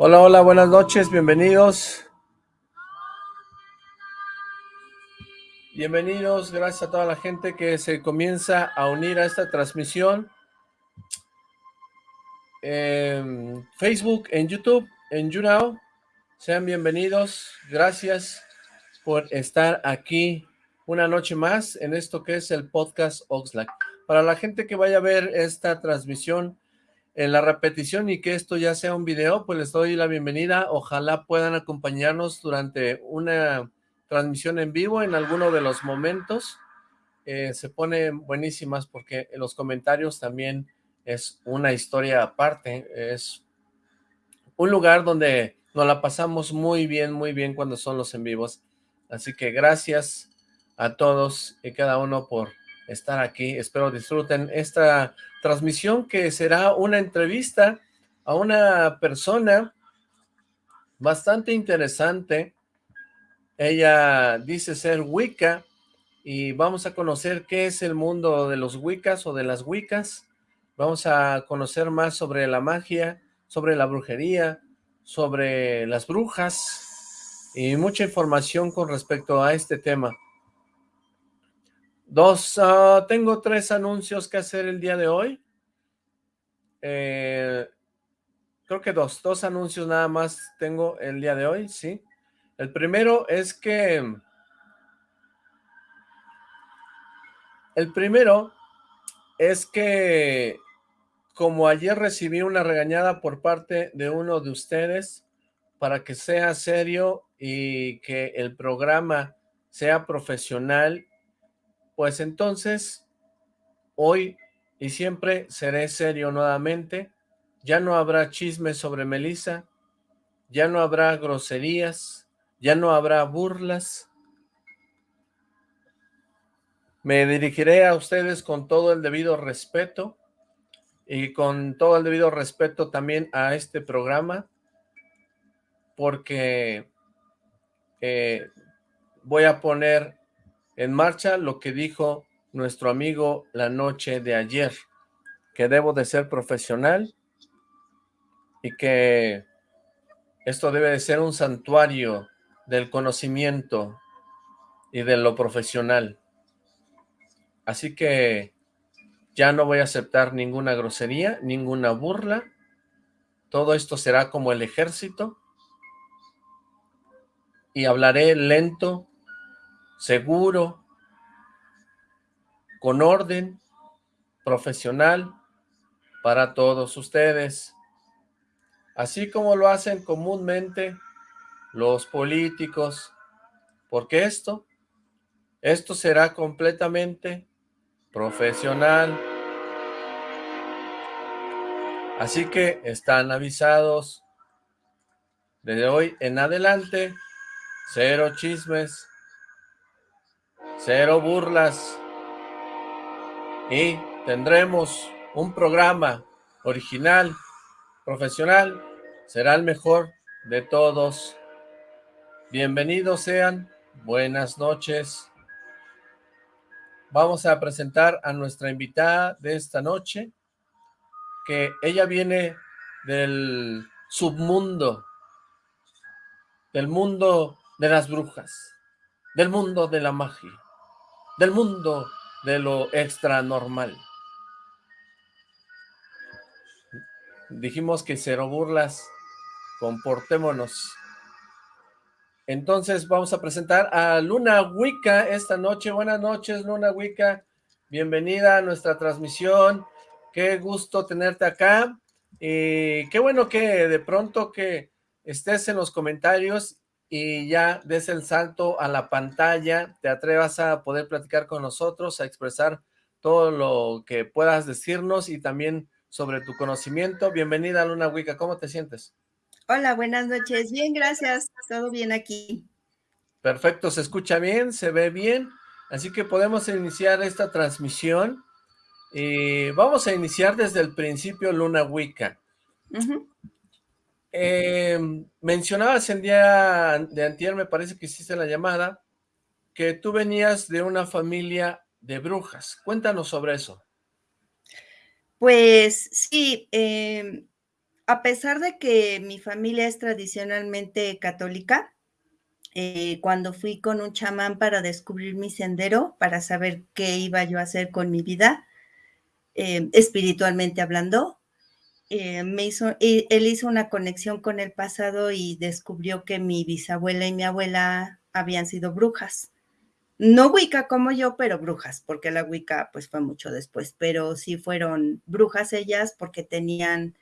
Hola, hola, buenas noches, bienvenidos. Bienvenidos, gracias a toda la gente que se comienza a unir a esta transmisión. En Facebook, en YouTube, en YouNow. Sean bienvenidos, gracias por estar aquí una noche más en esto que es el podcast Oxlack. Para la gente que vaya a ver esta transmisión en la repetición y que esto ya sea un video, pues les doy la bienvenida. Ojalá puedan acompañarnos durante una transmisión en vivo en alguno de los momentos. Eh, se ponen buenísimas porque en los comentarios también es una historia aparte. Es un lugar donde nos la pasamos muy bien, muy bien cuando son los en vivos. Así que gracias a todos y cada uno por estar aquí. Espero disfruten esta transmisión que será una entrevista a una persona bastante interesante. Ella dice ser Wicca y vamos a conocer qué es el mundo de los Wiccas o de las Wiccas. Vamos a conocer más sobre la magia, sobre la brujería, sobre las brujas y mucha información con respecto a este tema. Dos, ah, tengo tres anuncios que hacer el día de hoy. Eh, creo que dos, dos anuncios nada más tengo el día de hoy, sí. El primero es que... El primero es que como ayer recibí una regañada por parte de uno de ustedes para que sea serio y que el programa sea profesional pues entonces, hoy y siempre seré serio nuevamente, ya no habrá chismes sobre Melissa, ya no habrá groserías, ya no habrá burlas. Me dirigiré a ustedes con todo el debido respeto y con todo el debido respeto también a este programa, porque eh, voy a poner en marcha lo que dijo nuestro amigo la noche de ayer, que debo de ser profesional y que esto debe de ser un santuario del conocimiento y de lo profesional. Así que ya no voy a aceptar ninguna grosería, ninguna burla. Todo esto será como el ejército. Y hablaré lento, seguro, con orden, profesional, para todos ustedes. Así como lo hacen comúnmente los políticos, porque esto, esto será completamente profesional. Así que están avisados. Desde hoy en adelante, cero chismes, cero burlas y tendremos un programa original, profesional, será el mejor de todos. Bienvenidos sean, buenas noches. Vamos a presentar a nuestra invitada de esta noche, que ella viene del submundo, del mundo de las brujas, del mundo de la magia del mundo de lo extra normal. Dijimos que cero burlas, comportémonos. Entonces vamos a presentar a Luna Wicca esta noche. Buenas noches, Luna Wicca. Bienvenida a nuestra transmisión. Qué gusto tenerte acá. Y qué bueno que de pronto que estés en los comentarios y ya des el salto a la pantalla, te atrevas a poder platicar con nosotros, a expresar todo lo que puedas decirnos y también sobre tu conocimiento. Bienvenida Luna Wicca, ¿cómo te sientes? Hola, buenas noches. Bien, gracias. Todo bien aquí. Perfecto, se escucha bien, se ve bien, así que podemos iniciar esta transmisión. Y vamos a iniciar desde el principio Luna Wicca. Eh, mencionabas el día de antier, me parece que hiciste la llamada, que tú venías de una familia de brujas. Cuéntanos sobre eso. Pues sí, em, a pesar de que mi familia es tradicionalmente católica, eh, cuando fui con un chamán para descubrir mi sendero, para saber qué iba yo a hacer con mi vida, eh, espiritualmente hablando, eh, me hizo, él hizo una conexión con el pasado y descubrió que mi bisabuela y mi abuela habían sido brujas. No Wicca como yo, pero brujas, porque la Wicca pues fue mucho después, pero sí fueron brujas ellas porque tenían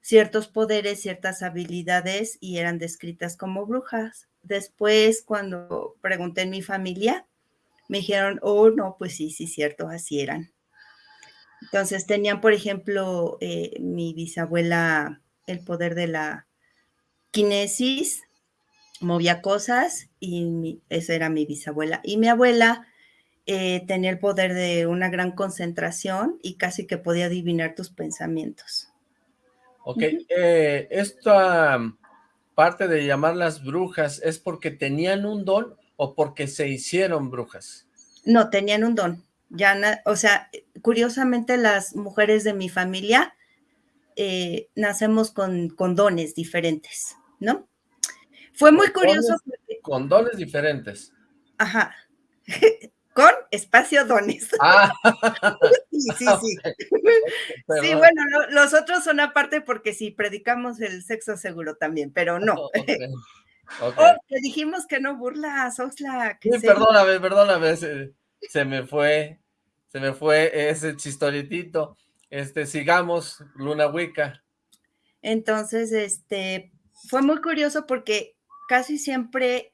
ciertos poderes, ciertas habilidades y eran descritas como brujas. Después, cuando pregunté en mi familia, me dijeron, oh, no, pues sí, sí, cierto, así eran. Entonces tenían, por ejemplo, eh, mi bisabuela el poder de la kinesis, movía cosas y esa era mi bisabuela. Y mi abuela eh, tenía el poder de una gran concentración y casi que podía adivinar tus pensamientos. Ok, eh, esta parte de llamarlas brujas es porque tenían un don o porque se hicieron brujas. No, tenían un don. Ya, o sea, curiosamente las mujeres de mi familia eh, nacemos con, con, dones diferentes, ¿no? Fue muy curioso. con dones diferentes. Ajá. con espacio dones. Ah. sí, sí, sí. sí, bueno, los otros son aparte porque si predicamos el sexo seguro también, pero no. Oh, dijimos que no burlas, Oxla. sí, perdóname, perdóname, se, me fue, se me fue ese chistoritito. Este, sigamos, Luna Wicca. Entonces, este, fue muy curioso porque casi siempre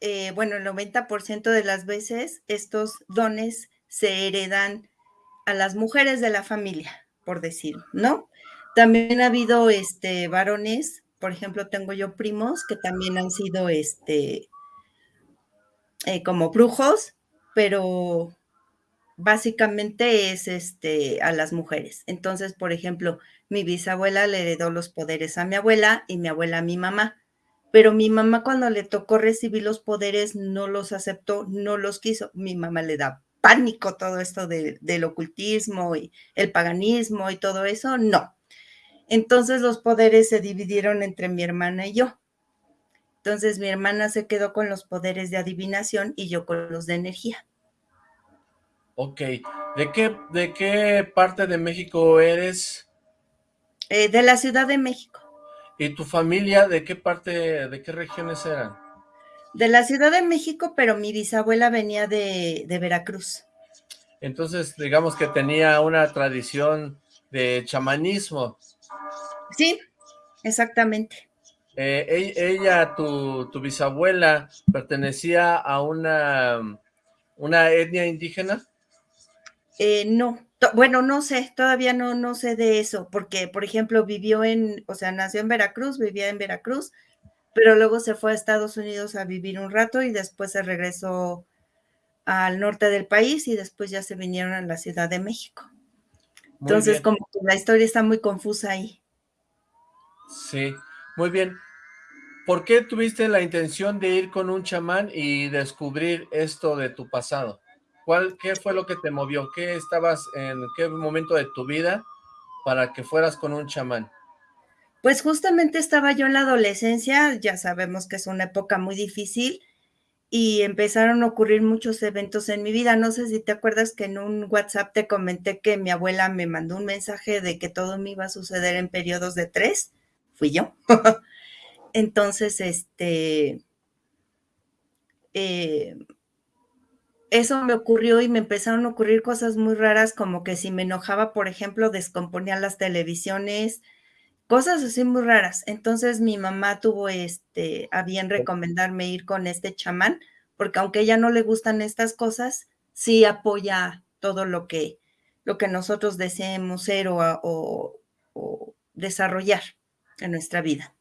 eh, bueno, el 90% de las veces estos dones se heredan a las mujeres de la familia, por decir, ¿no? También ha habido este, varones, por ejemplo, tengo yo primos que también han sido este, eh, como brujos, pero básicamente es este, a las mujeres. Entonces, por ejemplo, mi bisabuela le heredó los poderes a mi abuela y mi abuela a mi mamá pero mi mamá cuando le tocó recibir los poderes no los aceptó, no los quiso. Mi mamá le da pánico todo esto del ocultismo y el paganismo y todo eso, no. Entonces los poderes se dividieron entre mi hermana y yo. Entonces mi hermana se quedó con los poderes de adivinación y yo con los de energía. Ok, ¿de qué, de qué parte de México eres? Eh, de la Ciudad de México. ¿Y tu familia de qué parte, de qué regiones eran? De la Ciudad de México, pero mi bisabuela venía de, Veracruz. Entonces, digamos que tenía una tradición de chamanismo. Sí, exactamente. Eh, ella, tu, tu, bisabuela, pertenecía a una, una etnia indígena? Eh, no, bueno, no sé, todavía no, no sé de eso, porque, por ejemplo, vivió en, o sea, nació en Veracruz, vivía en Veracruz, pero luego se fue a Estados Unidos a vivir un rato y después se regresó al norte del país y después ya se vinieron a la Ciudad de México. Entonces, como que la historia está muy confusa ahí. Sí, muy bien. ¿Por qué tuviste la intención de ir con un chamán y descubrir esto de tu pasado? ¿Cuál, ¿Qué fue lo que te movió? ¿Qué estabas en qué momento de tu vida para que fueras con un chamán? Pues justamente estaba yo en la adolescencia, ya sabemos que es una época muy difícil y empezaron a ocurrir muchos eventos en mi vida. No sé si te acuerdas que en un WhatsApp te comenté que mi abuela me mandó un mensaje de que todo me iba a suceder en periodos de tres. Fui yo. Entonces, este, eh, eso me ocurrió y me empezaron a ocurrir cosas muy raras, como que si me enojaba, por ejemplo, descomponía las televisiones, cosas así muy raras. Entonces mi mamá tuvo este, a bien recomendarme ir con este chamán, porque aunque a ella no le gustan estas cosas, sí apoya todo lo que, lo que nosotros deseemos ser o, o desarrollar en nuestra vida.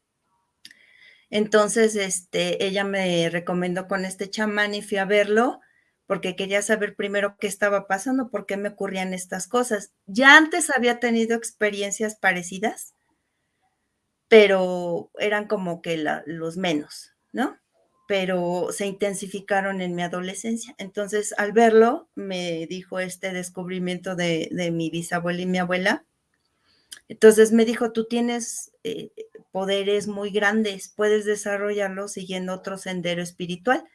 Entonces, este, ella me recomendó con este chamán y fui a verlo porque quería saber primero qué estaba pasando, por qué me ocurrían estas cosas. Ya antes había tenido experiencias parecidas, pero eran como que los menos, ¿no? Pero se intensificaron en mi adolescencia. Entonces, al verlo, me dijo este descubrimiento de, mi bisabuela y mi abuela, Entonces me dijo, tú tienes eh, poderes muy grandes, puedes desarrollarlos siguiendo otro sendero espiritual,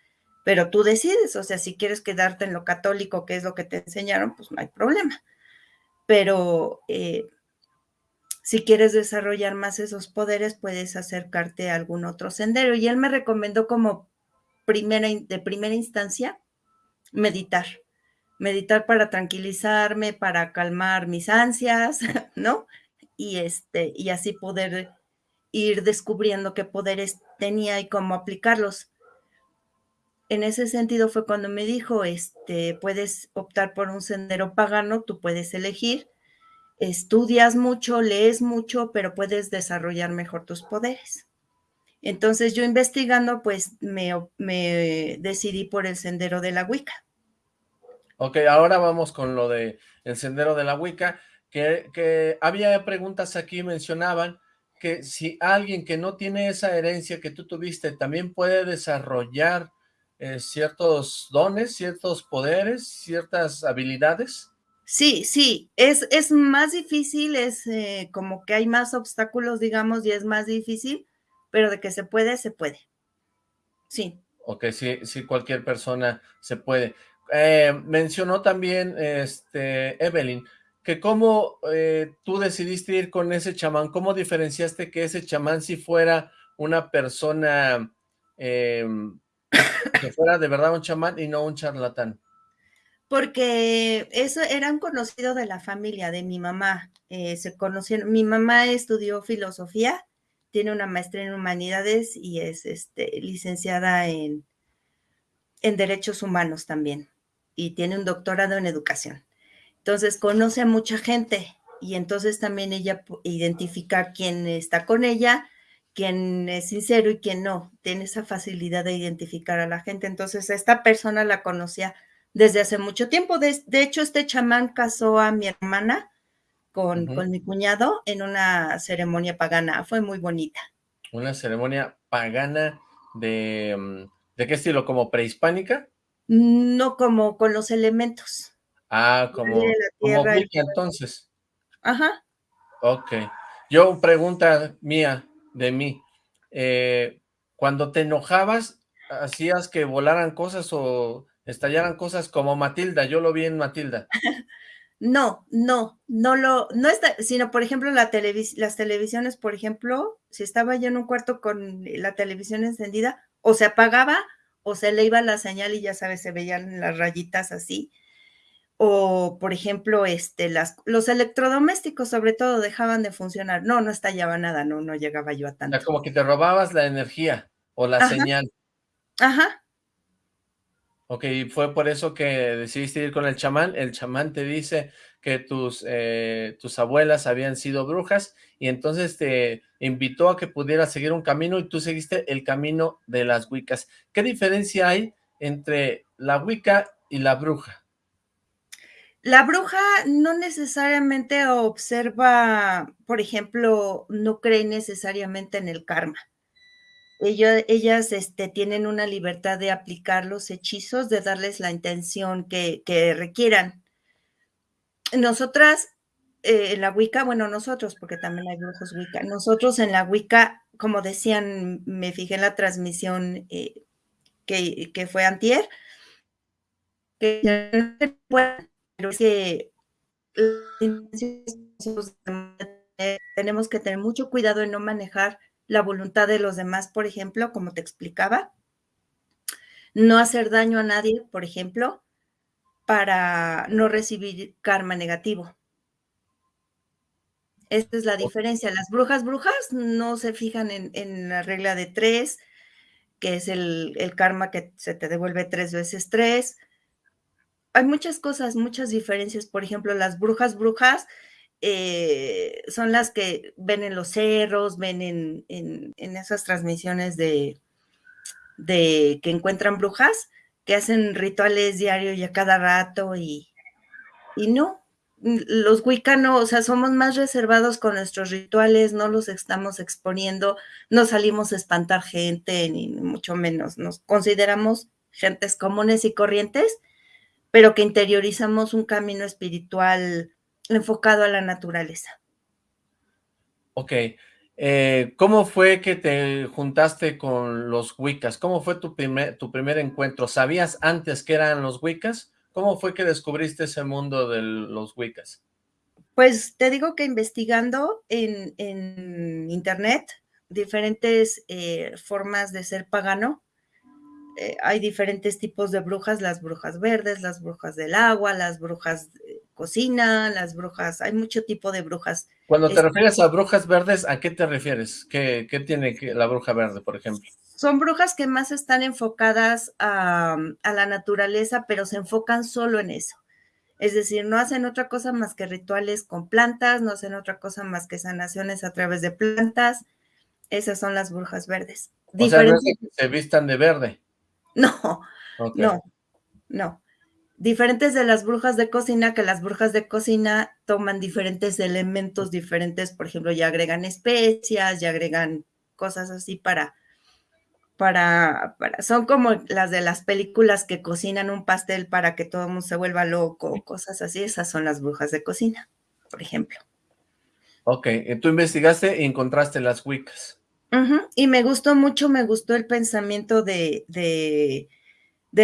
pero tú decides, o sea, si quieres quedarte en lo católico, que es lo que te enseñaron, pues no hay problema. Pero eh, si quieres desarrollar más esos poderes, puedes acercarte a algún otro sendero. Y él me recomendó como primera, de primera instancia meditar. Meditar para tranquilizarme, para calmar mis ansias, ¿no? Y, este, y así poder ir descubriendo qué poderes tenía y cómo aplicarlos. En ese sentido fue cuando me dijo, este, puedes optar por un sendero pagano, tú puedes elegir, estudias mucho, lees mucho, pero puedes desarrollar mejor tus poderes. Entonces yo investigando, pues me, me decidí por el sendero de la Wicca. Ok, ahora vamos con lo de el sendero de la Wicca, que, que había preguntas aquí, mencionaban que si alguien que no tiene esa herencia que tú tuviste, también puede desarrollar eh, ciertos dones, ciertos poderes, ciertas habilidades. Sí, sí, es, es más difícil, es eh, como que hay más obstáculos, digamos, y es más difícil, pero de que se puede, se puede. Sí. Ok, sí, sí, cualquier persona se puede. Eh, mencionó también, este, Evelyn, que cómo eh, tú decidiste ir con ese chamán, cómo diferenciaste que ese chamán si fuera una persona em, que fuera de verdad un chamán y no un charlatán porque eso era un conocido de la familia de mi mamá. Eh, se conocieron, mi mamá estudió filosofía, tiene una maestría en humanidades y es este, licenciada en, en derechos humanos también y tiene un doctorado en educación. Entonces conoce a mucha gente y entonces también ella identifica quién está con ella, quién es sincero y quién no. Tiene esa facilidad de identificar a la gente. Entonces esta persona la conocía desde hace mucho tiempo. De, hecho, este chamán casó a mi hermana con, mi cuñado en una ceremonia pagana. Fue muy bonita. ¿Una ceremonia pagana de, mm, de qué estilo? ¿Como prehispánica? No, como con los elementos. Ah, como, como entonces. Ajá. Ok. Yo, pregunta mía, de mí. Eh, cuando te enojabas, ¿hacías que volaran cosas o estallaran cosas como Matilda, yo lo vi en Matilda. No, no, no lo, no está, sino por ejemplo la las televisiones, por ejemplo, si estaba yo en un cuarto con la televisión encendida, o se apagaba o se le iba la señal y ya sabes, se veían las rayitas así. O, por ejemplo, este, las, los electrodomésticos sobre todo dejaban de funcionar. No, no estallaba nada, no, no llegaba yo a tanto. como que te robabas la energía o la señal. Ajá, Ok, fue por eso que decidiste ir con el chamán. El chamán te dice que tus, eh, tus abuelas habían sido brujas y entonces te invitó a que pudieras seguir un camino y tú seguiste el camino de las wicas. ¿Qué diferencia hay entre la wicca y la bruja? La bruja no necesariamente observa, por ejemplo, no cree necesariamente en el karma ellas este, tienen una libertad de aplicar los hechizos, de darles la intención que, requieran. Nosotras, eh, en la Wicca, bueno, nosotros, porque también hay brujos Wicca, nosotros en la Wicca, como decían, me fijé en la transmisión eh, que, fue antier, que es que tenemos que tener mucho cuidado en no manejar la voluntad de los demás, por ejemplo, como te explicaba. No hacer daño a nadie, por ejemplo, para no recibir karma negativo. Esta es la diferencia. Las brujas brujas no se fijan en, la regla de tres, que es el, el, karma que se te devuelve tres veces tres. Hay muchas cosas, muchas diferencias. Por ejemplo, las brujas brujas eh, son las que ven en los cerros, ven en, esas transmisiones de, de, que encuentran brujas, que hacen rituales diarios y a cada rato y, y no, los wicanos, o sea, somos más reservados con nuestros rituales, no los estamos exponiendo, no salimos a espantar gente, ni mucho menos, nos consideramos gentes comunes y corrientes, pero que interiorizamos un camino espiritual enfocado a la naturaleza. Ok, eh, ¿cómo fue que te juntaste con los Wiccas? ¿Cómo fue tu primer, tu primer encuentro? ¿Sabías antes que eran los Wiccas? ¿Cómo fue que descubriste ese mundo de los Wiccas? Pues te digo que investigando en, en internet diferentes eh, formas de ser pagano, eh, hay diferentes tipos de brujas, las brujas verdes, las brujas del agua, las brujas de cocina, las brujas, hay mucho tipo de brujas. Cuando te refieres a brujas verdes, ¿a qué te refieres? ¿Qué, qué tiene la bruja verde, por ejemplo? Son brujas que más están enfocadas a, a la naturaleza, pero se enfocan solo en eso. Es decir, no hacen otra cosa más que rituales con plantas, no hacen otra cosa más que sanaciones a través de plantas. Esas son las brujas verdes. O sea, no que se vistan de verde. No, no, no. Diferentes de las brujas de cocina, que las brujas de cocina toman diferentes elementos diferentes, por ejemplo, ya agregan especias, ya agregan cosas así para para, son como las de las películas que cocinan un pastel para que todo el mundo se vuelva loco, cosas así, esas son las brujas de cocina, por ejemplo. Ok, tú investigaste y encontraste las Wiccas. Y me gustó mucho, me gustó el pensamiento de, de,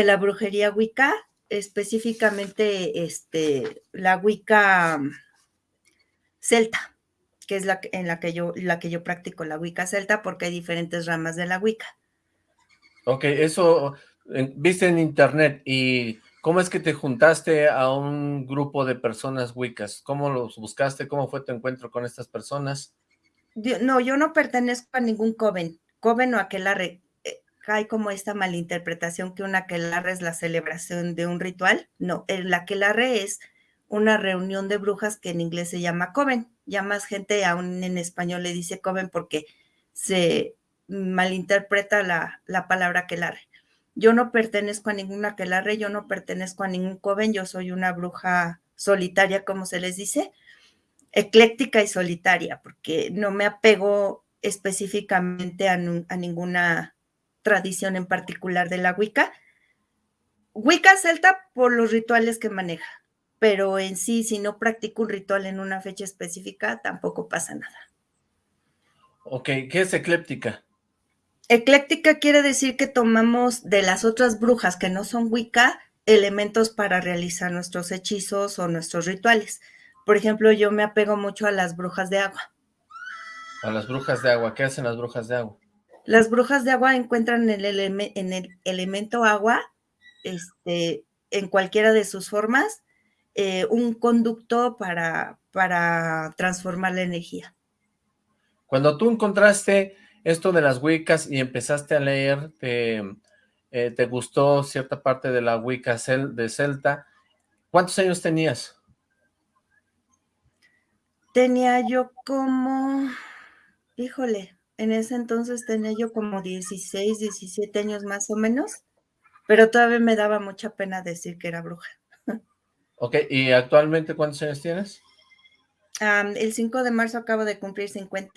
la brujería Wicca, específicamente este, la Wicca celta, que es la en la que yo, la que yo practico, la Wicca celta, porque hay diferentes ramas de la Wicca. Ok, eso viste en internet y ¿cómo es que te juntaste a un grupo de personas wiccas? ¿Cómo los buscaste? ¿Cómo fue tu encuentro con estas personas? No, yo no pertenezco a ningún coven, coven o aquelarre. Eh, hay como esta malinterpretación que un aquelarre es la celebración de un ritual. No, el aquelarre es una reunión de brujas que en inglés se llama coven. Ya más gente aún en español le dice coven porque se malinterpreta la, la palabra aquelarre. Yo no pertenezco a ninguna aquelarre, yo no pertenezco a ningún coven, yo soy una bruja solitaria, como se les dice, ecléctica y solitaria, porque no me apego específicamente a, a ninguna tradición en particular de la Wicca. Wicca celta por los rituales que maneja, pero en sí, si no practico un ritual en una fecha específica, tampoco pasa nada. Ok, ¿qué es ecléptica? Ecléctica quiere decir que tomamos de las otras brujas que no son Wicca elementos para realizar nuestros hechizos o nuestros rituales. Por ejemplo, yo me apego mucho a las brujas de agua. A las brujas de agua. ¿Qué hacen las brujas de agua? Las brujas de agua encuentran en el, en el elemento agua, este, en cualquiera de sus formas, eh, un conducto para, para transformar la energía. Cuando tú encontraste esto de las Wiccas y empezaste a leer, te, eh, te gustó cierta parte de la Wicca de Celta, ¿cuántos años tenías? Tenía yo como, híjole, en ese entonces tenía yo como 16, 17 años más o menos, pero todavía me daba mucha pena decir que era bruja. Ok, ¿y actualmente cuántos años tienes? el 5 de marzo acabo de cumplir 50.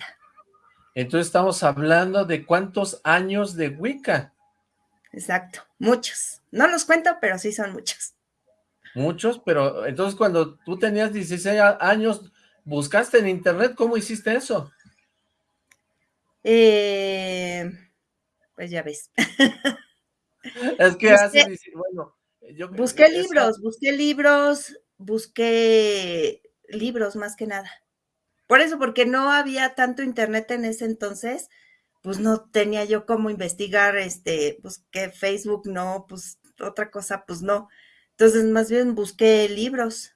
Entonces estamos hablando de cuántos años de Wicca. Exacto, muchos. No los cuento, pero sí son muchos. Muchos, pero entonces cuando tú tenías 16 años, ¿buscaste en internet? ¿Cómo hiciste eso? Eh, pues ya ves. es que hace, bueno, yo, busqué libros, busqué libros, busqué libros más que nada. Por eso, porque no había tanto internet en ese entonces, pues no tenía yo cómo investigar, este, pues que Facebook no, pues otra cosa, pues no. Entonces, más bien busqué libros.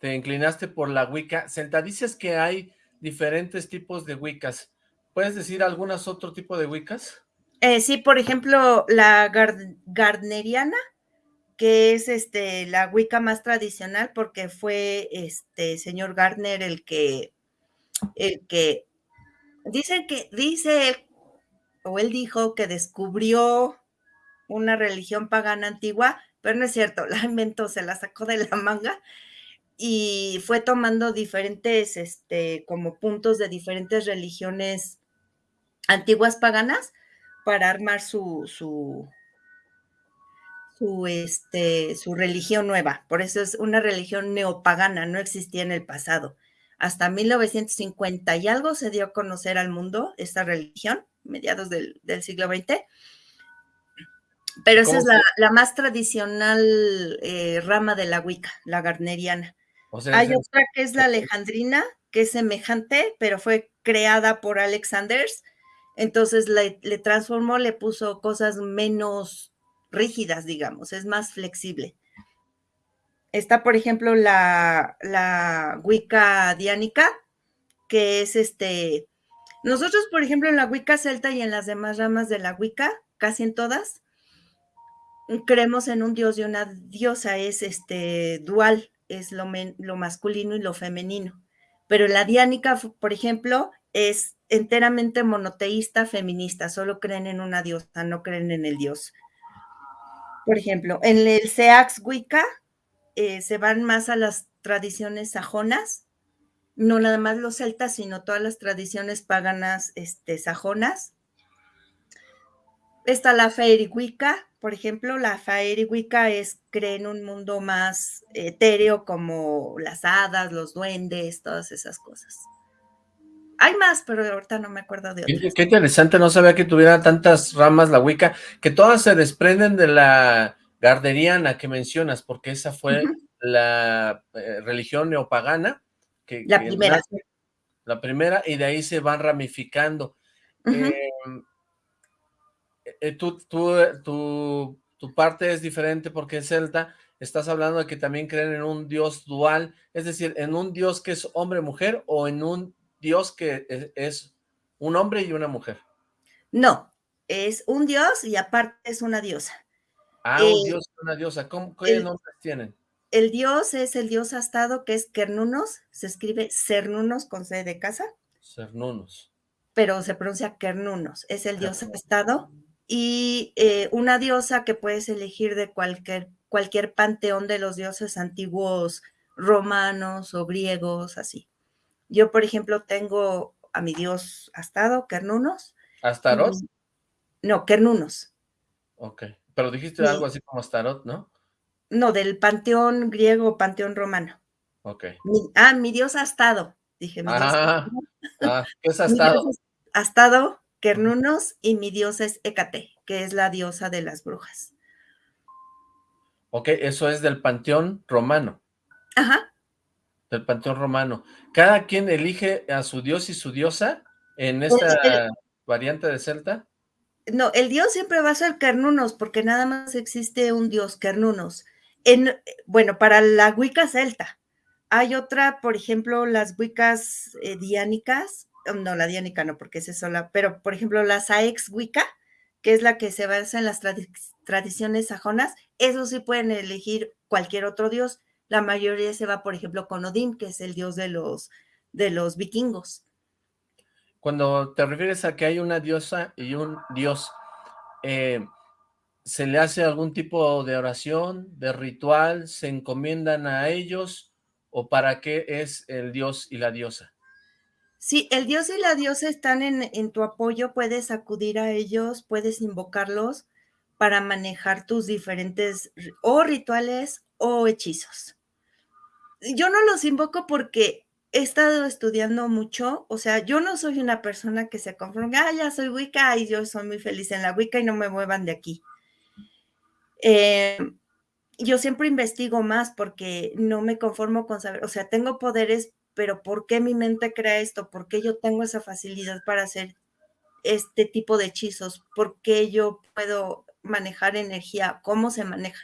Te, te inclinaste por la Wicca. Senta, dices que hay diferentes tipos de Wiccas. ¿Puedes decir algunas otro tipo de Wiccas? Eh, sí, por ejemplo, la gardneriana, que es este, la Wicca más tradicional porque fue este señor Gardner el que, el que, dice que, dice, o él dijo que descubrió una religión pagana antigua, pero no es cierto, la inventó, se la sacó de la manga y fue tomando diferentes, este, como puntos de diferentes religiones antiguas paganas para armar su, su, su, este, su religión nueva. Por eso es una religión neopagana, no existía en el pasado. hasta 1950 y algo se dio a conocer al mundo esta religión, mediados del, siglo XX. Pero esa es la, más tradicional eh, rama de la Wicca, la garneriana. Hay otra que es la alejandrina, que es semejante, pero fue creada por Alexanders. Entonces le, transformó, le puso cosas menos rígidas, digamos, es más flexible. Está, por ejemplo, la, la Wicca diánica, que es este. Nosotros, por ejemplo, en la Wicca celta y en las demás ramas de la Wicca, casi en todas, creemos en un dios y una diosa, es este dual, es lo, lo masculino y lo femenino. Pero la diánica, por ejemplo, es enteramente monoteísta feminista, solo creen en una diosa, no creen en el dios. Por ejemplo, en el Seax Wicca eh, se van más a las tradiciones sajonas, no nada más los celtas, sino todas las tradiciones paganas este, sajonas. Está la Wicca, por ejemplo, la Wicca es, cree en un mundo más etéreo como las hadas, los duendes, todas esas cosas. Hay más, pero ahorita no me acuerdo de otras. Qué, interesante, no sabía que tuviera tantas ramas la Wicca, que todas se desprenden de la garderiana que mencionas, porque esa fue la eh, religión neopagana. Que, la primera. la primera, y de ahí se van ramificando. Eh, tú, tu, tu parte es diferente porque es celta, estás hablando de que también creen en un dios dual, es decir, en un dios que es hombre-mujer o en un dios que e, es, un hombre y una mujer. No, es un dios y aparte es una diosa. Ah, un dios y una diosa. ¿Cómo, ¿Qué nombres tienen? El dios es el dios astado, que es Kernunos, se escribe Cernunos con C de casa. Cernunos. Pero se pronuncia Kernunos, es el dios astado. Y eh, una diosa que puedes elegir de cualquier, cualquier panteón de los dioses antiguos romanos o griegos, así. Yo, por ejemplo, tengo a mi dios Astado, Kernunos. ¿Astarot? No, Kernunos. Ok, pero dijiste algo así como Astarot, ¿no? No, del panteón griego, panteón romano. Ok. ah, mi dios Astado, dije. Mi ah, ah, ¿qué es Astado? Astado, Kernunos, y mi dios es Hécate, que es la diosa de las brujas. Ok, eso es del panteón romano. Ajá del panteón romano. ¿Cada quien elige a su dios y su diosa en esta variante de celta? No, el dios siempre va a ser Kernunos, porque nada más existe un dios, Kernunos. En, bueno, para la Wicca celta. Hay otra, por ejemplo, las Wiccas eh, diánicas, no, la diánica no, porque es sola, pero por ejemplo, la Saex Wicca, que es la que se basa en las tradiciones sajonas, eso sí pueden elegir cualquier otro dios la mayoría se va, por ejemplo, con Odín, que es el dios de los, de los vikingos. Cuando te refieres a que hay una diosa y un dios, eh, ¿se le hace algún tipo de oración, de ritual? ¿Se encomiendan a ellos? ¿O para qué es el dios y la diosa? Sí, el dios y la diosa están en, en tu apoyo, puedes acudir a ellos, puedes invocarlos para manejar tus diferentes o rituales o hechizos yo no los invoco porque he estado estudiando mucho, o sea, yo no soy una persona que se conforma, ah, ya soy Wicca y yo soy muy feliz en la Wicca y no me muevan de aquí. Eh, yo siempre investigo más porque no me conformo con saber, o sea, tengo poderes, pero ¿por qué mi mente crea esto? ¿Por qué yo tengo esa facilidad para hacer este tipo de hechizos? ¿Por qué yo puedo manejar energía? ¿Cómo se maneja?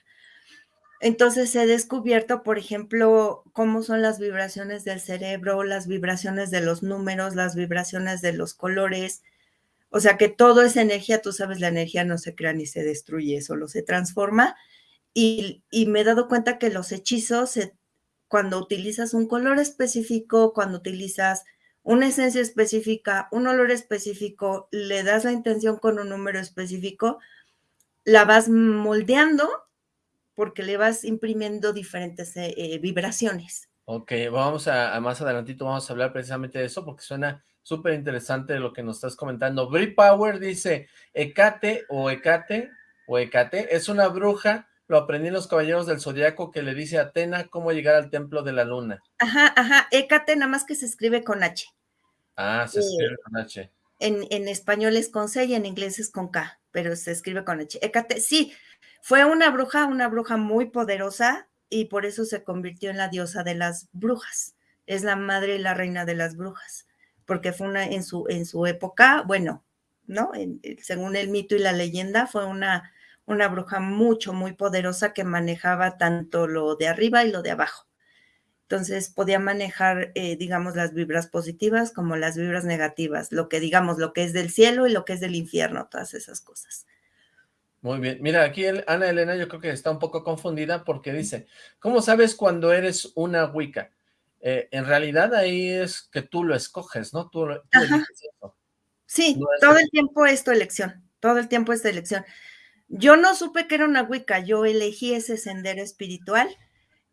Entonces he descubierto, por ejemplo, cómo son las vibraciones del cerebro, las vibraciones de los números, las vibraciones de los colores. O sea que todo es energía, tú sabes, la energía no se crea ni se destruye, solo se transforma. Y, me he dado cuenta que los hechizos, cuando utilizas un color específico, cuando utilizas una esencia específica, un olor específico, le das la intención con un número específico, la vas moldeando porque le vas imprimiendo diferentes eh, eh, vibraciones. Ok, vamos a, más adelantito vamos a hablar precisamente de eso porque suena súper interesante lo que nos estás comentando. Brie Power dice, Ecate o Ecate o Ecate es una bruja lo aprendí en los Caballeros del Zodiaco que le dice a Atena cómo llegar al Templo de la Luna. Ajá, ajá, Hécate nada más que se escribe con H. Ah, se escribe eh, con H. En, en, español es con C y en inglés es con K, pero se escribe con H. Hécate, sí, fue una bruja, una bruja muy poderosa y por eso se convirtió en la diosa de las brujas. Es la madre y la reina de las brujas, porque fue una en su, en su época, bueno, ¿no? según el mito y la leyenda, fue una una bruja mucho, muy poderosa que manejaba tanto lo de arriba y lo de abajo. Entonces podía manejar, eh, digamos, las vibras positivas como las vibras negativas, lo que digamos, lo que es del cielo y lo que es del infierno, todas esas cosas. Muy bien. Mira, aquí Ana Elena yo creo que está un poco confundida porque dice, ¿cómo sabes cuando eres una Wicca? Eh, en realidad ahí es que tú lo escoges, ¿no? Tú, Sí, todo el tiempo es tu elección, todo el tiempo es tu elección. Yo no supe que era una Wicca, yo elegí ese sendero espiritual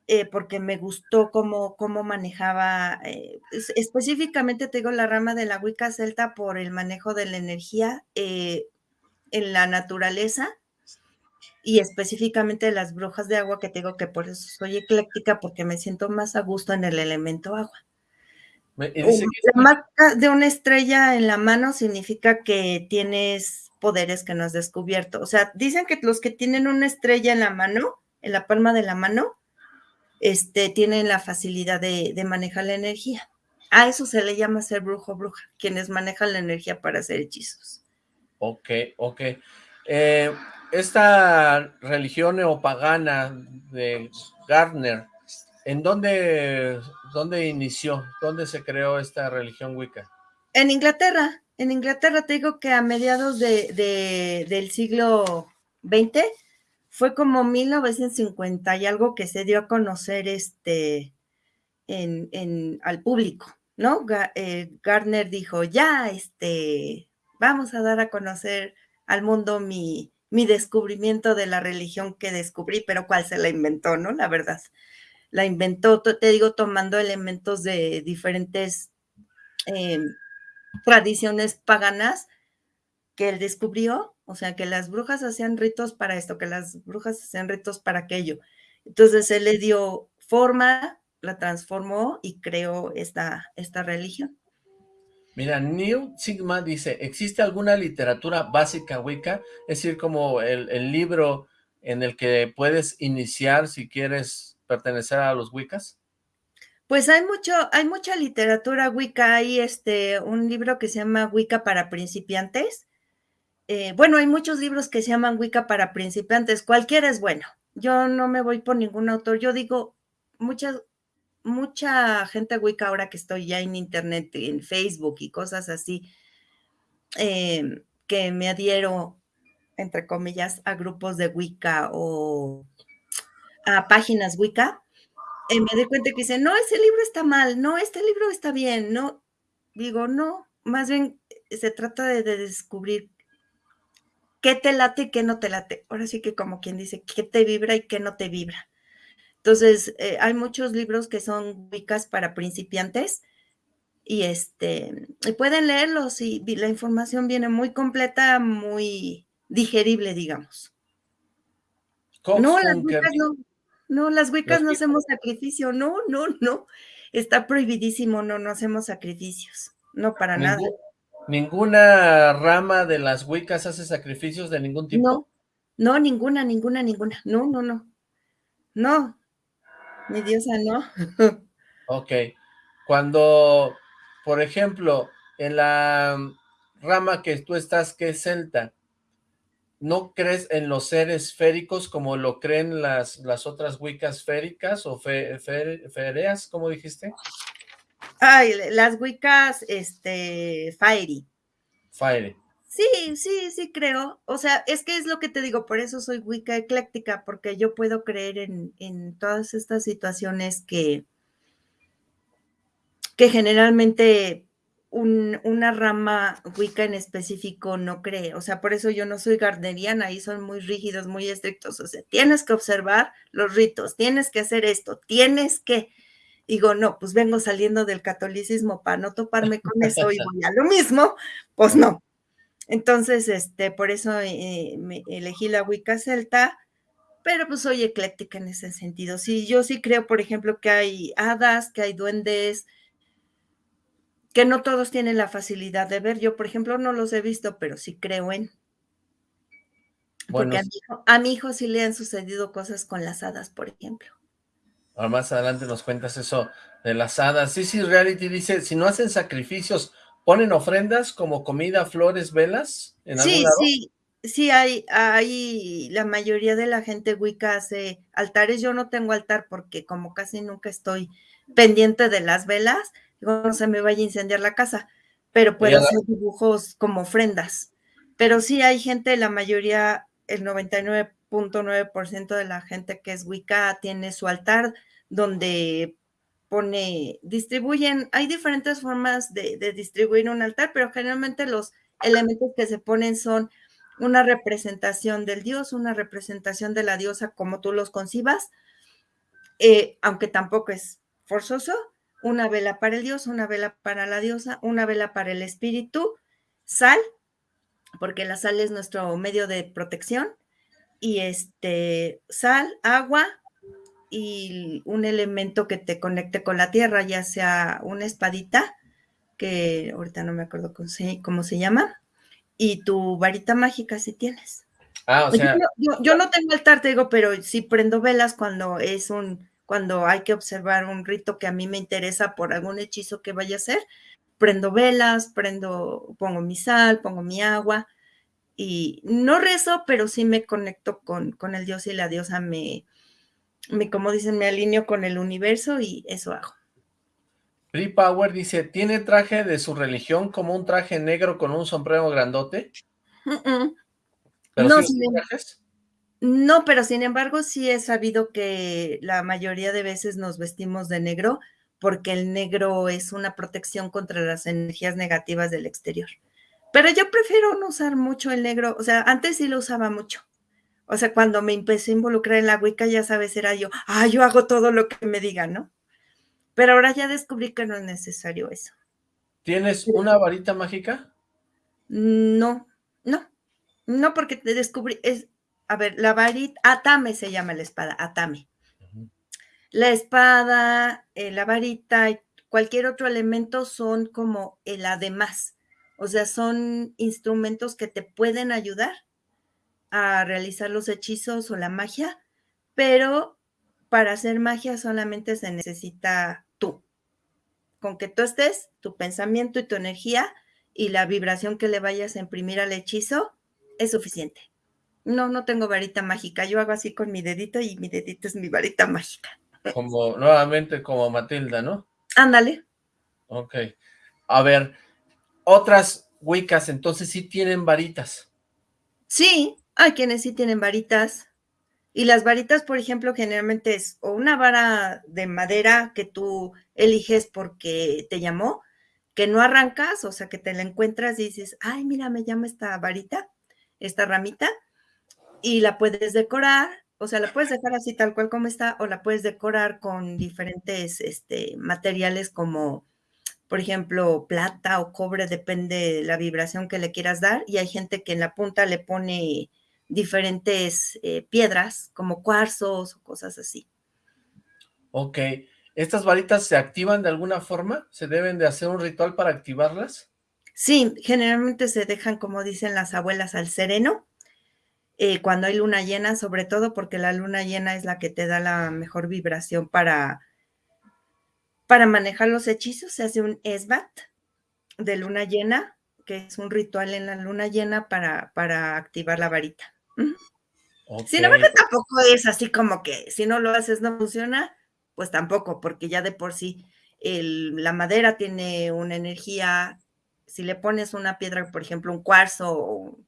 eh, porque me gustó cómo, cómo manejaba, eh, específicamente te digo la rama de la Wicca celta por el manejo de la energía eh, en la naturaleza y específicamente las brujas de agua que te digo que por eso soy ecléctica porque me siento más a gusto en el elemento agua. La marca de una estrella en la mano significa que tienes poderes que no has descubierto. O sea, dicen que los que tienen una estrella en la mano, en la palma de la mano, este, tienen la facilidad de, manejar la energía. A eso se le llama ser brujo o bruja, quienes manejan la energía para hacer hechizos. Ok, ok. Eh, esta religión neopagana de Gardner, ¿en dónde, dónde inició? ¿Dónde se creó esta religión Wicca? En Inglaterra en Inglaterra te digo que a mediados de, del siglo XX fue como 1950 y algo que se dio a conocer este, en, al público, ¿no? Eh, Gardner dijo, ya, este, vamos a dar a conocer al mundo mi, mi descubrimiento de la religión que descubrí, pero cuál se la inventó, ¿no? La verdad. La inventó, te digo, tomando elementos de diferentes em, tradiciones paganas que él descubrió, o sea, que las brujas hacían ritos para esto, que las brujas hacían ritos para aquello. Entonces él le dio forma, la transformó y creó esta, esta religión. Mira, New Sigma dice, ¿existe alguna literatura básica Wicca? Es decir, como el, el libro en el que puedes iniciar si quieres pertenecer a los Wiccas. Pues hay mucho, hay mucha literatura Wicca, hay este, un libro que se llama Wicca para principiantes. Eh, bueno, hay muchos libros que se llaman Wicca para principiantes, cualquiera es bueno. Yo no me voy por ningún autor, yo digo, mucha, mucha gente Wicca ahora que estoy ya en internet, en Facebook y cosas así, em, que me adhiero, entre comillas, a grupos de Wicca o a páginas Wicca, y me doy cuenta que dice, no, ese libro está mal, no, este libro está bien, no. Digo, no, más bien eh, se trata de, descubrir qué te late y qué no te late. Ahora sí que como quien dice, qué te vibra y qué no te vibra. Entonces, eh, hay muchos libros que son ubicas para principiantes y este, pueden leerlos y, la información viene muy completa, muy digerible, digamos. no, las no, no, las Wiccas no hacemos sacrificio, no, no, no. Está prohibidísimo, no, no hacemos sacrificios, no para nada. ¿Ninguna rama de las Wiccas hace sacrificios de ningún tipo? No, no, ninguna, ninguna, ninguna. No, no, no. No, mi diosa, no. ok. Cuando, por ejemplo, en la rama que tú estás, que es celta, ¿no crees en los seres féricos como lo creen las, las otras wiccas féricas o fe, fereas, como dijiste? Ay, las wiccas, este, fiery. Fiery. Sí, sí, sí creo. O sea, es que es lo que te digo, por eso soy wicca ecléctica, porque yo puedo creer en, en todas estas situaciones que, que generalmente una rama Wicca en específico no cree. O sea, por eso yo no soy gardneriana, ahí son muy rígidos, muy estrictos. O sea, tienes que observar los ritos, tienes que hacer esto, tienes que. Digo, no, pues vengo saliendo del catolicismo para no toparme con eso y voy a lo mismo, pues no. Entonces, este, por eso eh, me elegí la Wicca celta pero pues soy ecléctica en ese sentido. Sí, yo sí creo, por ejemplo, que hay hadas, que hay duendes, que no todos tienen la facilidad de ver. Yo, por ejemplo, no los he visto, pero sí creo en. Porque a mi, hijo, a mi hijo sí le han sucedido cosas con las hadas, por ejemplo. Ahora más adelante nos cuentas eso de las hadas. Sí, sí, Reality dice, si no hacen sacrificios, ¿ponen ofrendas como comida, flores, velas? En sí, sí, sí, hay, hay, la mayoría de la gente Wicca hace altares. Yo no tengo altar porque como casi nunca estoy pendiente de las velas, no se me vaya a incendiar la casa, pero puedo hacer dibujos como ofrendas. Pero sí hay gente, la mayoría, el 99.9% de la gente que es Wicca tiene su altar donde pone, distribuyen, hay diferentes formas de, de distribuir un altar, pero generalmente los elementos que se ponen son una representación del dios, una representación de la diosa como tú los concibas, eh, aunque tampoco es forzoso, una vela para el dios, una vela para la diosa, una vela para el espíritu, sal, porque la sal es nuestro medio de protección, y este, sal, agua y un elemento que te conecte con la tierra, ya sea una espadita, que ahorita no me acuerdo cómo se, cómo se llama, y tu varita mágica si tienes. Ah, o sea. Yo, yo, no tengo altar, te digo, pero sí prendo velas cuando es un, cuando hay que observar un rito que a mí me interesa por algún hechizo que vaya a hacer, prendo velas, prendo, pongo mi sal, pongo mi agua y no rezo, pero sí me conecto con, con el dios y la diosa, me, me, como dicen, me alineo con el universo y eso hago. Free Power dice, ¿tiene traje de su religión como un traje negro con un sombrero grandote? no, no, pero sin embargo sí he sabido que la mayoría de veces nos vestimos de negro porque el negro es una protección contra las energías negativas del exterior. Pero yo prefiero no usar mucho el negro, o sea, antes sí lo usaba mucho. O sea, cuando me empecé a involucrar en la Wicca, ya sabes, era yo, ah, yo hago todo lo que me digan, ¿no? Pero ahora ya descubrí que no es necesario eso. ¿Tienes una varita mágica? No, no, no, porque te descubrí, es, a ver, la varita, Atame se llama la espada, Atame. La espada, eh, la varita y cualquier otro elemento son como el además. O sea, son instrumentos que te pueden ayudar a realizar los hechizos o la magia, pero para hacer magia solamente se necesita tú. Con que tú estés, tu pensamiento y tu energía y la vibración que le vayas a imprimir al hechizo es suficiente. No, no tengo varita mágica. Yo hago así con mi dedito y mi dedito es mi varita mágica. Como, nuevamente como Matilda, ¿no? Ándale. Ok. A ver, otras Wiccas entonces sí tienen varitas. Sí, hay quienes sí tienen varitas. Y las varitas, por ejemplo, generalmente es o una vara de madera que tú eliges porque te llamó, que no arrancas, o sea, que te la encuentras y dices, ay, mira, me llama esta varita, esta ramita, y la puedes decorar, o sea, la puedes dejar así tal cual como está, o la puedes decorar con diferentes este, materiales como, por ejemplo, plata o cobre, depende de la vibración que le quieras dar, y hay gente que en la punta le pone diferentes eh, piedras, como cuarzos o cosas así. Ok, ¿estas varitas se activan de alguna forma? ¿Se deben de hacer un ritual para activarlas? Sí, generalmente se dejan, como dicen las abuelas, al sereno, eh, cuando hay luna llena, sobre todo porque la luna llena es la que te da la mejor vibración para, para manejar los hechizos. Se hace un esbat de luna llena, que es un ritual en la luna llena para, para activar la varita. Sin embargo, tampoco es así como que si no lo haces no funciona, pues tampoco, porque ya de por sí la madera tiene una energía, si le pones una piedra, por ejemplo, un cuarzo o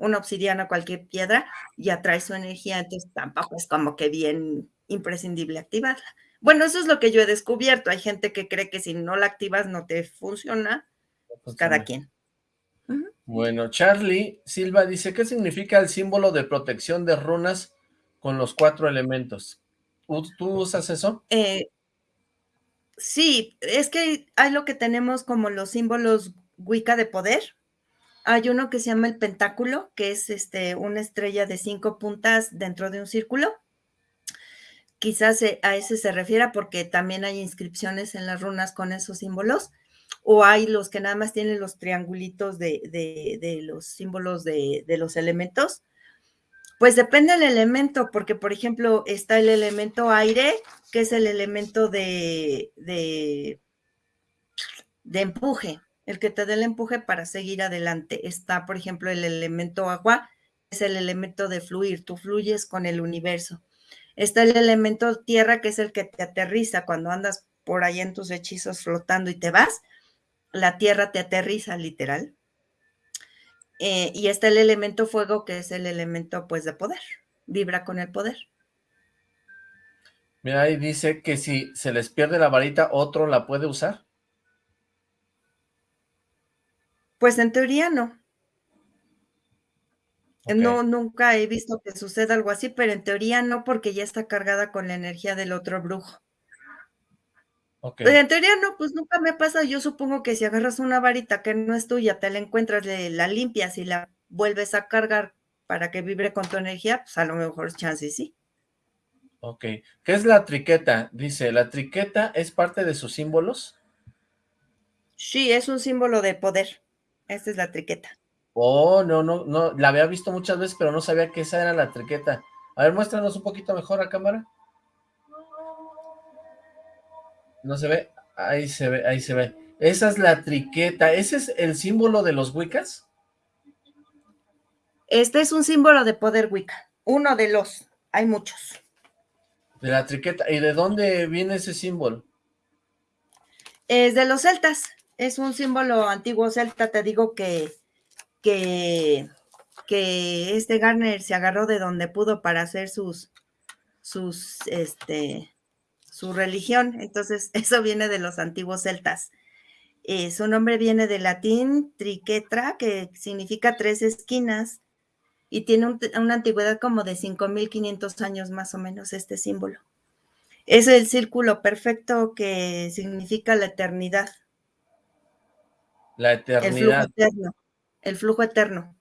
una obsidiana, cualquier piedra, y atrae su energía, entonces tampoco es como que bien imprescindible activarla. Bueno, eso es lo que yo he descubierto. Hay gente que cree que si no la activas no te funciona, pues cada quien. Bueno, Charlie Silva dice, ¿qué significa el símbolo de protección de runas con los cuatro elementos? ¿Tú usas eso? Eh, sí, es que hay lo que tenemos como los símbolos Wicca de poder, Hay uno que se llama el pentáculo, que es este, una estrella de cinco puntas dentro de un círculo. Quizás a ese se refiera porque también hay inscripciones en las runas con esos símbolos. O hay los que nada más tienen los triangulitos de, de, los símbolos de, de los elementos. Pues depende del elemento, porque por ejemplo está el elemento aire, que es el elemento de, de empuje el que te dé el empuje para seguir adelante. Está, por ejemplo, el elemento agua, es el elemento de fluir, tú fluyes con el universo. Está el elemento tierra, que es el que te aterriza cuando andas por ahí en tus hechizos flotando y te vas. La tierra te aterriza, literal. Eh, y está el elemento fuego, que es el elemento, pues, de poder. Vibra con el poder. Mira, ahí dice que si se les pierde la varita, ¿otro la puede usar? Pues en teoría no. No, nunca he visto que suceda algo así, pero en teoría no, porque ya está cargada con la energía del otro brujo. Okay. Pues en teoría no, pues nunca me pasa. Yo supongo que si agarras una varita que no es tuya, te la encuentras, la limpias y la vuelves a cargar para que vibre con tu energía, pues a lo mejor chance sí. Ok. ¿Qué es la triqueta? Dice, ¿la triqueta es parte de sus símbolos? Sí, es un símbolo de poder. Esta es la triqueta. Oh, no, no, no, la había visto muchas veces, pero no sabía que esa era la triqueta. A ver, muéstranos un poquito mejor a cámara. No se ve, ahí se ve, ahí se ve. Esa es la triqueta, ¿ese es el símbolo de los Wiccas? Este es un símbolo de poder Wicca, uno de los, hay muchos. De la triqueta, ¿y de dónde viene ese símbolo? Es de los celtas es un símbolo antiguo celta, te digo que, que, este Garner se agarró de donde pudo para hacer sus, sus, este, su religión, entonces eso viene de los antiguos celtas. Eh, su nombre viene del latín triquetra, que significa tres esquinas, y tiene una antigüedad como de 5.500 años más o menos este símbolo. Es el círculo perfecto que significa la eternidad. La eternidad. El flujo eterno. El flujo eterno.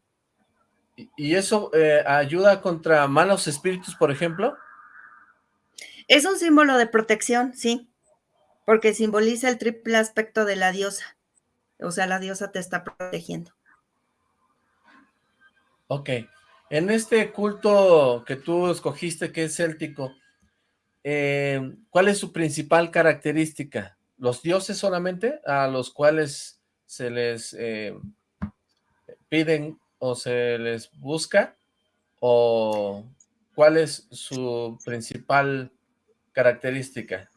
¿Y eso eh, ayuda contra malos espíritus, por ejemplo? Es un símbolo de protección, sí, porque simboliza el triple aspecto de la diosa. O sea, la diosa te está protegiendo. Ok. En este culto que tú escogiste, que es céltico, eh, ¿cuál es su principal característica? ¿Los dioses solamente a los cuales se les eh, piden o se les busca o cuál es su principal característica?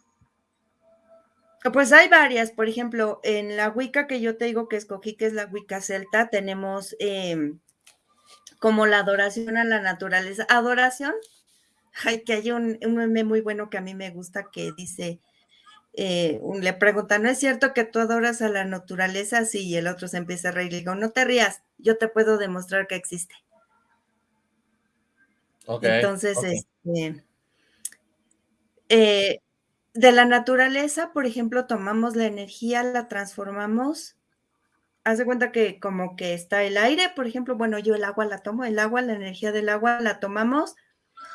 Pues hay varias, por ejemplo, en la Wicca que yo te digo que escogí, que es la Wicca celta, tenemos em, como la adoración a la naturaleza. Adoración, hay que hay un, un meme muy bueno que a mí me gusta que dice, eh, le pregunta, ¿no es cierto que tú adoras a la naturaleza? Sí, y el otro se empieza a reír. Le digo, no te rías, yo te puedo demostrar que existe. Entonces, este, eh, de la naturaleza, por ejemplo, tomamos la energía, la transformamos. Haz de cuenta que como que está el aire, por ejemplo, bueno, yo el agua la tomo, el agua, la energía del agua la tomamos,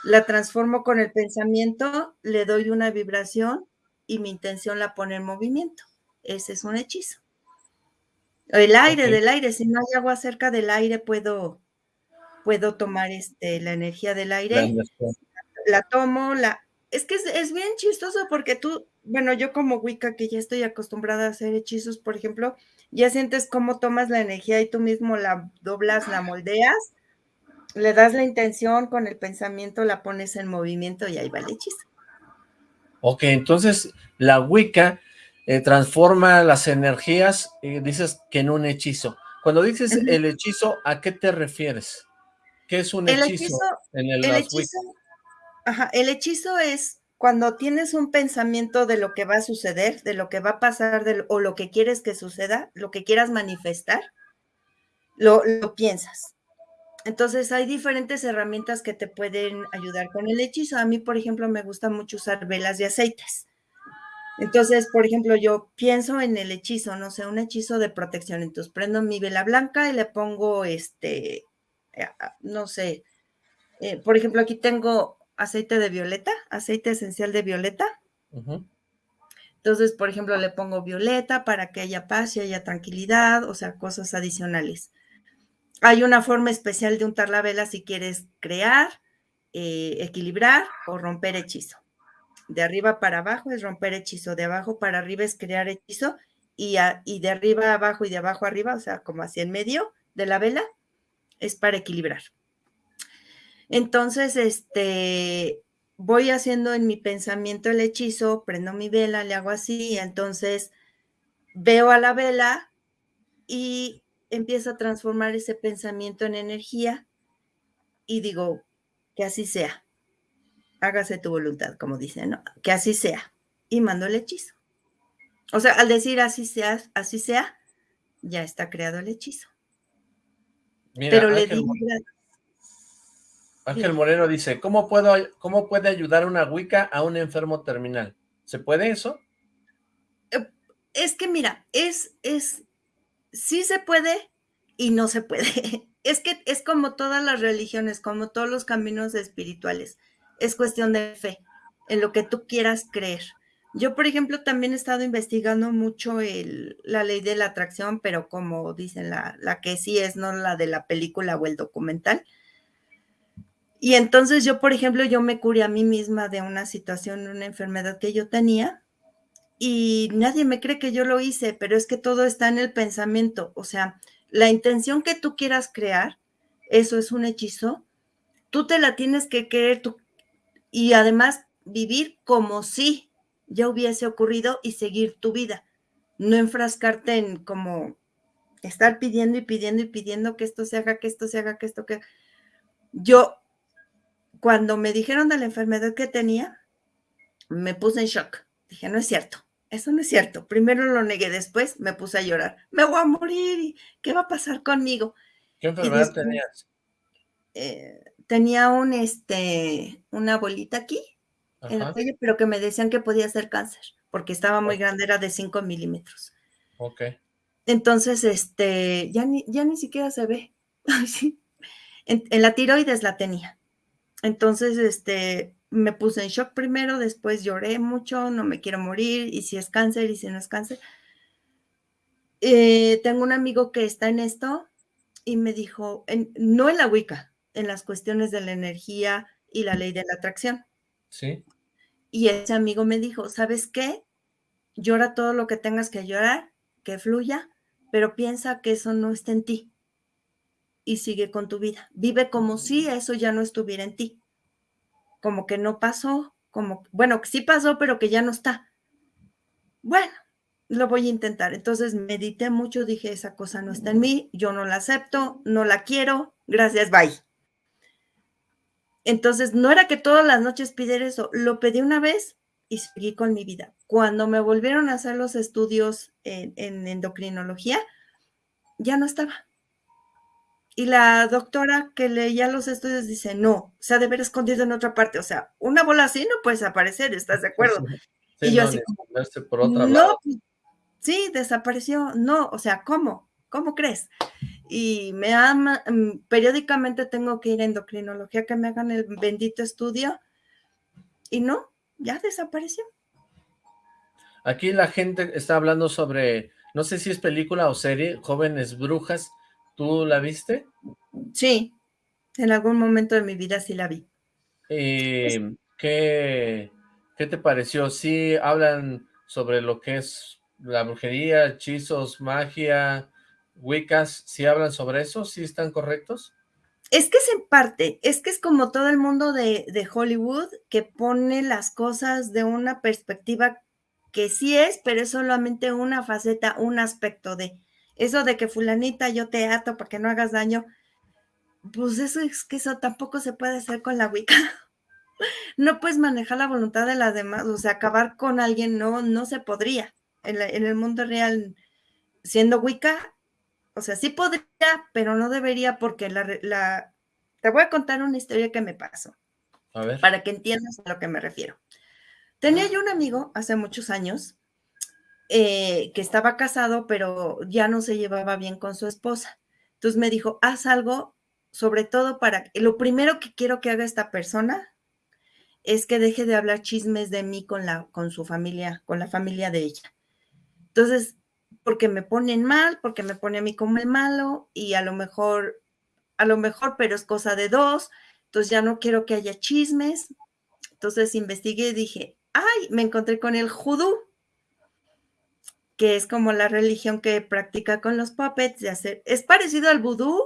la transformo con el pensamiento, le doy una vibración y mi intención la pone en movimiento. Ese es un hechizo. El aire del aire, si no hay agua cerca del aire, puedo, puedo tomar este, la energía del aire, la, tomo, la... Es que es, bien chistoso porque tú, bueno, yo como Wicca, que ya estoy acostumbrada a hacer hechizos, por ejemplo, ya sientes cómo tomas la energía y tú mismo la doblas, la moldeas, le das la intención con el pensamiento, la pones en movimiento y ahí va el hechizo. Ok, entonces la Wicca eh, transforma las energías, y dices que en un hechizo. Cuando dices el hechizo, ¿a qué te refieres? ¿Qué es un hechizo, en el, hechizo ajá, el hechizo es cuando tienes un pensamiento de lo que va a suceder, de lo que va a pasar, o lo que quieres que suceda, lo que quieras manifestar, lo, lo piensas. Entonces hay diferentes herramientas que te pueden ayudar con el hechizo. A mí, por ejemplo, me gusta mucho usar velas de aceites. Entonces, por ejemplo, yo pienso en el hechizo, no sé, un hechizo de protección. Entonces prendo mi vela blanca y le pongo este, no sé, eh, por ejemplo, aquí tengo aceite de violeta, aceite esencial de violeta. Entonces, por ejemplo, le pongo violeta para que haya paz y haya tranquilidad, o sea, cosas adicionales. Hay una forma especial de untar la vela si quieres crear, eh, equilibrar o romper hechizo. De arriba para abajo es romper hechizo, de abajo para arriba es crear hechizo y, de arriba abajo y de abajo arriba, o sea, como hacia el medio de la vela, es para equilibrar. Entonces, este, voy haciendo en mi pensamiento el hechizo, prendo mi vela, le hago así, y entonces veo a la vela y empiezo a transformar ese pensamiento en energía y digo, que así sea. Hágase tu voluntad, como dicen, ¿no? Que así sea. Y mando el hechizo. O sea, al decir así sea, así sea, ya está creado el hechizo. Pero le digo... Ángel Moreno dice, ¿cómo, puedo, ¿cómo puede ayudar una Wicca a un enfermo terminal? ¿Se puede eso? Eh, es que mira, es, es, sí se puede y no se puede. Es que es como todas las religiones, como todos los caminos espirituales. Es cuestión de fe, en lo que tú quieras creer. Yo, por ejemplo, también he estado investigando mucho la ley de la atracción, pero como dicen, la, la que sí es, no la de la película o el documental. Y entonces yo, por ejemplo, yo me curé a mí misma de una situación, una enfermedad que yo tenía, y nadie me cree que yo lo hice, pero es que todo está en el pensamiento. O sea, la intención que tú quieras crear, eso es un hechizo, tú te la tienes que creer tú, y además vivir como si ya hubiese ocurrido y seguir tu vida. No enfrascarte en como estar pidiendo y pidiendo y pidiendo que esto se haga, que esto se haga, que esto que... Yo, cuando me dijeron de la enfermedad que tenía, me puse en shock. Dije, no es cierto eso no es cierto. Primero lo negué, después me puse a llorar. Me voy a morir, ¿qué va a pasar conmigo? ¿Qué enfermedad tenías? Eh, tenía un, este, una bolita aquí, en el cuello, pero que me decían que podía ser cáncer, porque estaba muy grande, era de 5 milímetros. Ok. Entonces, este, ya ni, ya ni siquiera se ve. en, en la tiroides la tenía. Entonces, este, me puse en shock primero, después lloré mucho, no me quiero morir, y si es cáncer, y si no es cáncer. Eh, tengo un amigo que está en esto y me dijo, no en la Wicca, en las cuestiones de la energía y la ley de la atracción. Sí. Y ese amigo me dijo, ¿sabes qué? Llora todo lo que tengas que llorar, que fluya, pero piensa que eso no está en ti. Y sigue con tu vida. Vive como si eso ya no estuviera en ti como que no pasó, como, bueno, que sí pasó, pero que ya no está. Bueno, lo voy a intentar. Entonces medité mucho, dije, esa cosa no está en mí, yo no la acepto, no la quiero, gracias, bye. Entonces, no era que todas las noches pidiera eso, lo pedí una vez y seguí con mi vida. Cuando me volvieron a hacer los estudios en, en endocrinología, ya no estaba. Y la doctora que leía los estudios dice, no, se ha de haber escondido en otra parte. O sea, una bola así no puede desaparecer, ¿estás de acuerdo? y yo así, no, sí, desapareció. No, o sea, ¿cómo? ¿Cómo crees? Y me ama, mm, periódicamente tengo que ir a endocrinología que me hagan el bendito estudio. Y no, ya desapareció. Aquí la gente está hablando sobre, no sé si es película o serie, Jóvenes Brujas, ¿Tú la viste? Sí, en algún momento de mi vida sí la vi. Eh, ¿qué, ¿Qué te pareció? ¿Sí hablan sobre lo que es la brujería, hechizos, magia, wiccas? ¿Sí hablan sobre eso? ¿Sí están correctos? Es que es en parte, es que es como todo el mundo de, de Hollywood que pone las cosas de una perspectiva que sí es, pero es solamente una faceta, un aspecto de eso de que fulanita yo te ato para que no hagas daño, pues eso es que eso tampoco se puede hacer con la Wicca. No puedes manejar la voluntad de las demás, o sea, acabar con alguien no, no se podría. En, el mundo real, siendo Wicca, o sea, sí podría, pero no debería porque la, la... Te voy a contar una historia que me pasó. A ver. Para que entiendas a lo que me refiero. Tenía yo un amigo hace muchos años eh, que estaba casado, pero ya no se llevaba bien con su esposa. Entonces me dijo, haz algo, sobre todo para, lo primero que quiero que haga esta persona es que deje de hablar chismes de mí con, la, con su familia, con la familia de ella. Entonces, porque me ponen mal, porque me pone a mí como el malo y a lo mejor, a lo mejor, pero es cosa de dos, entonces ya no quiero que haya chismes. Entonces investigué y dije, ay, me encontré con el judú, que es como la religión que practica con los puppets de hacer, es parecido al vudú,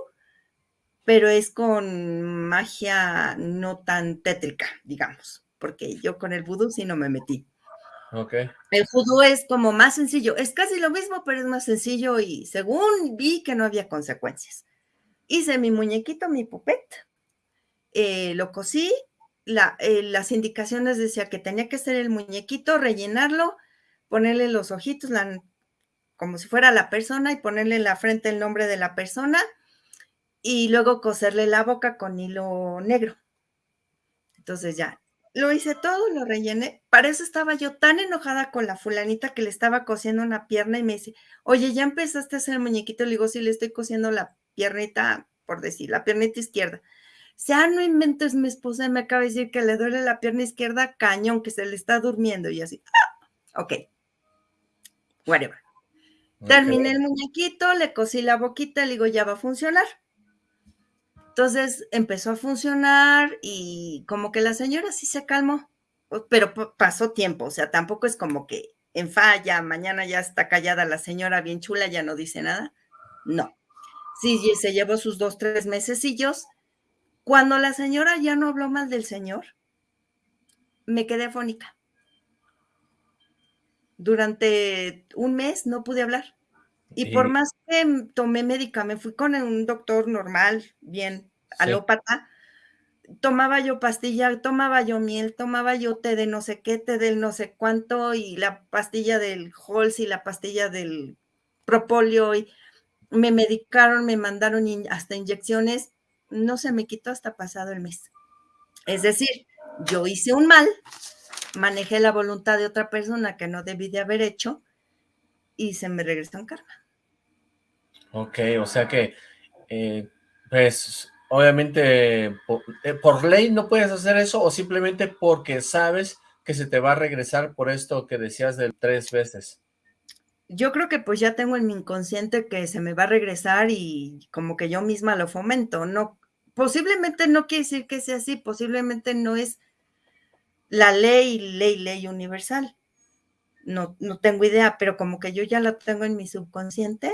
pero es con magia no tan tétrica, digamos, porque yo con el vudú sí no me metí. Okay. El vudú es como más sencillo, es casi lo mismo, pero es más sencillo y según vi que no había consecuencias. Hice mi muñequito, mi puppet, eh, lo cosí, la, eh, las indicaciones decía que tenía que ser el muñequito, rellenarlo, ponerle los ojitos, como si fuera la persona y ponerle en la frente el nombre de la persona y luego coserle la boca con hilo negro. Entonces ya, lo hice todo, lo rellené. Para eso estaba yo tan enojada con la fulanita que le estaba cosiendo una pierna y me dice, oye, ¿ya empezaste a hacer el muñequito? Le digo, sí, le estoy cosiendo la piernita, por decir, la piernita izquierda. Si, ah, no inventes, mi esposa me acaba de decir que le duele la pierna izquierda cañón, que se le está durmiendo. Y así, ah, ok, whatever. Terminé el muñequito, le cosí la boquita, le digo, ya va a funcionar. Entonces empezó a funcionar y como que la señora sí se calmó, pero pasó tiempo, o sea, tampoco es como que en falla, mañana ya está callada la señora bien chula, ya no dice nada. No. Sí, se llevó sus dos, tres mesecillos. Cuando la señora ya no habló mal del señor, me quedé afónica. Durante un mes no pude hablar. Y por más que tomé medicamento, fui con un doctor normal, bien alópata, tomaba yo pastilla, tomaba yo miel, tomaba yo té de no sé qué, té del no sé cuánto, y la pastilla del Halls y la pastilla del propóleo, y me medicaron, me mandaron hasta inyecciones, no se me quitó hasta pasado el mes. Es decir, yo hice un mal, manejé la voluntad de otra persona que no debí de haber hecho, y se me regresó en karma. Ok, o sea que, eh, pues, obviamente, eh, por, ley no puedes hacer eso o simplemente porque sabes que se te va a regresar por esto que decías de tres veces. Yo creo que pues ya tengo en mi inconsciente que se me va a regresar y como que yo misma lo fomento, no, posiblemente no quiere decir que sea así, posiblemente no es la ley, ley, ley universal. No, no tengo idea, pero como que yo ya lo tengo en mi subconsciente,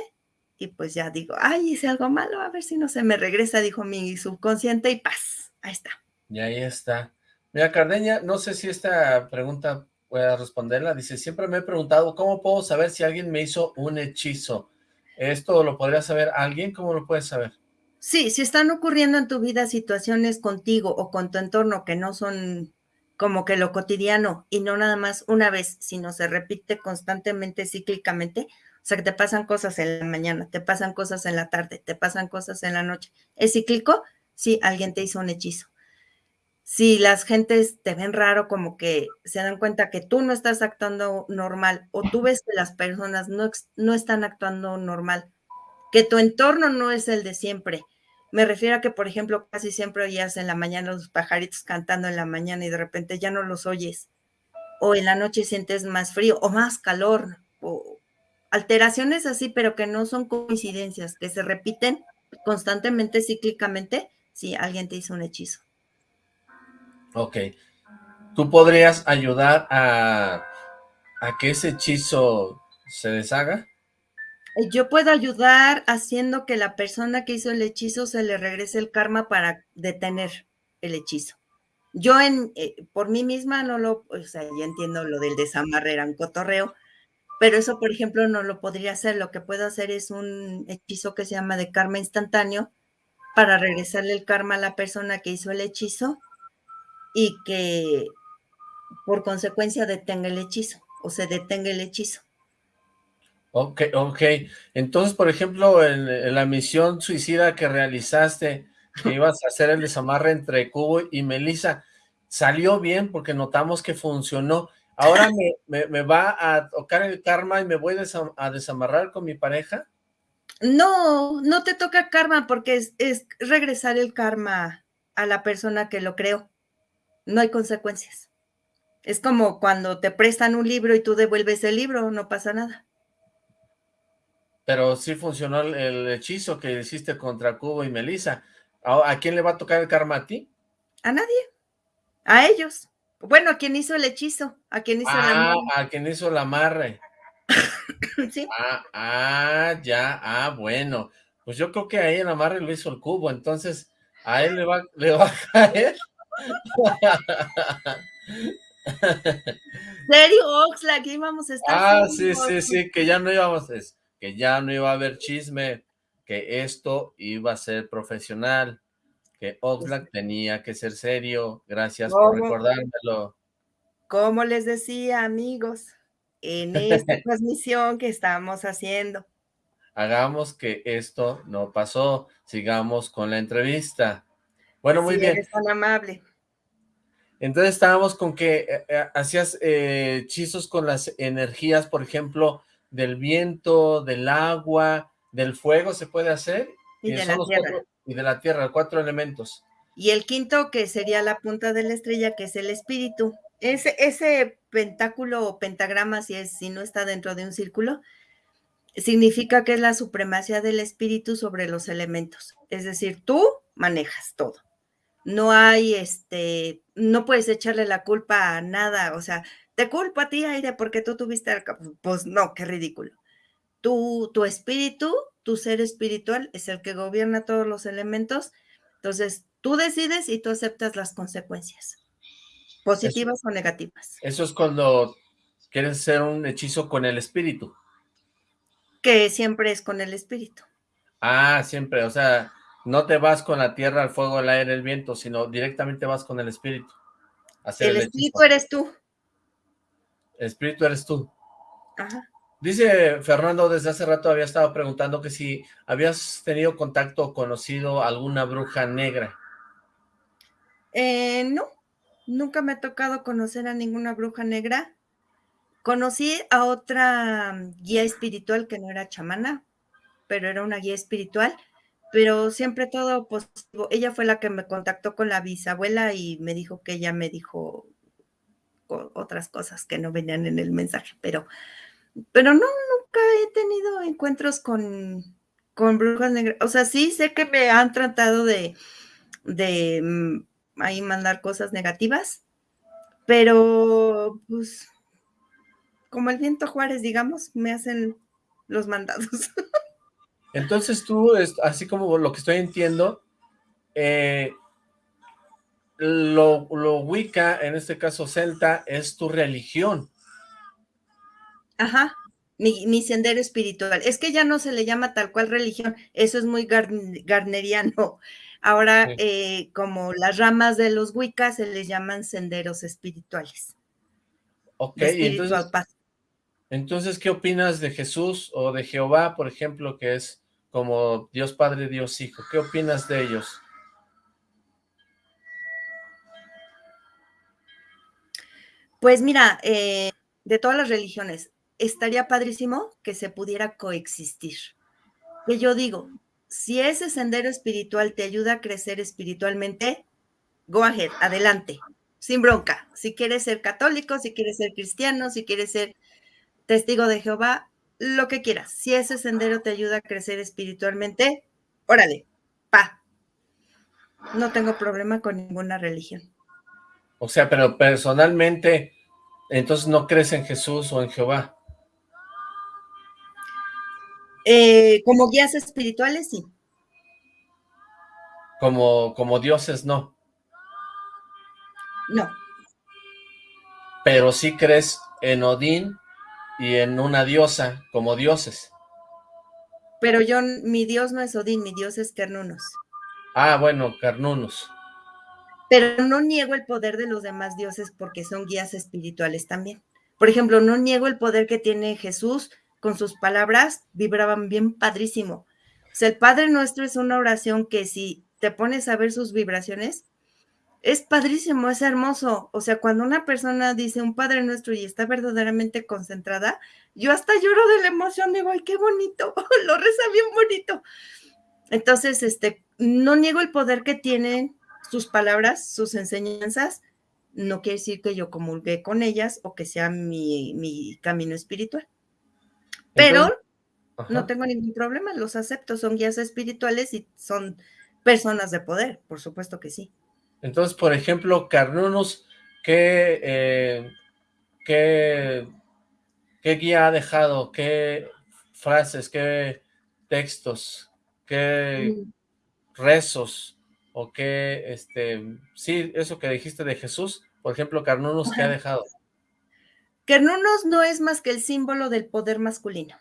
y pues ya digo, ay, hice algo malo, a ver si no se me regresa, dijo mi subconsciente y paz, ahí está. Y ahí está. Mira, Cardeña, no sé si esta pregunta pueda responderla, dice, siempre me he preguntado, ¿cómo puedo saber si alguien me hizo un hechizo? ¿Esto lo podría saber alguien? ¿Cómo lo puedes saber? Sí, si están ocurriendo en tu vida situaciones contigo o con tu entorno que no son como que lo cotidiano y no nada más una vez, sino se repite constantemente, cíclicamente, o sea, que te pasan cosas en la mañana, te pasan cosas en la tarde, te pasan cosas en la noche. ¿Es cíclico? Sí, alguien te hizo un hechizo. Si las gentes te ven raro, como que se dan cuenta que tú no estás actuando normal o tú ves que las personas no, no están actuando normal, que tu entorno no es el de siempre. Me refiero a que, por ejemplo, casi siempre oías en la mañana los pajaritos cantando en la mañana y de repente ya no los oyes. O en la noche sientes más frío o más calor o, alteraciones así, pero que no son coincidencias, que se repiten constantemente, cíclicamente, si alguien te hizo un hechizo. Ok. ¿Tú podrías ayudar a, a que ese hechizo se deshaga? Eh, yo puedo ayudar haciendo que la persona que hizo el hechizo se le regrese el karma para detener el hechizo. Yo en, eh, por mí misma no lo, o sea, ya entiendo lo del desamarre, era cotorreo, pero eso, por ejemplo, no lo podría hacer. Lo que puedo hacer es un hechizo que se llama de karma instantáneo para regresarle el karma a la persona que hizo el hechizo y que por consecuencia detenga el hechizo o se detenga el hechizo. Ok, ok. Entonces, por ejemplo, en, la misión suicida que realizaste, que ibas a hacer el desamarre entre Cubo y Melissa, salió bien porque notamos que funcionó, ¿Ahora me, va a tocar el karma y me voy a desamarrar con mi pareja? No, no te toca karma porque es, es regresar el karma a la persona que lo creó. No hay consecuencias. Es como cuando te prestan un libro y tú devuelves el libro, no pasa nada. Pero sí funcionó el, hechizo que hiciste contra Cubo y Melissa. ¿A, quién le va a tocar el karma a ti? A nadie. A ellos. Bueno, a quien hizo el hechizo, a quien hizo ah, a quien hizo el amarre. sí. Ah, ah, ya, ah, bueno. Pues yo creo que ahí el amarre lo hizo el cubo, entonces a él le va, le va a caer. ¿Serio, Oxlack? íbamos a estar. Ah, sí, sí, sí, que ya no íbamos, es, que ya no iba a haber chisme, que esto iba a ser profesional, que Oxlack tenía que ser serio. Gracias por recordármelo. Como les decía, amigos, en esta transmisión que estamos haciendo. Hagamos que esto no pasó. Sigamos con la entrevista. Bueno, muy bien. Eres tan amable. Entonces estábamos con que eh, eh, hacías eh, hechizos con las energías, por ejemplo, del viento, del agua, del fuego, ¿se puede hacer? Y, de la tierra. y de la tierra, cuatro elementos. Y el quinto, que sería la punta de la estrella, que es el espíritu. Ese, ese pentáculo o pentagrama, si, es, si no está dentro de un círculo, significa que es la supremacía del espíritu sobre los elementos. Es decir, tú manejas todo no hay, este, no puedes echarle la culpa a nada, o sea, te culpa a ti, aire, porque tú tuviste, el, pues no, qué ridículo. Tu, tu espíritu, tu ser espiritual es el que gobierna todos los elementos, entonces tú decides y tú aceptas las consecuencias, positivas o negativas. Eso es cuando quieres hacer un hechizo con el espíritu. Que siempre es con el espíritu. Ah, siempre, o sea, no te vas con la tierra, el fuego, el aire, el viento, sino directamente vas con el espíritu. el, espíritu eres tú. Espíritu eres tú. Ajá. Dice Fernando, desde hace rato había estado preguntando que si habías tenido contacto o conocido alguna bruja negra. Eh, no, nunca me ha tocado conocer a ninguna bruja negra. Conocí a otra guía espiritual que no era chamana, pero era una guía espiritual pero siempre todo positivo. Ella fue la que me contactó con la bisabuela y me dijo que ella me dijo otras cosas que no venían en el mensaje, pero, pero no, nunca he tenido encuentros con, con brujas negras. O sea, sí sé que me han tratado de, de mm, ahí mandar cosas negativas, pero pues como el viento Juárez, digamos, me hacen los mandados. Entonces tú, así como lo que estoy entiendo, eh, lo, lo Wicca, en este caso Celta, es tu religión. Ajá, mi, sendero espiritual. Es que ya no se le llama tal cual religión, eso es muy garneriano. Ahora, eh, como las ramas de los Wicca se les llaman senderos espirituales. Ok, entonces, entonces, ¿qué opinas de Jesús o de Jehová, por ejemplo, que es como Dios Padre, Dios Hijo? ¿Qué opinas de ellos? Pues mira, eh, de todas las religiones, estaría padrísimo que se pudiera coexistir. Que yo digo, si ese sendero espiritual te ayuda a crecer espiritualmente, go ahead, adelante, sin bronca. Si quieres ser católico, si quieres ser cristiano, si quieres ser testigo de Jehová, lo que quieras. Si ese sendero te ayuda a crecer espiritualmente, órale, pa. No tengo problema con ninguna religión. O sea, pero personalmente, entonces no crees en Jesús o en Jehová. Eh, como guías espirituales, sí. Como, como dioses, no. No. Pero sí crees en Odín y en una diosa como dioses. Pero yo, mi dios no es Odín, mi dios es Carnunos. Ah, bueno, Carnunos. Pero no niego el poder de los demás dioses porque son guías espirituales también. Por ejemplo, no niego el poder que tiene Jesús con sus palabras, vibraban bien padrísimo. O sea, el Padre Nuestro es una oración que si te pones a ver sus vibraciones, es padrísimo, es hermoso. O sea, cuando una persona dice un Padre Nuestro y está verdaderamente concentrada, yo hasta lloro de la emoción, digo, ay, qué bonito, lo reza bien bonito. Entonces, este, no niego el poder que tienen sus palabras, sus enseñanzas, no quiere decir que yo comulgué con ellas o que sea mi, camino espiritual. Pero no tengo ningún problema, los acepto, son guías espirituales y son personas de poder, por supuesto que sí. Entonces, por ejemplo, Carnunus, ¿qué, eh, qué, qué guía ha dejado? ¿Qué frases, qué textos, qué mm. rezos o qué, este, sí, eso que dijiste de Jesús, por ejemplo, Carnunus, ¿qué ha dejado? Carnunus no es más que el símbolo del poder masculino.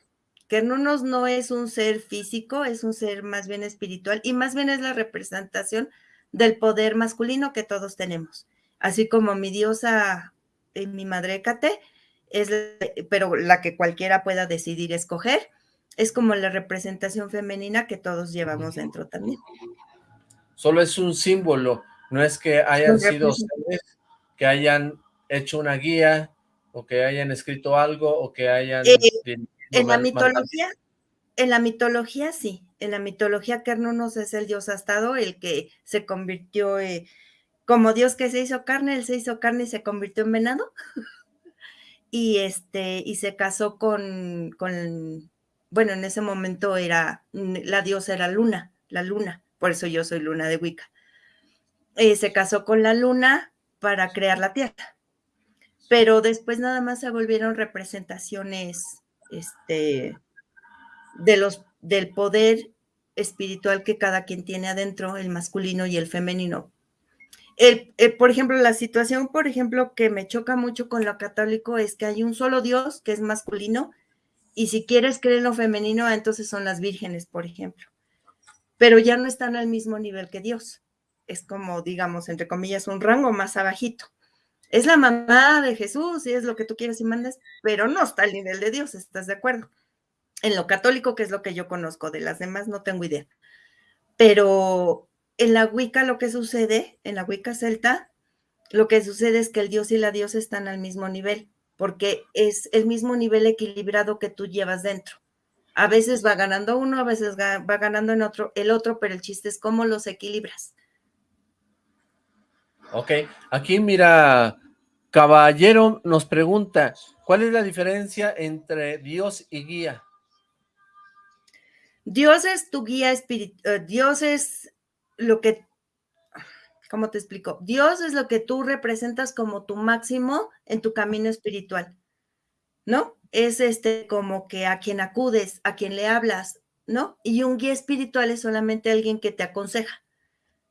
Carnunus no es un ser físico, es un ser más bien espiritual y más bien es la representación del poder masculino que todos tenemos. Así como mi diosa, eh, mi madre Cate, es, pero la que cualquiera pueda decidir escoger, es como la representación femenina que todos llevamos dentro también. Solo es un símbolo, no es que hayan sido seres que hayan hecho una guía, o que hayan escrito algo, o que hayan... Eh, en la mitología, en la mitología sí, en la mitología Carnunos es el dios astado, el que se convirtió, eh, como dios que se hizo carne, él se hizo carne y se convirtió en venado. y este, y se casó con, con, bueno, en ese momento era, la diosa era Luna, la luna, por eso yo soy Luna de Wicca. Eh, se casó con la luna para crear la tierra. Pero después nada más se volvieron representaciones este, de los, del poder espiritual que cada quien tiene adentro, el masculino y el femenino. Eh, por ejemplo, la situación, por ejemplo, que me choca mucho con lo católico es que hay un solo Dios que es masculino y si quieres creer en lo femenino, entonces son las vírgenes, por ejemplo. Pero ya no están al mismo nivel que Dios. Es como, digamos, entre comillas, un rango más abajito. Es la mamá de Jesús y es lo que tú quieres y mandes, pero no está al nivel de Dios, ¿estás de acuerdo? en lo católico, que es lo que yo conozco, de las demás no tengo idea. Pero en la Wicca lo que sucede, en la Wicca celta, lo que sucede es que el dios y la diosa están al mismo nivel, porque es el mismo nivel equilibrado que tú llevas dentro. A veces va ganando uno, a veces va ganando en otro, el otro, pero el chiste es cómo los equilibras. Ok, aquí mira, Caballero nos pregunta, ¿cuál es la diferencia entre Dios y guía? Dios es tu guía espiritual, eh, Dios es lo que, ¿cómo te explico? Dios es lo que tú representas como tu máximo en tu camino espiritual, ¿no? Es este como que a quien acudes, a quien le hablas, ¿no? Y un guía espiritual es solamente alguien que te aconseja.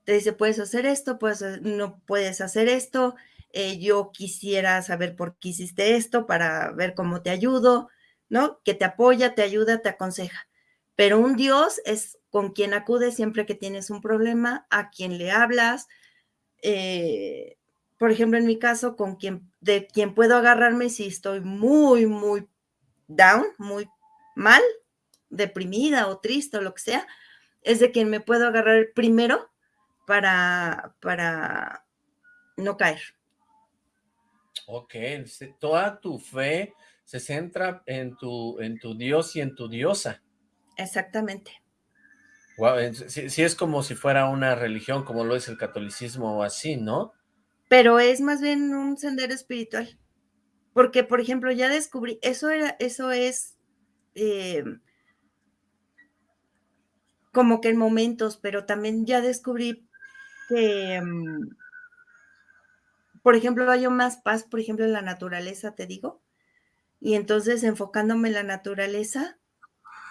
Te dice, puedes hacer esto, puedes, no puedes hacer esto, eh, yo quisiera saber por qué hiciste esto para ver cómo te ayudo, ¿no? Que te apoya, te ayuda, te aconseja pero un Dios es con quien acudes siempre que tienes un problema, a quien le hablas. Eh, por ejemplo, en mi caso, con quien, de quien puedo agarrarme si estoy muy, muy down, muy mal, deprimida o triste o lo que sea, es de quien me puedo agarrar primero para, para no caer. Ok, toda tu fe se centra en tu, en tu Dios y en tu diosa. Exactamente. Wow, sí, es como si fuera una religión, como lo es el catolicismo o así, ¿no? Pero es más bien un sendero espiritual. Porque, por ejemplo, ya descubrí, eso era, eso es eh, como que en momentos, pero también ya descubrí que, mm, por ejemplo, hay más paz, por ejemplo, en la naturaleza, te digo. Y entonces enfocándome en la naturaleza,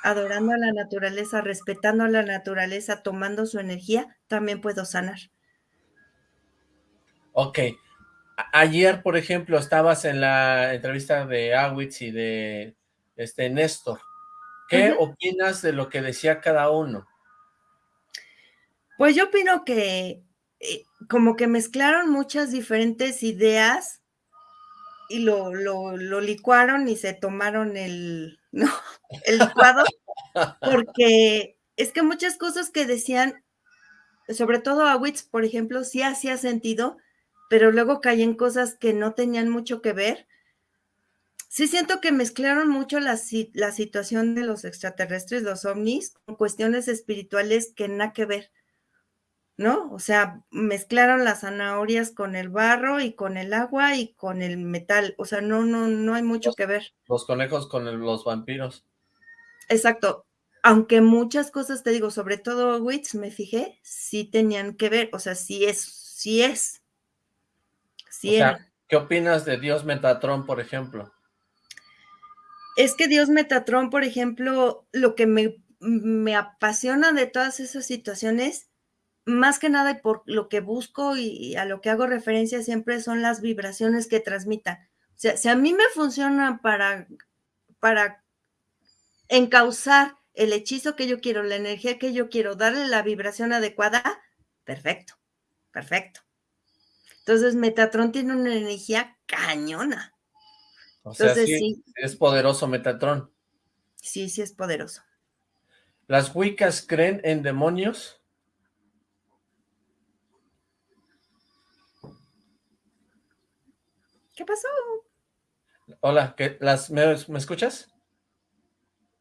adorando a la naturaleza, respetando a la naturaleza, tomando su energía, también puedo sanar. Ok. Ayer, por ejemplo, estabas en la entrevista de Awitz y de este Néstor. ¿Qué opinas de lo que decía cada uno? Pues yo opino que eh, como que mezclaron muchas diferentes ideas y lo, lo, lo licuaron y se tomaron el, ¿no? El licuado, porque es que muchas cosas que decían sobre todo a por ejemplo, sí hacía sentido, pero luego caí en cosas que no tenían mucho que ver. Sí siento que mezclaron mucho la, la situación de los extraterrestres, los ovnis, con cuestiones espirituales que nada que ver. ¿no? O sea, mezclaron las zanahorias con el barro y con el agua y con el metal. O sea, no, no, no hay mucho que ver. Los conejos con los vampiros. Exacto. Aunque muchas cosas, te digo, sobre todo Wits, me fijé, sí tenían que ver. O sea, sí es, sí es. Sí o sea, ¿qué opinas de Dios Metatron, por ejemplo? Es que Dios Metatron, por ejemplo, lo que me, me apasiona de todas esas situaciones más que nada y por lo que busco y, a lo que hago referencia siempre son las vibraciones que transmitan. O sea, si a mí me funciona para, para encauzar el hechizo que yo quiero, la energía que yo quiero, darle la vibración adecuada, perfecto, perfecto. Entonces, Metatron tiene una energía cañona. O sea, sí, es poderoso Metatron. Sí, sí es poderoso. ¿Las Wiccas creen en demonios? ¿Qué pasó? Hola, ¿qué, las, ¿me, escuchas?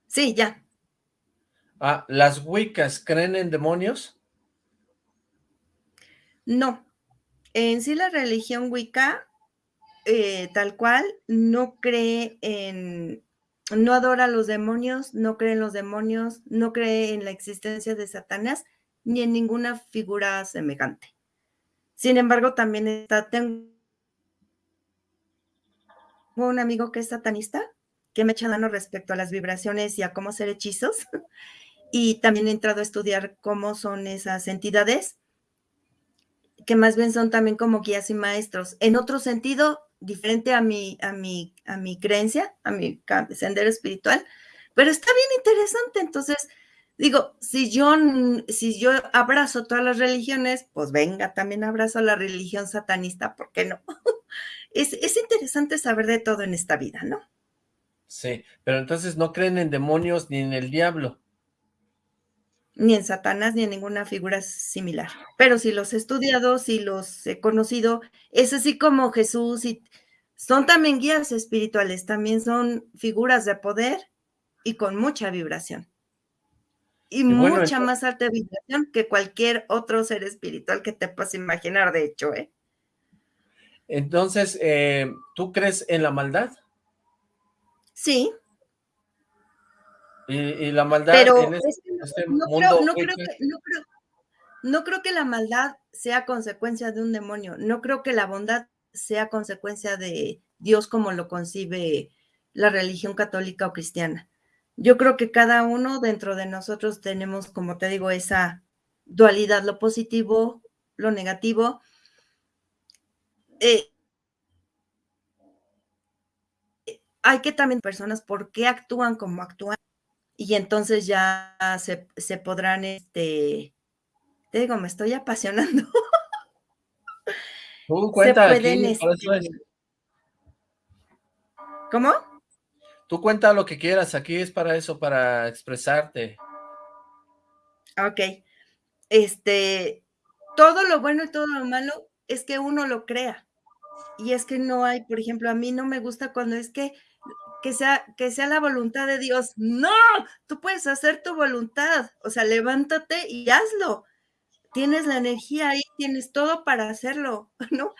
Sí, ya. Ah, ¿las Wiccas creen en demonios? No. En sí la religión Wicca, eh, tal cual, no cree en, no adora a los demonios, no cree en los demonios, no cree en la existencia de Satanás, ni en ninguna figura semejante. Sin embargo, también está, tengo un amigo que es satanista, que me echa mano respecto a las vibraciones y a cómo hacer hechizos. Y también he entrado a estudiar cómo son esas entidades, que más bien son también como guías y maestros. En otro sentido, diferente a mi, a mi, a mi creencia, a mi sendero espiritual, pero está bien interesante. Entonces, digo, si yo, si yo abrazo todas las religiones, pues venga, también abrazo la religión satanista, ¿por qué no? es, interesante saber de todo en esta vida, ¿no? Sí, pero entonces no creen en demonios ni en el diablo. Ni en Satanás, ni en ninguna figura similar. Pero si los he estudiado, si los he conocido, es así como Jesús y son también guías espirituales, también son figuras de poder y con mucha vibración. Y, mucha más alta vibración que cualquier otro ser espiritual que te puedas imaginar, de hecho, ¿eh? Entonces, eh, ¿tú crees en la maldad? Sí. Y, la maldad en este, mundo... no, creo que, no creo que la maldad sea consecuencia de un demonio. No creo que la bondad sea consecuencia de Dios como lo concibe la religión católica o cristiana. Yo creo que cada uno dentro de nosotros tenemos, como te digo, esa dualidad, lo positivo, lo negativo, eh, hay que también personas por qué actúan como actúan y entonces ya se, podrán, este, te digo, me estoy apasionando. Tú cuenta este ¿Cómo? Tú cuenta lo que quieras, aquí es para eso, para expresarte. Ok. Este, todo lo bueno y todo lo malo es que uno lo crea. Y es que no hay, por ejemplo, a mí no me gusta cuando es que que sea, que sea la voluntad de Dios. No, tú puedes hacer tu voluntad. O sea, levántate y hazlo. Tienes la energía ahí, tienes todo para hacerlo, ¿no?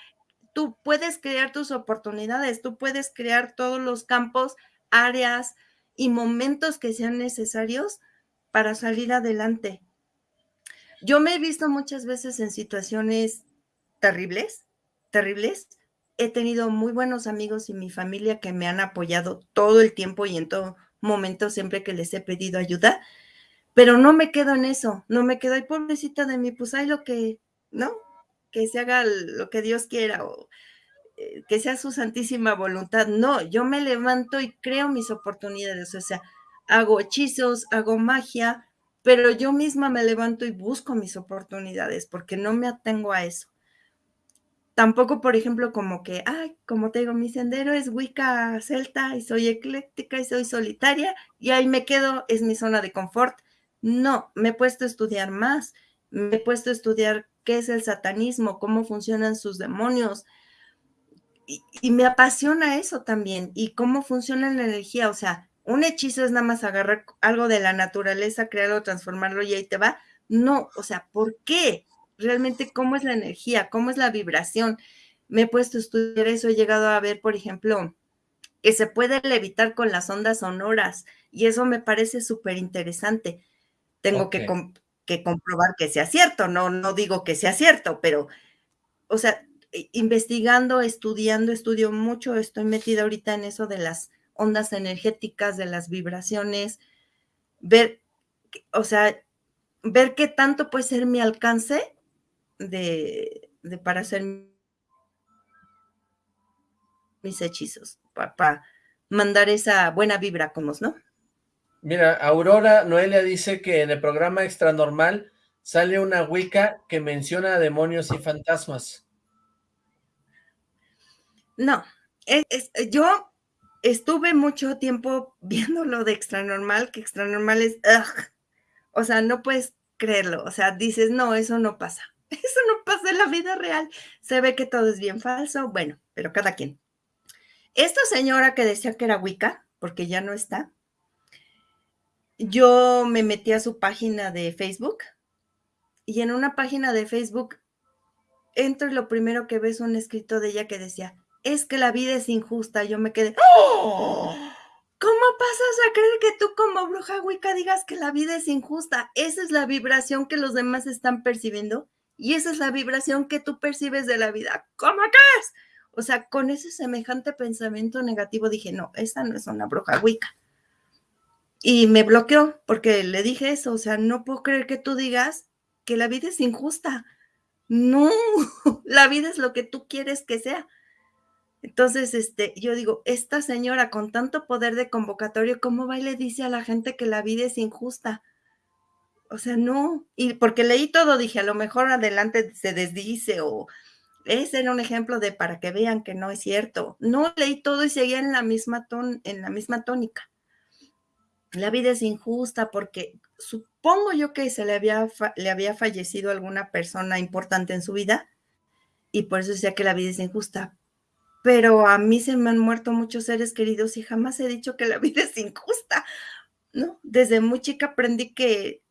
Tú puedes crear tus oportunidades, tú puedes crear todos los campos, áreas y momentos que sean necesarios para salir adelante. Yo me he visto muchas veces en situaciones terribles, terribles. He tenido muy buenos amigos y mi familia que me han apoyado todo el tiempo y en todo momento siempre que les he pedido ayuda, pero no me quedo en eso, no me quedo, ahí pobrecita de mí, pues hay lo que, ¿no? Que se haga lo que Dios quiera o eh, que sea su santísima voluntad. No, yo me levanto y creo mis oportunidades, o sea, hago hechizos, hago magia, pero yo misma me levanto y busco mis oportunidades porque no me atengo a eso tampoco, por ejemplo, como que, ay, como te digo, mi sendero es Wicca celta y soy ecléctica y soy solitaria y ahí me quedo, es mi zona de confort. No, me he puesto a estudiar más, Me he puesto a estudiar qué es el satanismo, cómo funcionan sus demonios. Y, y me apasiona eso también, y cómo funciona la energía. O sea, un hechizo es nada más agarrar algo de la naturaleza, crearlo, transformarlo y ahí te va. No, o sea, ¿por qué? Realmente, ¿cómo es la energía? ¿Cómo es la vibración? Me he puesto a estudiar eso, he llegado a ver, por ejemplo, que se puede levitar con las ondas sonoras y eso me parece súper interesante. Tengo que, que, comprobar que sea cierto, no, no digo que sea cierto, pero, o sea, investigando, estudiando, estudio mucho, estoy metida ahorita en eso de las ondas energéticas, de las vibraciones, ver, o sea, ver qué tanto puede ser mi alcance de, de para hacer mis hechizos, para, mandar esa buena vibra como, ¿no? Mira, Aurora Noelia dice que en el programa Extra Normal sale una Wicca que menciona demonios y fantasmas. No, yo estuve mucho tiempo viendo lo de extra normal, que extra normal es, o sea, no puedes creerlo, o sea, dices, no, eso no pasa, eso no pasa en la vida real, se ve que todo es bien falso, bueno, pero cada quien. Esta señora que decía que era Wicca, porque ya no está, yo me metí a su página de Facebook y en una página de Facebook entro y lo primero que ves es un escrito de ella que decía, es que la vida es injusta. Yo me quedé, ¡Oh! ¿cómo pasas a creer que tú como bruja Wicca digas que la vida es injusta? Esa es la vibración que los demás están percibiendo y esa es la vibración que tú percibes de la vida. ¿Cómo que es? O sea, con ese semejante pensamiento negativo dije, no, esa no es una bruja Wicca. Y me bloqueó porque le dije eso, o sea, no puedo creer que tú digas que la vida es injusta. No, la vida es lo que tú quieres que sea. Entonces, este, yo digo, esta señora con tanto poder de convocatorio, ¿cómo va y le dice a la gente que la vida es injusta? O sea, no. Y porque leí todo, dije, a lo mejor adelante se desdice o ese era un ejemplo de para que vean que no es cierto. No leí todo y seguía en la misma ton, en la misma tónica. La vida es injusta porque supongo yo que se le había, le había fallecido alguna persona importante en su vida y por eso decía que la vida es injusta pero a mí se me han muerto muchos seres queridos y jamás he dicho que la vida es injusta, ¿no? Desde muy chica aprendí que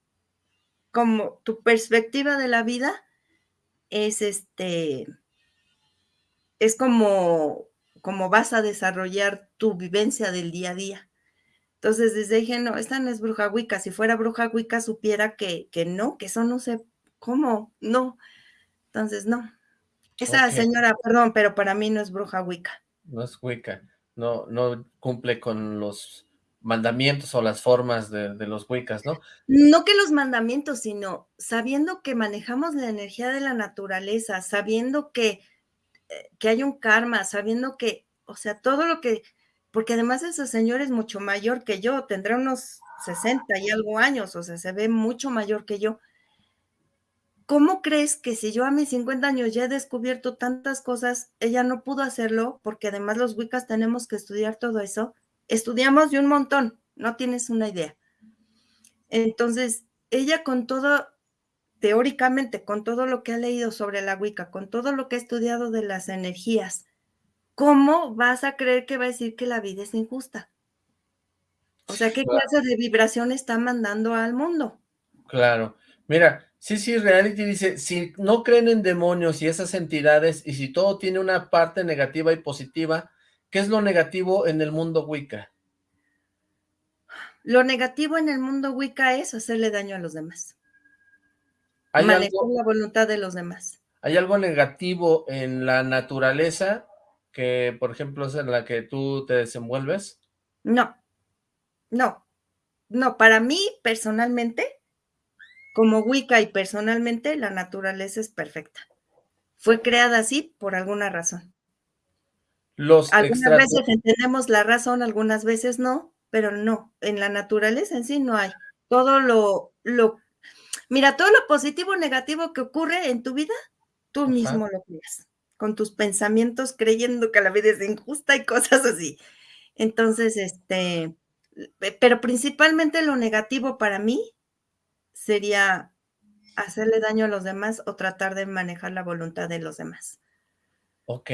como tu perspectiva de la vida es este, es como, como vas a desarrollar tu vivencia del día a día. Entonces, desde dije, no, esta no es bruja wicca. Si fuera bruja wicca, supiera que, que no, que eso no sé cómo, no. Entonces, no, esa señora, perdón, pero para mí no es bruja Wicca. No es Wicca, no, no cumple con los mandamientos o las formas de, los Wiccas, ¿no? No que los mandamientos, sino sabiendo que manejamos la energía de la naturaleza, sabiendo que, eh, que hay un karma, sabiendo que, o sea, todo lo que, porque además ese señor es mucho mayor que yo, tendrá unos 60 y algo años, o sea, se ve mucho mayor que yo. ¿cómo crees que si yo a mis 50 años ya he descubierto tantas cosas, ella no pudo hacerlo? Porque además los Wiccas tenemos que estudiar todo eso. Estudiamos de un montón, no tienes una idea. Entonces, ella con todo, teóricamente, con todo lo que ha leído sobre la Wicca, con todo lo que ha estudiado de las energías, ¿cómo vas a creer que va a decir que la vida es injusta? O sea, ¿qué clase de vibración está mandando al mundo? Claro. Mira, Sí, sí, Reality dice, si no creen en demonios y esas entidades, y si todo tiene una parte negativa y positiva, ¿qué es lo negativo en el mundo Wicca? Lo negativo en el mundo Wicca es hacerle daño a los demás. Manejar la voluntad de los demás. ¿Hay algo negativo en la naturaleza que, por ejemplo, es en la que tú te desenvuelves? No, no, no, para mí personalmente como Wicca y personalmente, la naturaleza es perfecta. Fue creada así por alguna razón. Los algunas veces entendemos la razón, algunas veces no, pero no, en la naturaleza en sí no hay. Todo lo, lo, mira, todo lo positivo o negativo que ocurre en tu vida, tú mismo lo creas, con tus pensamientos creyendo que la vida es injusta y cosas así. Entonces, este, pero principalmente lo negativo para mí sería hacerle daño a los demás o tratar de manejar la voluntad de los demás. Ok.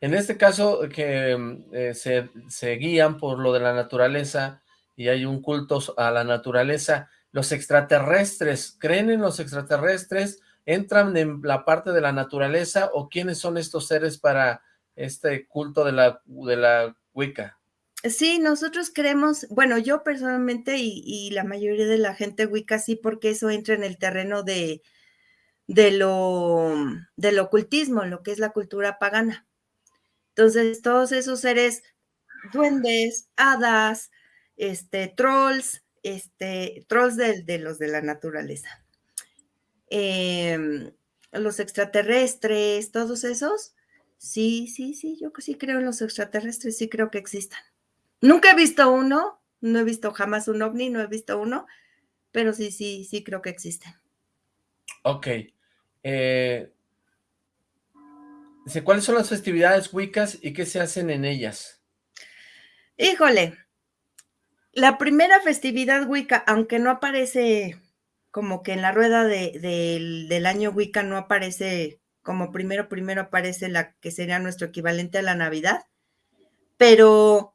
En este caso, que eh, se, guían por lo de la naturaleza y hay un culto a la naturaleza, ¿los extraterrestres creen en los extraterrestres? ¿Entran en la parte de la naturaleza o quiénes son estos seres para este culto de la, de la Wicca? Sí, nosotros creemos, bueno, yo personalmente y, y, la mayoría de la gente Wicca sí, porque eso entra en el terreno de, de lo, del ocultismo, lo que es la cultura pagana. Entonces, todos esos seres, duendes, hadas, este, trolls, este, trolls de, los de la naturaleza, eh, los extraterrestres, todos esos, sí, sí, sí, yo sí creo en los extraterrestres, sí creo que existan. Nunca he visto uno, no he visto jamás un ovni, no he visto uno, pero sí, sí, sí creo que existen. Ok. Eh, dice, ¿cuáles son las festividades wiccas y qué se hacen en ellas? Híjole, la primera festividad wicca, aunque no aparece como que en la rueda de, de, del año wicca no aparece como primero, primero aparece la que sería nuestro equivalente a la Navidad, pero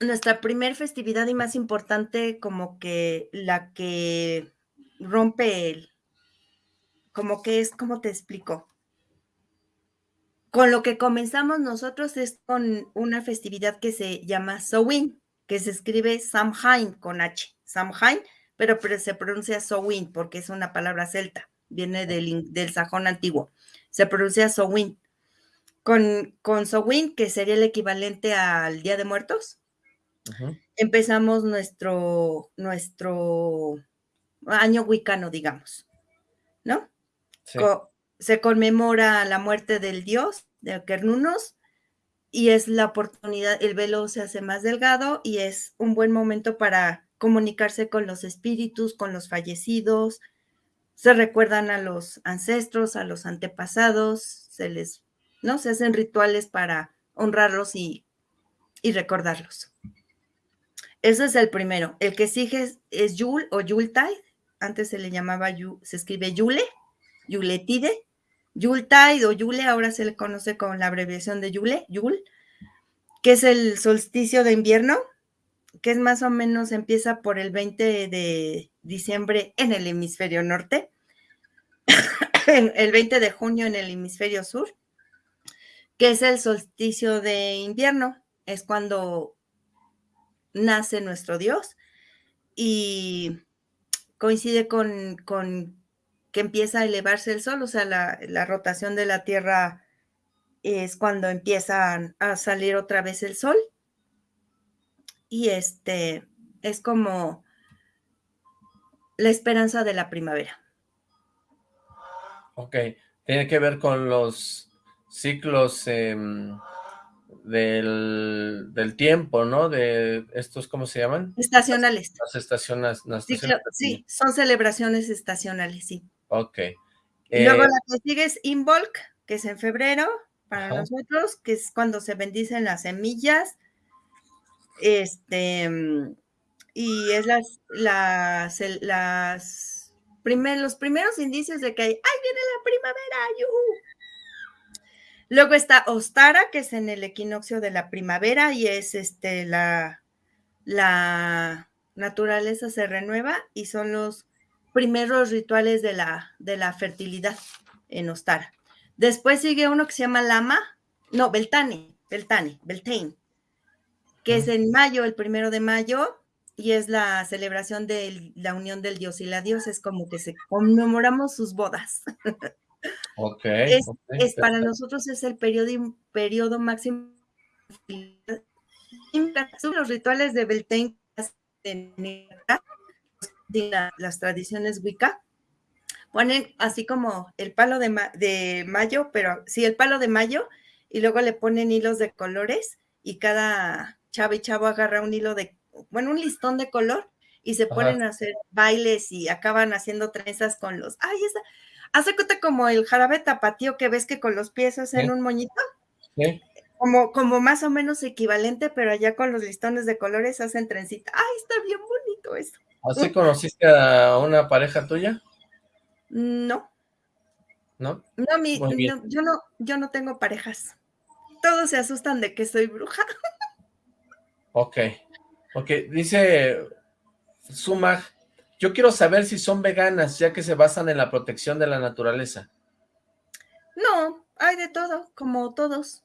nuestra primer festividad y más importante como que la que rompe el, como que es, ¿cómo te explico? Con lo que comenzamos nosotros es con una festividad que se llama Samhain, que se escribe Samhain con H, Samhain, pero, pero se pronuncia Samhain porque es una palabra celta, viene del, del sajón antiguo, se pronuncia Samhain. Con, con Samhain, que sería el equivalente al Día de Muertos, uh -huh. empezamos nuestro, nuestro año wicano, digamos, ¿no? Se conmemora la muerte del dios, de Kernunos, y es la oportunidad, el velo se hace más delgado y es un buen momento para comunicarse con los espíritus, con los fallecidos, se recuerdan a los ancestros, a los antepasados, se les, ¿no? Se hacen rituales para honrarlos y, y recordarlos. Ese es el primero. El que sigue es, es Yule o Yuletide. Antes se le llamaba, se escribe Yule, Yuletide. Yuletide o Yule, ahora se le conoce con la abreviación de Yule, Yule, que es el solsticio de invierno, que es más o menos, empieza por el 20 de diciembre en el hemisferio norte, el 20 de junio en el hemisferio sur, que es el solsticio de invierno, es cuando nace nuestro Dios y coincide con, con que empieza a elevarse el sol, o sea, la, la, rotación de la Tierra es cuando empieza a salir otra vez el sol. Y este es como la esperanza de la primavera. Ok, tiene que ver con los ciclos eh, del, del, tiempo, ¿no? De estos, ¿cómo se llaman? Estacionales. Las, las estaciones. Las sí, estaciones sí, son celebraciones estacionales, sí. Ok. Y luego eh, la que sigue es Involk, que es en febrero para ajá. nosotros, que es cuando se bendicen las semillas. Este, y es las, las, las primer, los primeros indicios de que hay, ¡ay, viene la primavera! ¡Yuhu! Luego está Ostara, que es en el equinoccio de la primavera y es este, la, la naturaleza se renueva y son los primeros rituales de la, de la fertilidad en Ostara. Después sigue uno que se llama Lama, no, Beltane, Beltane, Beltane, que uh -huh. es en mayo, el primero de mayo, y es la celebración de la unión del dios y la diosa, es como que se conmemoramos sus bodas. Es, okay es para nosotros es el periodo, periodo máximo. Los rituales de Beltane las tradiciones Wicca, ponen así como el palo de, ma de, mayo, pero sí, el palo de mayo, y luego le ponen hilos de colores, y cada chavo y chavo agarra un hilo de, bueno, un listón de color, y se ponen Ajá. a hacer bailes y acaban haciendo trenzas con los, ay, esa, hace cuenta como el jarabe tapatío que ves que con los pies hacen un moñito. ¿Sí? Como, como más o menos equivalente, pero allá con los listones de colores hacen trencita. ¡Ay, está bien bonito eso! ¿Así conociste a una pareja tuya? No. ¿No? No, mi, yo no, yo no tengo parejas. Todos se asustan de que soy bruja. Ok. Ok, dice Sumag, yo quiero saber si son veganas, ya que se basan en la protección de la naturaleza. No, hay de todo, como todos.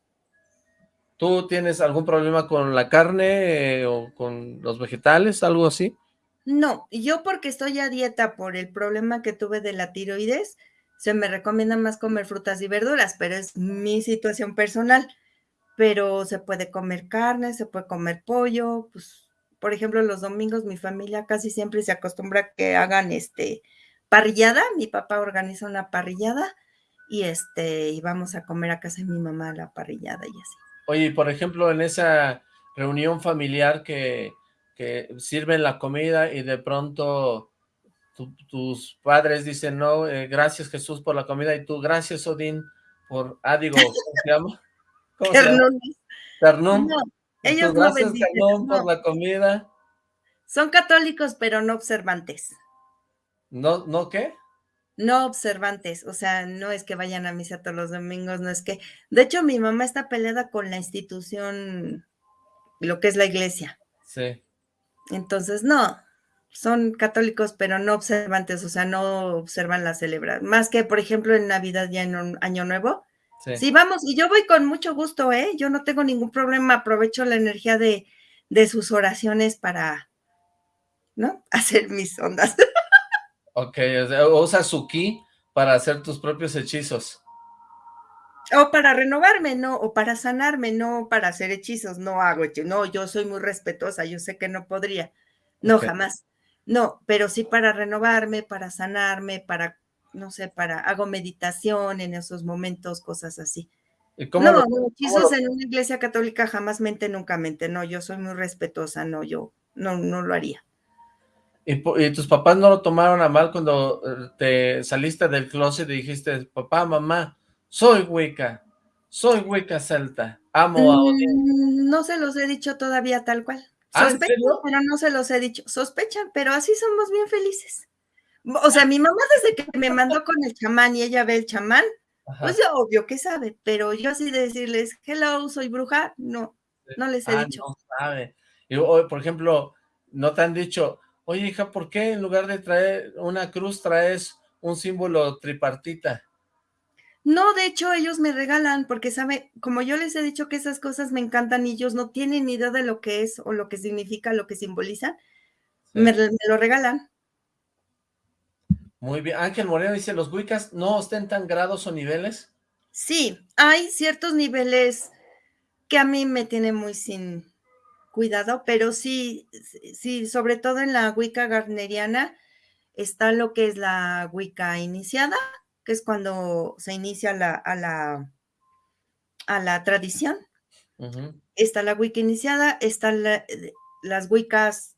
¿Tú tienes algún problema con la carne eh, o con los vegetales, algo así? No, yo porque estoy a dieta por el problema que tuve de la tiroides, se me recomienda más comer frutas y verduras, pero es mi situación personal. Pero se puede comer carne, se puede comer pollo, pues, por ejemplo, los domingos mi familia casi siempre se acostumbra a que hagan este parrillada, mi papá organiza una parrillada y este, y vamos a comer a casa de mi mamá la parrillada y así. Oye, por ejemplo, en esa reunión familiar que, que sirven la comida y de pronto tus padres dicen, no, eh, gracias Jesús por la comida, y tú, gracias Odín por, ah, digo, ¿cómo se llama? ¿Cómo se llama? Ternum. ellos gracias, no por la comida. Son católicos, pero no observantes. ¿No, no qué? No observantes, o sea, no es que vayan a misa todos los domingos, no es que... De hecho, mi mamá está peleada con la institución, lo que es la iglesia. Sí. Entonces, no, son católicos, pero no observantes, o sea, no observan la celebración. Más que, por ejemplo, en Navidad ya en un Año Nuevo. Sí. vamos, y yo voy con mucho gusto, ¿eh? Yo no tengo ningún problema, aprovecho la energía de, de sus oraciones para, ¿no? Hacer mis ondas. Ok, o sea, usa su ki para hacer tus propios hechizos. O para renovarme, no, o para sanarme, no para hacer hechizos, no hago hechizos, no, yo soy muy respetuosa, yo sé que no podría, no, jamás. No, pero sí para renovarme, para sanarme, para, no sé, para, hago meditación en esos momentos, cosas así. no, no, hechizos en una iglesia católica jamás mente, nunca mente, no, yo soy muy respetuosa, no, yo no, no lo haría. ¿Y, tus papás no lo tomaron a mal cuando eh, te saliste del closet y dijiste, papá, mamá, soy Wicca, soy Wicca celta, amo a mm, No se los he dicho todavía tal cual. ¿Ah, Sospechan, pero no se los he dicho. Sospechan, pero así somos bien felices. O sea, mi mamá desde que me mandó con el chamán y ella ve el chamán, pues ya obvio que sabe, pero yo así de decirles, hello, soy bruja, no, no les he ah, dicho. No sabe. Y, por ejemplo, no te han dicho, oye hija, ¿por qué en lugar de traer una cruz traes un símbolo tripartita? No, de hecho ellos me regalan porque sabe, como yo les he dicho que esas cosas me encantan y ellos no tienen ni idea de lo que es o lo que significa, lo que simboliza, me, lo regalan. Muy bien. Ángel Moreno dice, ¿los Wiccas no ostentan grados o niveles? Sí, hay ciertos niveles que a mí me tienen muy sin cuidado, pero sí, sí, sobre todo en la Wicca garneriana está lo que es la Wicca iniciada, que es cuando se inicia la, a, la, a la tradición. Está la Wicca iniciada, están las Wiccas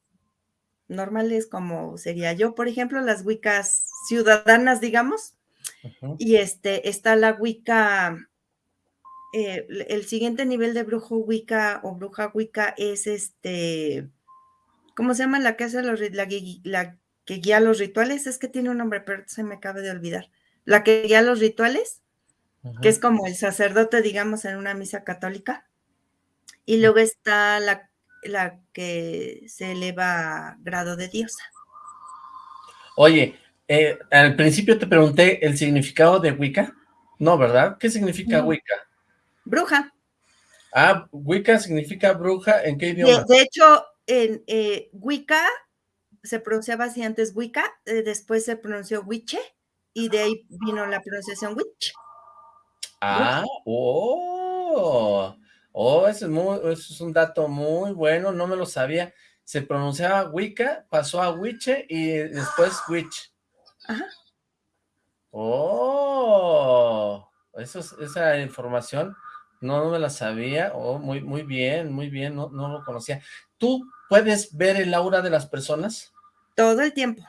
normales, como sería yo, por ejemplo, las Wiccas ciudadanas, digamos. Y este, está la Wicca, eh, el siguiente nivel de brujo Wicca o bruja Wicca es este, ¿cómo se llama la que hace los, la, la que guía los rituales? Es que tiene un nombre, pero se me acaba de olvidar la que guía los rituales, que es como el sacerdote, digamos, en una misa católica. Y luego está la, la que se eleva a grado de diosa. Oye, eh, al principio te pregunté el significado de Wicca. No, ¿verdad? ¿Qué significa Wicca? Bruja. Ah, Wicca significa bruja, ¿en qué idioma? De, hecho, en eh, Wicca se pronunciaba así antes Wicca, eh, después se pronunció Wiche, y de ahí vino la pronunciación witch. Ah, oh, oh, ese es, muy, es un dato muy bueno, no me lo sabía. Se pronunciaba Wicca, pasó a Wiche y después Witch. Ajá. Oh, eso, esa información no, me la sabía. Oh, muy, muy bien, muy bien, no, no lo conocía. ¿Tú puedes ver el aura de las personas? Todo el tiempo.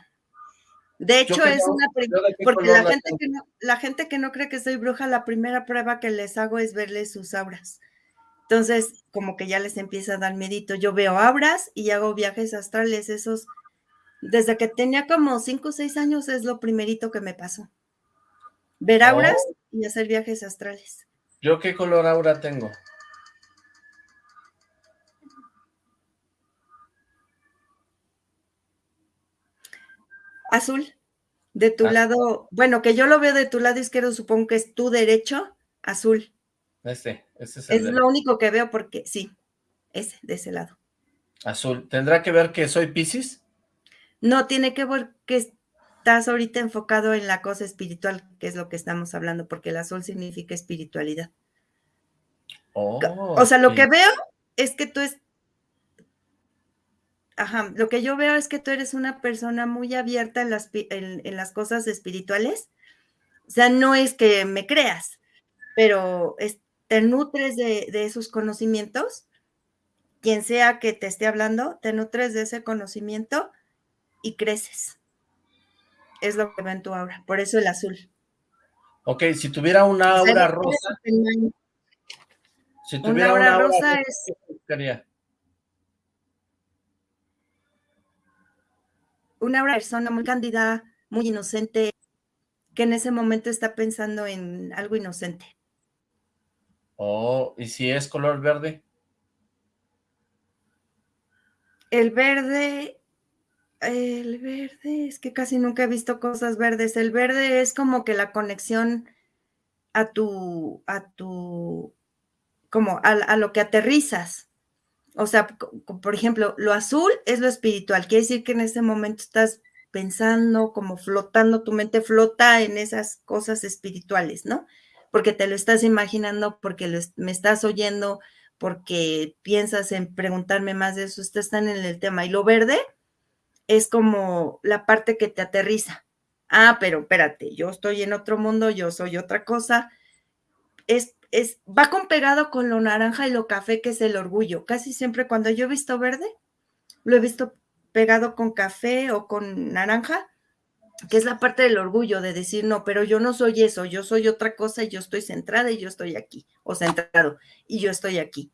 De hecho, es una porque la gente, que no, la gente que no cree que soy bruja, la primera prueba que les hago es verles sus auras. Entonces, como que ya les empieza a dar miedito. Yo veo auras y hago viajes astrales, esos Desde que tenía como 5 o 6 años es lo primerito que me pasó. Ver auras Oh. y hacer viajes astrales. ¿Yo qué color aura tengo? Azul. De tu Ah. lado, bueno, que yo lo veo de tu lado izquierdo, supongo que es tu derecho, azul. Este, este es el Es lo único que veo porque sí, ese, de ese lado. azul. ¿Tendrá que ver que soy Piscis? No, tiene que ver que estás ahorita enfocado en la cosa espiritual, que es lo que estamos hablando, porque el azul significa espiritualidad. Oh, O sea, lo sí. que veo es que tú es... Ajá, lo que yo veo es que tú eres una persona muy abierta en las, en, en las cosas espirituales. O sea, no es que me creas, pero es- te nutres de, de esos conocimientos. Quien sea que te esté hablando, te nutres de ese conocimiento y creces. Es lo que veo en tu aura, por eso el azul. Ok, si tuviera una O sea, aura rosa, si Una tuviera aura una aura rosa rosa, es- ¿qué buscaría? Una persona muy cándida, muy inocente, que en ese momento está pensando en algo inocente. Oh, ¿y si es color verde? El verde, el verde, es que casi nunca he visto cosas verdes. El verde es como que la conexión a tu, a tu, como a, a lo que aterrizas. O sea, por ejemplo, lo azul es lo espiritual. Quiere decir que en ese momento estás pensando, como flotando, tu mente flota en esas cosas espirituales, ¿no? Porque te lo estás imaginando, porque lo me estás oyendo, porque piensas en preguntarme más de eso, estás tan en el tema. Y lo verde es como la parte que te aterriza. Ah, pero espérate, yo estoy en otro mundo, yo soy otra cosa. Es, es, va con pegado con lo naranja y lo café, que es el orgullo. Casi siempre cuando yo he visto verde, lo he visto pegado con café o con naranja, que es la parte del orgullo, de decir, no, pero yo no soy eso, yo soy otra cosa y yo estoy centrada y yo estoy aquí, o centrado, y yo estoy aquí.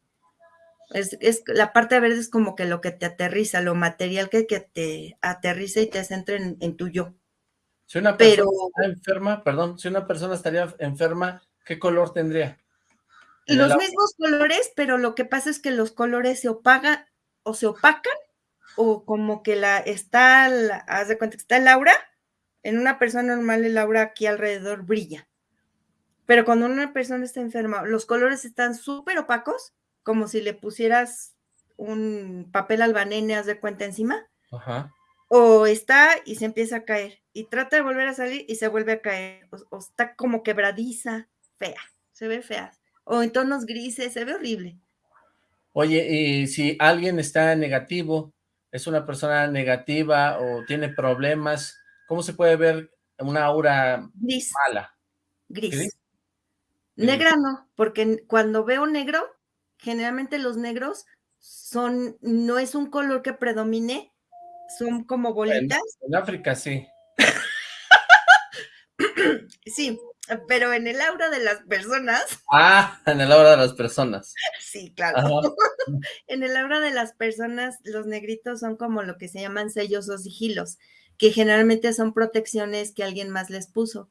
Es, es la parte verde es como que lo que te aterriza, lo material que, que te aterriza y te centra en, en tu yo. Si una persona Pero está enferma, perdón, si una persona estaría enferma, ¿qué color tendría? Los mismos colores, pero lo que pasa es que los colores se opagan o se opacan o como que la está, la, haz de cuenta que está el aura, en una persona normal el aura aquí alrededor brilla. Pero cuando una persona está enferma, los colores están súper opacos, como si le pusieras un papel albanene, haz de cuenta encima, Ajá. o está y se empieza a caer, y trata de volver a salir y se vuelve a caer, o, o está como quebradiza, fea, se ve fea, o en tonos grises, se ve horrible. Oye, y si alguien está negativo, es una persona negativa o tiene problemas, ¿cómo se puede ver una aura Gris, mala? gris. ¿Gris? Negra no, porque cuando veo negro, generalmente los negros son, no es un color que predomine, son como En, bolitas. en África sí. Sí, pero en el aura de las personas, Ah, en el aura de las personas. sí, claro. En el aura de las personas, los negritos son como lo que se llaman sellos o sigilos, que generalmente son protecciones que alguien más les puso.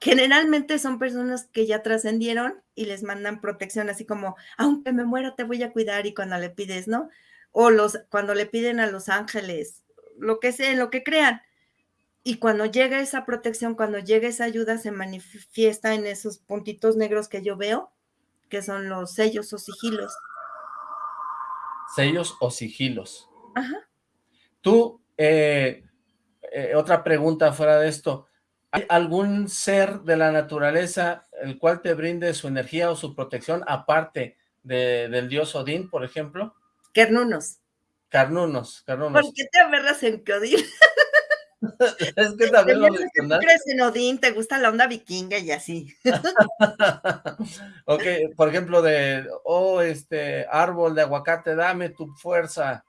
Generalmente son personas que ya trascendieron y les mandan protección, así como, aunque me muera, te voy a cuidar, y cuando le pides, ¿no? O los, cuando le piden a los ángeles, lo que sea, lo que crean. Y cuando llega esa protección, cuando llega esa ayuda, se manifiesta en esos puntitos negros que yo veo, que son los sellos o sigilos. Sellos o sigilos. Ajá. Tú, eh, eh, otra pregunta fuera de esto. ¿Hay algún ser de la naturaleza el cual te brinde su energía o su protección aparte de- del dios Odín, por ejemplo? Kernunos. Carnunos, carnunos. ¿Por qué te aferras en que Odín? Es que también lo mencionaste. crees en Odín, te gusta la onda vikinga y así. ok, por ejemplo, de, oh, este, árbol de aguacate, dame tu fuerza.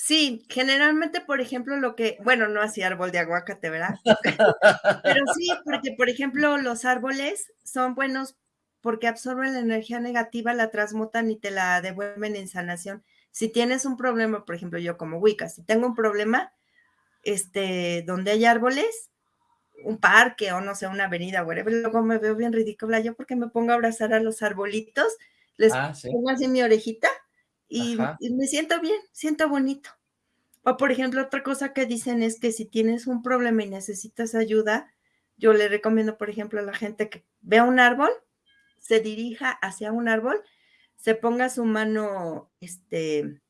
Sí, generalmente, por ejemplo, lo que, bueno, no así árbol de aguacate, ¿verdad? Pero sí, porque, por ejemplo, los árboles son buenos porque absorben la energía negativa, la transmutan y te la devuelven en sanación. Si tienes un problema, por ejemplo, yo como Wicca, si tengo un problema, este, donde hay árboles, un parque o no sé, una avenida, whatever, luego me veo bien ridícula yo porque me pongo a abrazar a los arbolitos, les Ah, sí. pongo así mi orejita y, y me siento bien, siento bonito. O por ejemplo, otra cosa que dicen es que si tienes un problema y necesitas ayuda, yo le recomiendo, por ejemplo, a la gente que vea un árbol, se dirija hacia un árbol, se ponga su mano este,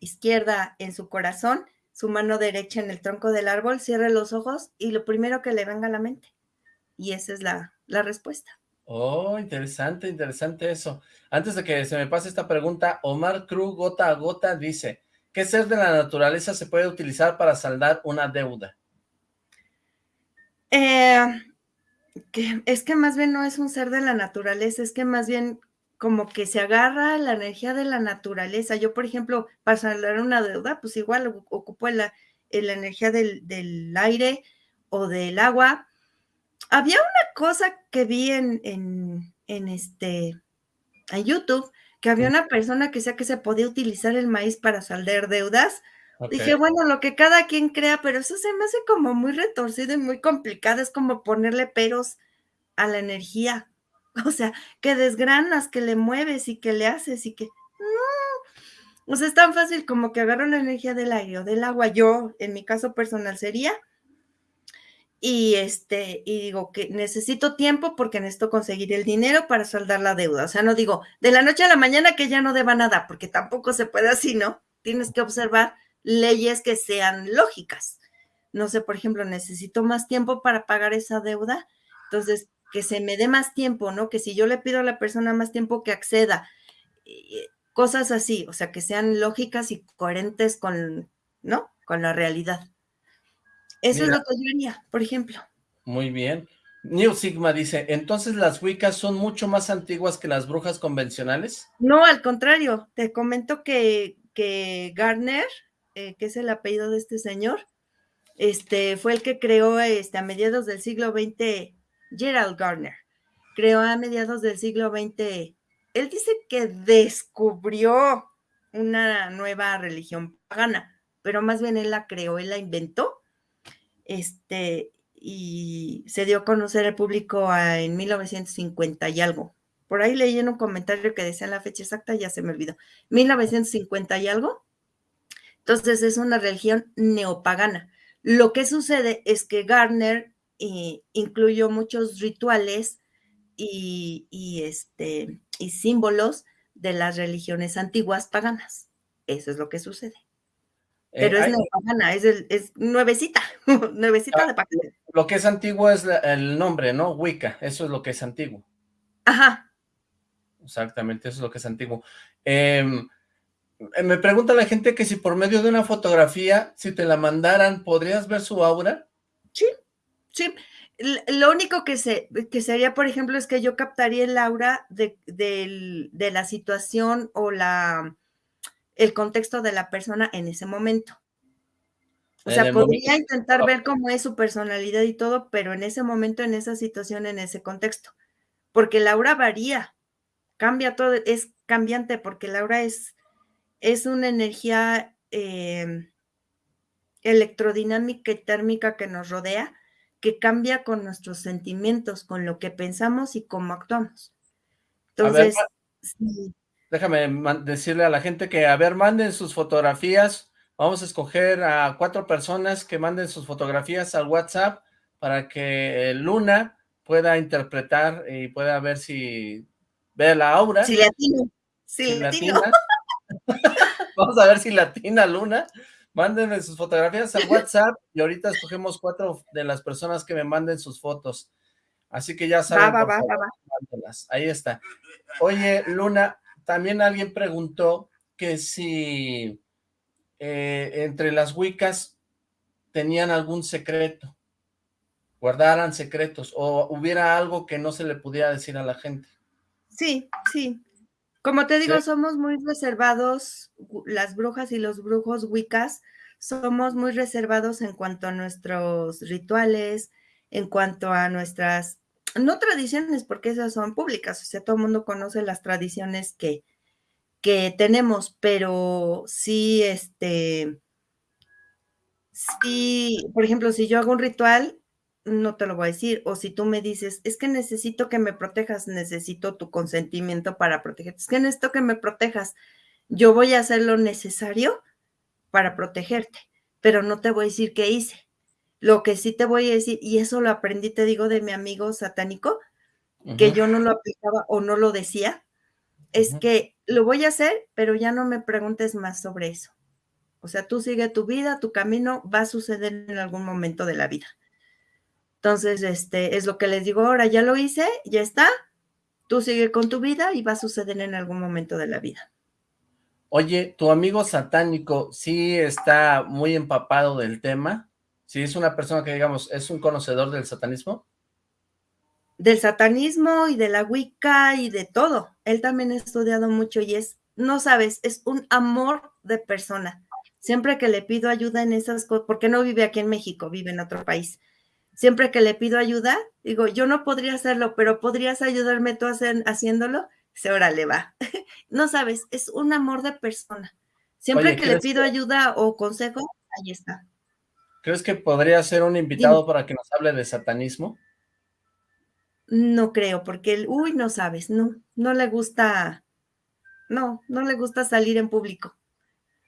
izquierda en su corazón, su mano derecha en el tronco del árbol, cierre los ojos y lo primero que le venga a la mente. Y esa es la, la respuesta. Oh, interesante, interesante eso. Antes de que se me pase esta pregunta, Omar Cruz Gota a Gota dice, ¿qué ser de la naturaleza se puede utilizar para saldar una deuda? Eh, que es que más bien no es un ser de la naturaleza, es que más bien como que se agarra la energía de la naturaleza. Yo, por ejemplo, para saldar una deuda, pues igual ocupo la, la energía del, del, aire o del agua. Había una cosa que vi en, en, en este, en YouTube, que había una persona que decía que se podía utilizar el maíz para saldar deudas. Okay. Dije, bueno, lo que cada quien crea, pero eso se me hace como muy retorcido y muy complicado, es como ponerle peros a la energía. O sea, que desgranas, que le mueves y que le haces y que no. O sea, es tan fácil como que agarro la energía del aire o del agua. Yo, en mi caso personal, sería. Y este, y digo que necesito tiempo porque necesito conseguir el dinero para saldar la deuda. O sea, no digo de la noche a la mañana que ya no deba nada, porque tampoco se puede así, ¿no? Tienes que observar leyes que sean lógicas. No sé, por ejemplo, necesito más tiempo para pagar esa deuda. Entonces, que se me dé más tiempo, ¿no? Que si yo le pido a la persona más tiempo que acceda, cosas así, o sea, que sean lógicas y coherentes con, ¿no? Con la realidad. Eso Mira, es lo que yo haría, por ejemplo. Muy bien. New Sigma dice, ¿entonces las Wiccas son mucho más antiguas que las brujas convencionales? No, al contrario, te comento que, que Gardner, eh, que es el apellido de este señor, este, fue el que creó este, a mediados del siglo XX Gerald Gardner creó a mediados del siglo XX. Él dice que descubrió una nueva religión pagana, pero más bien él la creó, él la inventó, este, y se dio a conocer al público en 1950 y algo. Por ahí leí en un comentario que decía la fecha exacta, ya se me olvidó, 1950 y algo. Entonces es una religión neopagana. Lo que sucede es que Gardner eh, incluyó muchos rituales y, y, este, y símbolos de las religiones antiguas paganas. Eso es lo que sucede. Pero eh, es neopagana, es, el, es nuevecita, nuevecita ah, de pagana. Lo que es antiguo es la, el nombre, ¿no? Wicca, eso es lo que es antiguo. Ajá. Exactamente, eso es lo que es antiguo. Eh, me pregunta la gente que si por medio de una fotografía, si te la mandaran, ¿podrías ver su aura? Sí. Lo único que, se, que sería, por ejemplo, es que yo captaría el aura de, de, de la situación o la, el contexto de la persona en ese momento. O sea, podría momento. intentar ver cómo es su personalidad y todo, pero en ese momento, en esa situación, en ese contexto. Porque el aura varía, cambia todo, es cambiante, porque el aura es, es una energía eh, electrodinámica y térmica que nos rodea, que cambia con nuestros sentimientos, con lo que pensamos y cómo actuamos. Entonces, ver, sí. déjame decirle a la gente que, a ver, manden sus fotografías, vamos a escoger a cuatro personas que manden sus fotografías al WhatsApp para que Luna pueda interpretar y pueda ver si ve la aura. Si latino. Si, si latina. vamos a ver si latina Luna. Mándenme sus fotografías al WhatsApp y ahorita escogemos cuatro de las personas que me manden sus fotos. Así que ya saben, va, va, favor, va, ahí está. Oye, Luna, también alguien preguntó que si eh, entre las Wiccas tenían algún secreto, guardaran secretos, o hubiera algo que no se le pudiera decir a la gente. Sí, sí, como te digo, Sí. somos muy reservados, las brujas y los brujos wiccas, somos muy reservados en cuanto a nuestros rituales, en cuanto a nuestras, no tradiciones, porque esas son públicas, o sea, todo el mundo conoce las tradiciones que, que tenemos, pero sí, este, si, por ejemplo, si yo hago un ritual, no te lo voy a decir. O si tú me dices, es que necesito que me protejas, necesito tu consentimiento para protegerte. Es que necesito que me protejas. Yo voy a hacer lo necesario para protegerte, pero no te voy a decir qué hice. Lo que sí te voy a decir, y eso lo aprendí, te digo, de mi amigo satánico, que yo no lo aplicaba o no lo decía, es que lo voy a hacer, pero ya no me preguntes más sobre eso. O sea, tú sigue tu vida, tu camino va a suceder en algún momento de la vida. Entonces, este es lo que les digo ahora, ya lo hice, ya está, tú sigue con tu vida y va a suceder en algún momento de la vida. Oye, ¿tu amigo satánico sí está muy empapado del tema? ¿Sí es una persona que, digamos, es un conocedor del satanismo? Del satanismo y de la Wicca y de todo. Él también ha estudiado mucho y es, no sabes, es un amor de persona Siempre que le pido ayuda en esas cosas, porque no vive aquí en México, vive en otro país. Siempre que le pido ayuda, digo, yo no podría hacerlo, pero ¿podrías ayudarme tú haciéndolo? Se órale, va. no sabes, es un amor de persona. Siempre que le pido ayuda o consejo, ahí está. ¿Crees que podría ser un invitado para que nos hable de satanismo? No creo, porque él, uy, no sabes, no, no le gusta, no, no le gusta salir en público.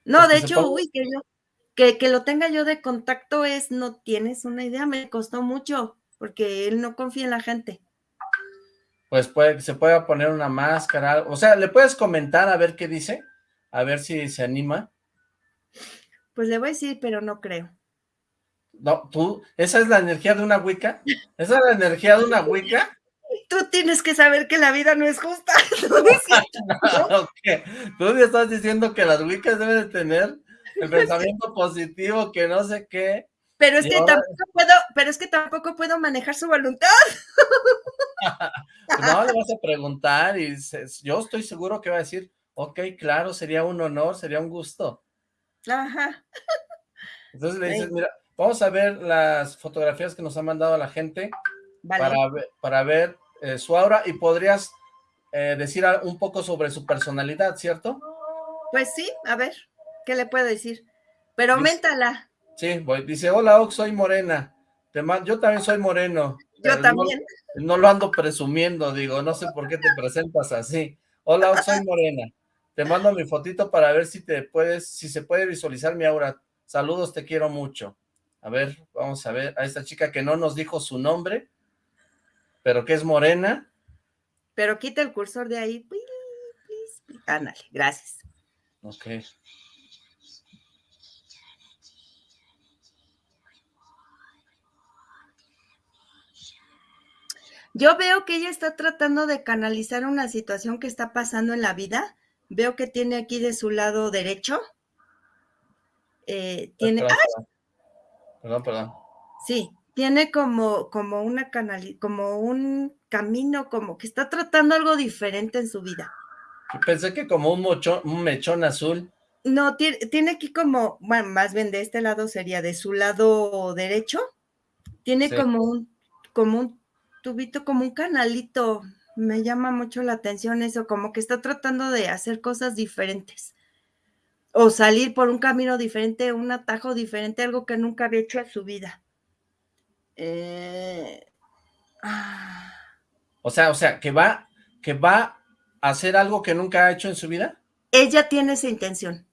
No, de hecho, uy, que yo, que, que, lo tenga yo de contacto es, no tienes una idea, me costó mucho, porque él no confía en la gente. Pues puede, se puede poner una máscara, o sea, ¿le puedes comentar a ver qué dice? A ver si se anima. Pues le voy a decir, pero no creo. No, tú, ¿esa es la energía de una Wicca? ¿Esa es la energía de una Wicca? tú tienes que saber que la vida no es justa. no, Tú me estás diciendo que las Wiccas deben de tener el pensamiento positivo, que no sé qué. Pero es que tampoco puedo, pero es que tampoco puedo manejar su voluntad. no, le vas a preguntar y yo estoy seguro que va a decir, ok, claro, sería un honor, sería un gusto. Ajá. Entonces le dices, mira, vamos a ver las fotografías que nos ha mandado la gente para, para ver eh, su aura y podrías eh, decir un poco sobre su personalidad, ¿cierto? Pues sí, a ver, ¿qué le puedo decir? Pero aumentala. Sí, voy, dice, hola Ox, soy morena. Te yo también soy moreno. Yo también. No, lo ando presumiendo, digo, no sé por qué te presentas así. Hola Ox, soy morena. Te mando mi fotito para ver si te puedes, si se puede visualizar mi aura. Saludos, te quiero mucho. A ver, vamos a ver a esta chica que no nos dijo su nombre, pero que es morena. Pero quita el cursor de ahí. Ándale, gracias. Ok. Yo veo que ella está tratando de canalizar una situación que está pasando en la vida. Veo que tiene aquí de su lado derecho. Eh, tiene. perdón, perdón. Sí, tiene como, como una canal, como un camino, como que está tratando algo diferente en su vida. Pensé que como un, un mechón azul. No, tiene, tiene, aquí como, bueno, más bien de este lado sería de su lado derecho, tiene como un, como un tubito, como un canalito, me llama mucho la atención eso, como que está tratando de hacer cosas diferentes, o salir por un camino diferente, un atajo diferente, algo que nunca había hecho en su vida. Eh, ah. O sea, o sea, que va, que va a hacer algo que nunca ha hecho en su vida. Ella tiene esa intención.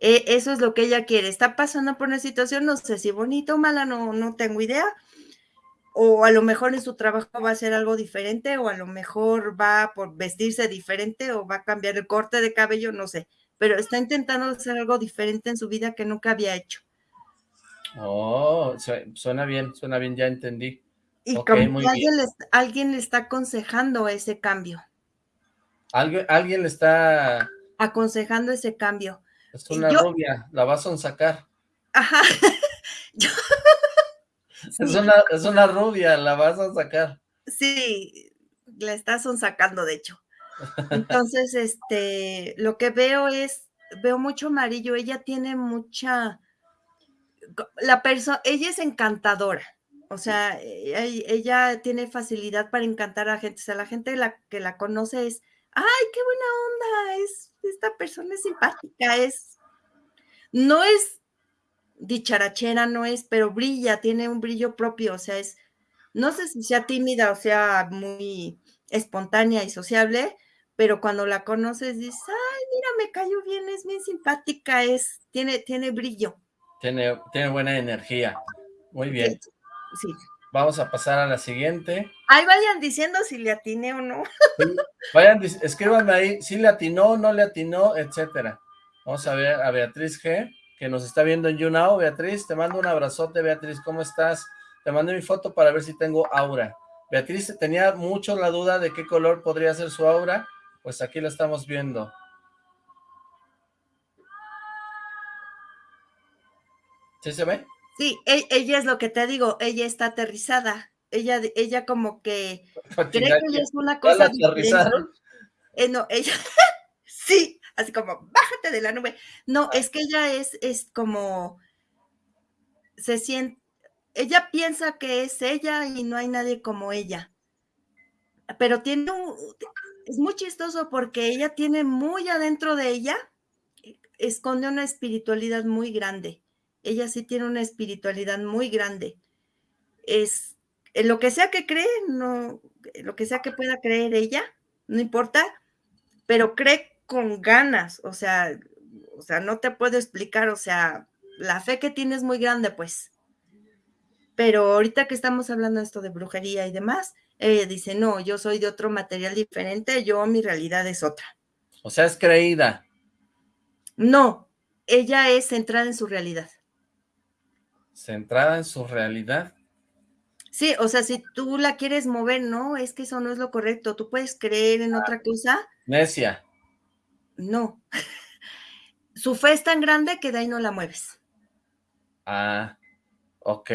E, eso es lo que ella quiere. Está pasando por una situación, no sé si bonita o mala, no, no tengo idea. O a lo mejor en su trabajo va a hacer algo diferente, o a lo mejor va por vestirse diferente, o va a cambiar el corte de cabello, no sé. Pero está intentando hacer algo diferente en su vida que nunca había hecho. Oh, suena bien, suena bien, ya entendí. Y como que alguien le, alguien le, está aconsejando ese cambio. ¿Alguien, alguien le está... Aconsejando ese cambio. Es una rubia, la vas a sacar. Ajá. es, una, es una rubia, la vas a sacar. Sí, la estás sacando, de hecho. Entonces, este, lo que veo es, veo mucho amarillo, ella tiene mucha la persona, ella es encantadora, o sea, e, ella, tiene facilidad para encantar a gente, o sea, la gente la, que la conoce es, ay, qué buena onda, es, esta persona es simpática, es, no es dicharachera no es, pero brilla, tiene un brillo propio, o sea, es, no sé si sea tímida o sea muy espontánea y sociable, pero cuando la conoces dices, ay, mira, me cayó bien, es bien simpática, es, tiene, tiene brillo. Tiene, tiene buena energía. Muy bien. Sí. Vamos a pasar a la siguiente. Ahí vayan diciendo si le atiné o no. vayan, escríbanme ahí si le atinó, no le atinó, etcétera. Vamos a ver a Beatriz G, que nos está viendo en YouNow. Beatriz, te mando un abrazote, Beatriz, ¿cómo estás? Te mandé mi foto para ver si tengo aura. Beatriz tenía mucho la duda de qué color podría ser su aura, pues aquí la estamos viendo. ¿Sí se ve? Sí, e, ella es lo que te digo, ella está aterrizada. Ella, ella como que cree que ella es una cosa diferente. Eh, no, ella, sí, así como, bájate de la nube. No, es que ella es, es como, se siente, ella piensa que es ella y no hay nadie como ella. Pero tiene un, es muy chistoso porque ella tiene muy adentro de ella, esconde una espiritualidad muy grande ella sí tiene una espiritualidad muy grande. Es en lo que sea que cree, no, lo que sea que pueda creer ella, no importa, pero cree con ganas, o sea, o sea, no te puedo explicar, o sea, la fe que tiene es muy grande, pues. Pero ahorita que estamos hablando de esto de brujería y demás, ella dice, no, yo soy de otro material diferente, yo mi realidad es otra. O sea, es creída. No, ella es centrada en su realidad centrada en su realidad. Sí, o sea, si tú la quieres mover, no, es que eso no es lo correcto. Tú puedes creer en otra cosa. Necia. No. Su fe es tan grande que de ahí no la mueves. Ah, ok,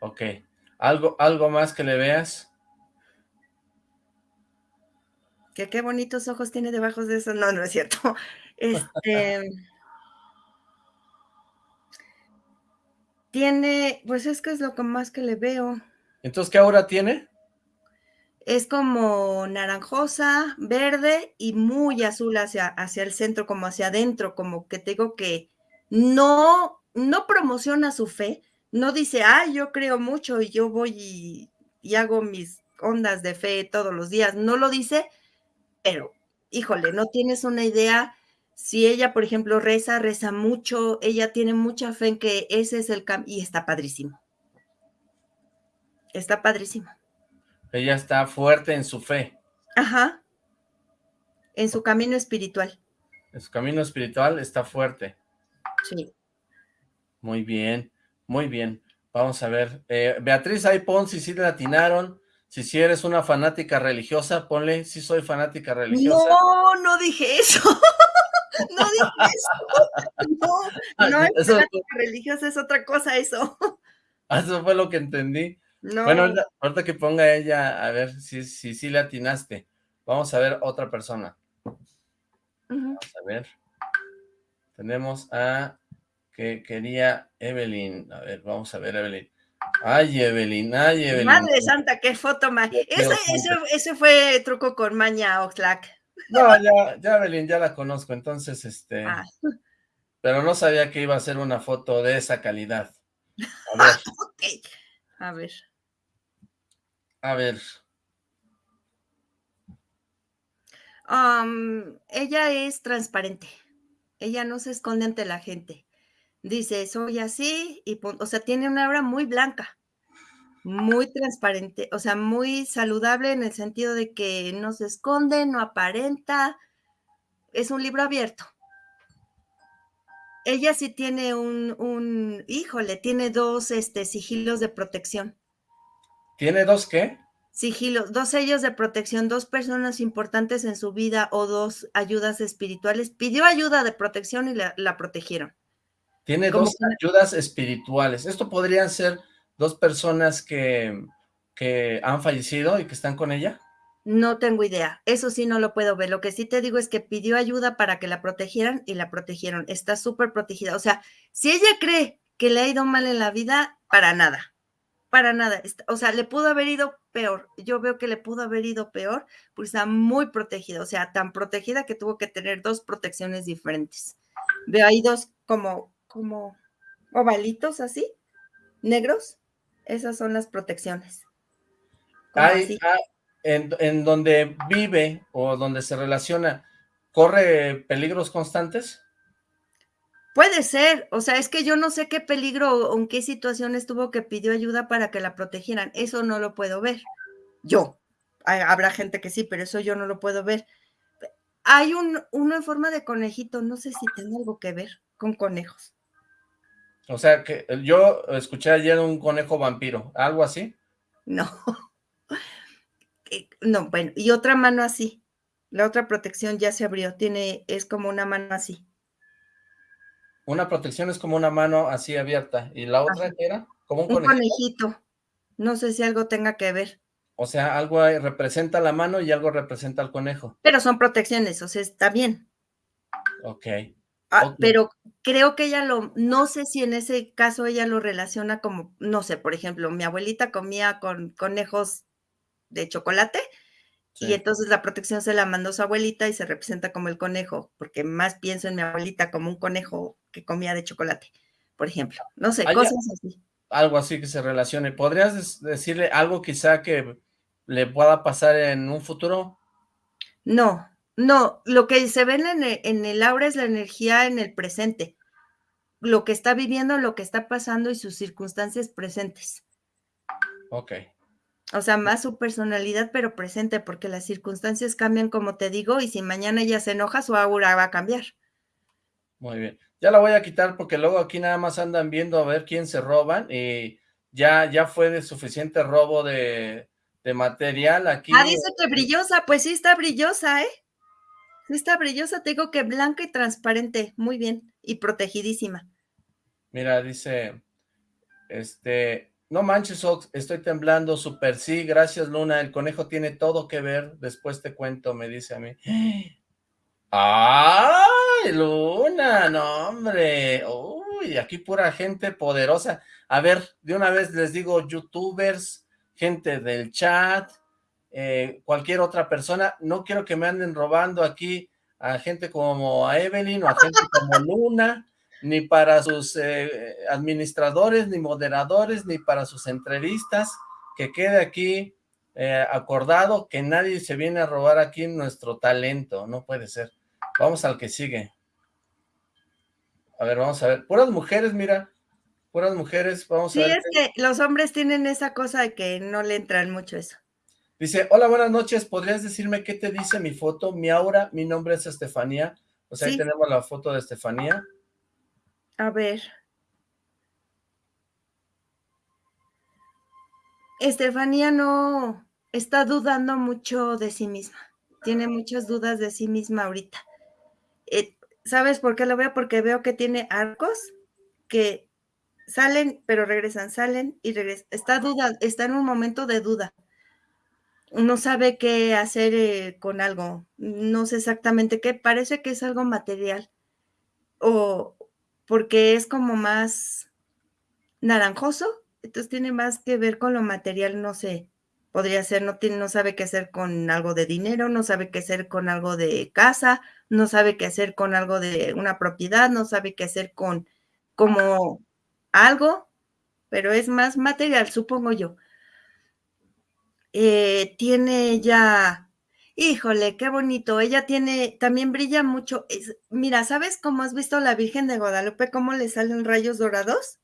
ok. ¿Algo, algo más que le veas? Que qué bonitos ojos tiene debajo de eso. No, no es cierto. Este... Tiene, pues es que es lo que más que le veo. ¿Entonces qué aura tiene? Es como naranjosa, verde y muy azul hacia, hacia el centro, como hacia adentro, como que tengo que no, no promociona su fe, no dice, ah, yo creo mucho y yo voy y, y hago mis ondas de fe todos los días, no lo dice, pero híjole, no tienes una idea si ella, por ejemplo, reza, reza mucho, ella tiene mucha fe en que ese es el cambio y está padrísimo. Está padrísimo. Ella está fuerte en su fe. Ajá. En su camino espiritual. En su camino espiritual está fuerte. Sí. Muy bien, muy bien. Vamos a ver. Eh, Beatriz, ahí pon si sí le atinaron. Si si eres una fanática religiosa, ponle si soy fanática religiosa. No, no dije eso. no dije eso. No, no es eso religiosa, es otra cosa eso. Ah, eso fue lo que entendí. Bueno, ahorita, que ponga ella, a ver si sí si, le atinaste. Vamos a ver otra persona. Vamos a ver. Tenemos a que quería Evelyn. A ver, vamos a ver, Evelyn. Ay, Evelyn, ay, Evelyn. Madre santa, qué foto más. Ese, ese, fue truco con Maña Oxlack. No, ya, ya Evelyn, ya la conozco, entonces, este... Ah. Pero no sabía que iba a ser una foto de esa calidad. A ver. A ver. A ver. ella es transparente. Ella no se esconde ante la gente. Dice, soy así, y o sea, tiene una obra muy blanca muy transparente, o sea, muy saludable en el sentido de que no se esconde, no aparenta, es un libro abierto. Ella sí tiene un, un híjole, tiene dos este, sigilos de protección. ¿Tiene dos qué? Sigilos, dos sellos de protección, dos personas importantes en su vida o dos ayudas espirituales. Pidió ayuda de protección y la, la protegieron. Tiene dos ayudas espirituales. Esto podrían ser dos personas que, que han fallecido y que están con ella? No tengo idea, eso sí no lo puedo ver. Lo que sí te digo es que pidió ayuda para que la protegieran y la protegieron. Está súper protegida. O sea, si ella cree que le ha ido mal en la vida, para nada, para nada. O sea, le pudo haber ido peor. Yo veo que le pudo haber ido peor, porque está muy protegida. O sea, tan protegida que tuvo que tener dos protecciones diferentes. Veo ahí dos como, como ovalitos así, negros, esas son las protecciones. Hay, ah, en, en donde vive o donde se relaciona, ¿corre peligros constantes? Puede ser, o sea, es que yo no sé qué peligro o en qué situación estuvo que pidió ayuda para que la protegieran, eso no lo puedo ver. Yo, habrá gente que sí, pero eso yo no lo puedo ver. Hay un, uno en forma de conejito, no sé si tiene algo que ver con conejos. O sea, que yo escuché ayer un conejo vampiro, ¿algo así? No. No, bueno, y otra mano así. La otra protección ya se abrió, tiene, es como una mano así. Una protección es como una mano así abierta. ¿Y la otra era? Como un, conejito. No sé si algo tenga que ver. O sea, algo representa la mano y algo representa al conejo. Pero son protecciones, o sea, está bien. Ok. Ah, pero creo que ella lo, no sé si en ese caso ella lo relaciona como, no sé, por ejemplo, mi abuelita comía con conejos de chocolate y entonces la protección se la mandó su abuelita y se representa como el conejo, porque más pienso en mi abuelita como un conejo que comía de chocolate, por ejemplo. No sé, cosas así. Algo así que se relacione. ¿Podrías decirle algo quizá que le pueda pasar en un futuro? No, no, lo que se ve en el, en el aura es la energía en el presente, lo que está viviendo, lo que está pasando y sus circunstancias presentes. Ok. O sea, más su personalidad, pero presente, porque las circunstancias cambian, como te digo, y si mañana ella se enoja, su aura va a cambiar. Muy bien. Ya la voy a quitar porque luego aquí nada más andan viendo a ver quién se roban y ya, ya fue de suficiente robo de, de material aquí. Ah, dice que brillosa, pues sí está brillosa, ¿eh? Sí está brillosa, te digo que blanca y transparente, muy bien, y protegidísima. Mira, dice, este, no manches, Ox, estoy temblando, super sí, gracias Luna, el conejo tiene todo que ver, después te cuento, me dice a mí. ¡Ay, Luna! No, hombre, uy, aquí pura gente poderosa. A ver, de una vez les digo, youtubers, gente del chat, eh, cualquier otra persona, no quiero que me anden robando aquí a gente como a Evelyn o a gente como Luna, ni para sus eh, administradores, ni moderadores, ni para sus entrevistas, que quede aquí eh, acordado que nadie se viene a robar aquí nuestro talento, no puede ser. Vamos al que sigue. A ver, vamos a ver. Puras mujeres, mira, puras mujeres, vamos a ver. Sí, es que los hombres tienen esa cosa de que no le entran mucho eso. Dice, hola, buenas noches, ¿podrías decirme qué te dice mi foto? Mi aura, mi nombre es Estefanía. O sea, ahí tenemos la foto de Estefanía. A ver. Estefanía no está dudando mucho de sí misma. Tiene muchas dudas de sí misma ahorita. Eh, ¿Sabes por qué lo veo? Porque veo que tiene arcos que salen, pero regresan, salen y regresan. Está duda, está en un momento de duda. No sabe qué hacer eh, con algo. No sé exactamente qué. Parece que es algo material. O, porque es como más naranjoso, entonces tiene más que ver con lo material, no sé, podría ser, no, tiene, no sabe qué hacer con algo de dinero, no sabe qué hacer con algo de casa, no sabe qué hacer con algo de una propiedad, no sabe qué hacer con como algo, pero es más material, supongo yo. Eh, tiene ya Híjole, qué bonito. Ella tiene, también brilla mucho. mira, ¿sabes cómo has visto a la Virgen de Guadalupe, cómo le salen rayos dorados?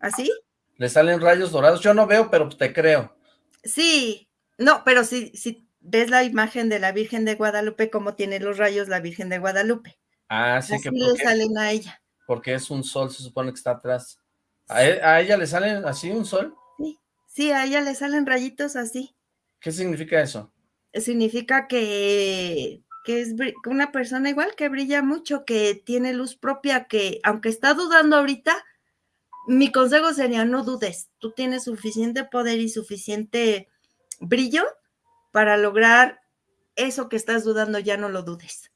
¿Así? ¿Le salen rayos dorados? Yo no veo, pero te creo. Sí, no, pero si, si ves la imagen de la Virgen de Guadalupe, cómo tiene los rayos la Virgen de Guadalupe. Ah, sí, que le salen a ella. Porque es un sol, se supone que está atrás. ¿A, e, ¿A ella le salen así un sol? Sí, sí, a ella le salen rayitos así. ¿Qué significa eso? Significa que, es una persona igual que brilla mucho, que tiene luz propia, que aunque está dudando ahorita, mi consejo sería no dudes, tú tienes suficiente poder y suficiente brillo para lograr eso que estás dudando, ya no lo dudes.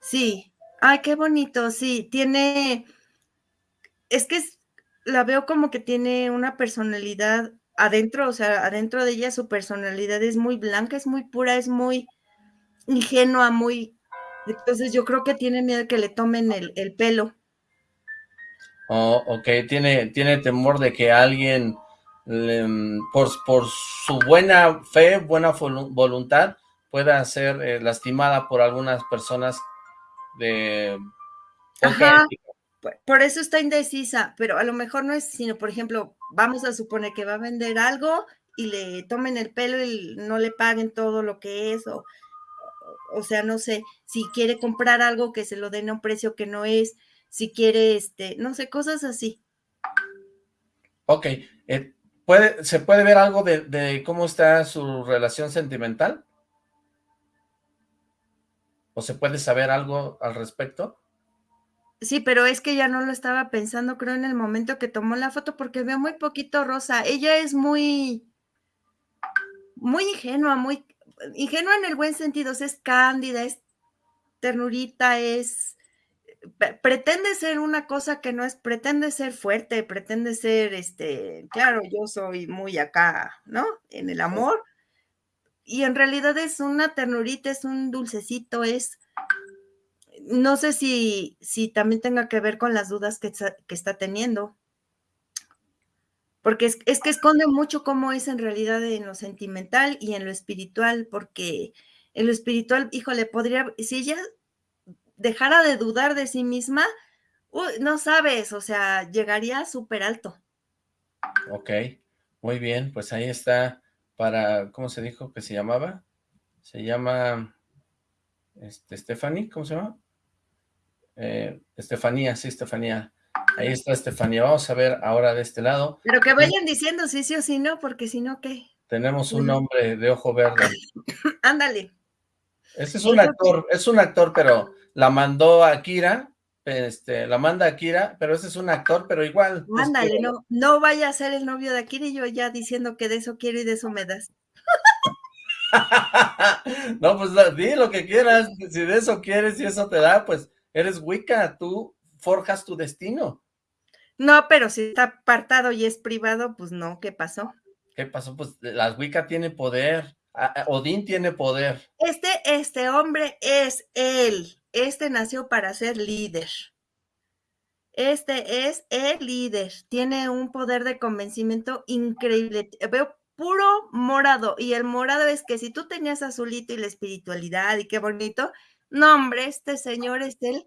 Sí, ay, qué bonito, sí, tiene, es que la veo como que tiene una personalidad adentro, o sea, adentro de ella su personalidad es muy blanca, es muy pura, es muy ingenua, muy... Entonces yo creo que tiene miedo que le tomen el, pelo. Oh, ok, tiene, tiene temor de que alguien, por, por su buena fe, buena voluntad, pueda ser eh, lastimada por algunas personas de Ajá, por eso está indecisa, pero a lo mejor no es, sino por ejemplo, vamos a suponer que va a vender algo y le tomen el pelo y no le paguen todo lo que es, o, o sea, no sé, si quiere comprar algo que se lo den a un precio que no es, si quiere, este, no sé, cosas así. Ok, eh, ¿puede, ¿se puede ver algo de, de cómo está su relación sentimental? ¿O se puede saber algo al respecto? Sí, pero es que ya no lo estaba pensando, creo, en el momento que tomó la foto, porque veo muy poquito rosa. Ella es muy, muy ingenua, muy ingenua en el buen sentido, es cándida, es ternurita, es pretende ser una cosa que no es, pretende ser fuerte, pretende ser, este, claro, yo soy muy acá, ¿no? En el amor, y en realidad es una ternurita, es un dulcecito, es, no sé si, si también tenga que ver con las dudas que está, teniendo. Porque es, es, que esconde mucho cómo es en realidad en lo sentimental y en lo espiritual, porque en lo espiritual, híjole, podría, si ella dejara de dudar de sí misma, no sabes, o sea, llegaría súper alto. Ok, muy bien, pues ahí está para, ¿cómo se dijo que se llamaba? Se llama, este, Stephanie, ¿cómo se llama? Eh, Estefanía, sí, Estefanía. Ahí está Estefanía. Vamos a ver ahora de este lado. Pero que vayan diciendo sí, sí o sí no, porque si no, ¿qué? Tenemos un hombre de ojo verde. Ándale. Este es un actor, es un actor, pero la mandó a Kira, este, la manda a Akira, pero ese es un actor, pero igual. Ándale, no, no vaya a ser el novio de Akira y yo ya diciendo que de eso quiero y de eso me das. no, pues di lo que quieras, si de eso quieres y eso te da, pues eres Wicca, tú forjas tu destino. No, pero si está apartado y es privado, pues no, ¿qué pasó? ¿Qué pasó? Pues las Wicca tiene poder, Odín tiene poder. Este, este hombre es él. Este nació para ser líder. Este es el líder. Tiene un poder de convencimiento increíble. Veo puro morado. Y el morado es que si tú tenías azulito y la espiritualidad y qué bonito, no, hombre, este señor es él.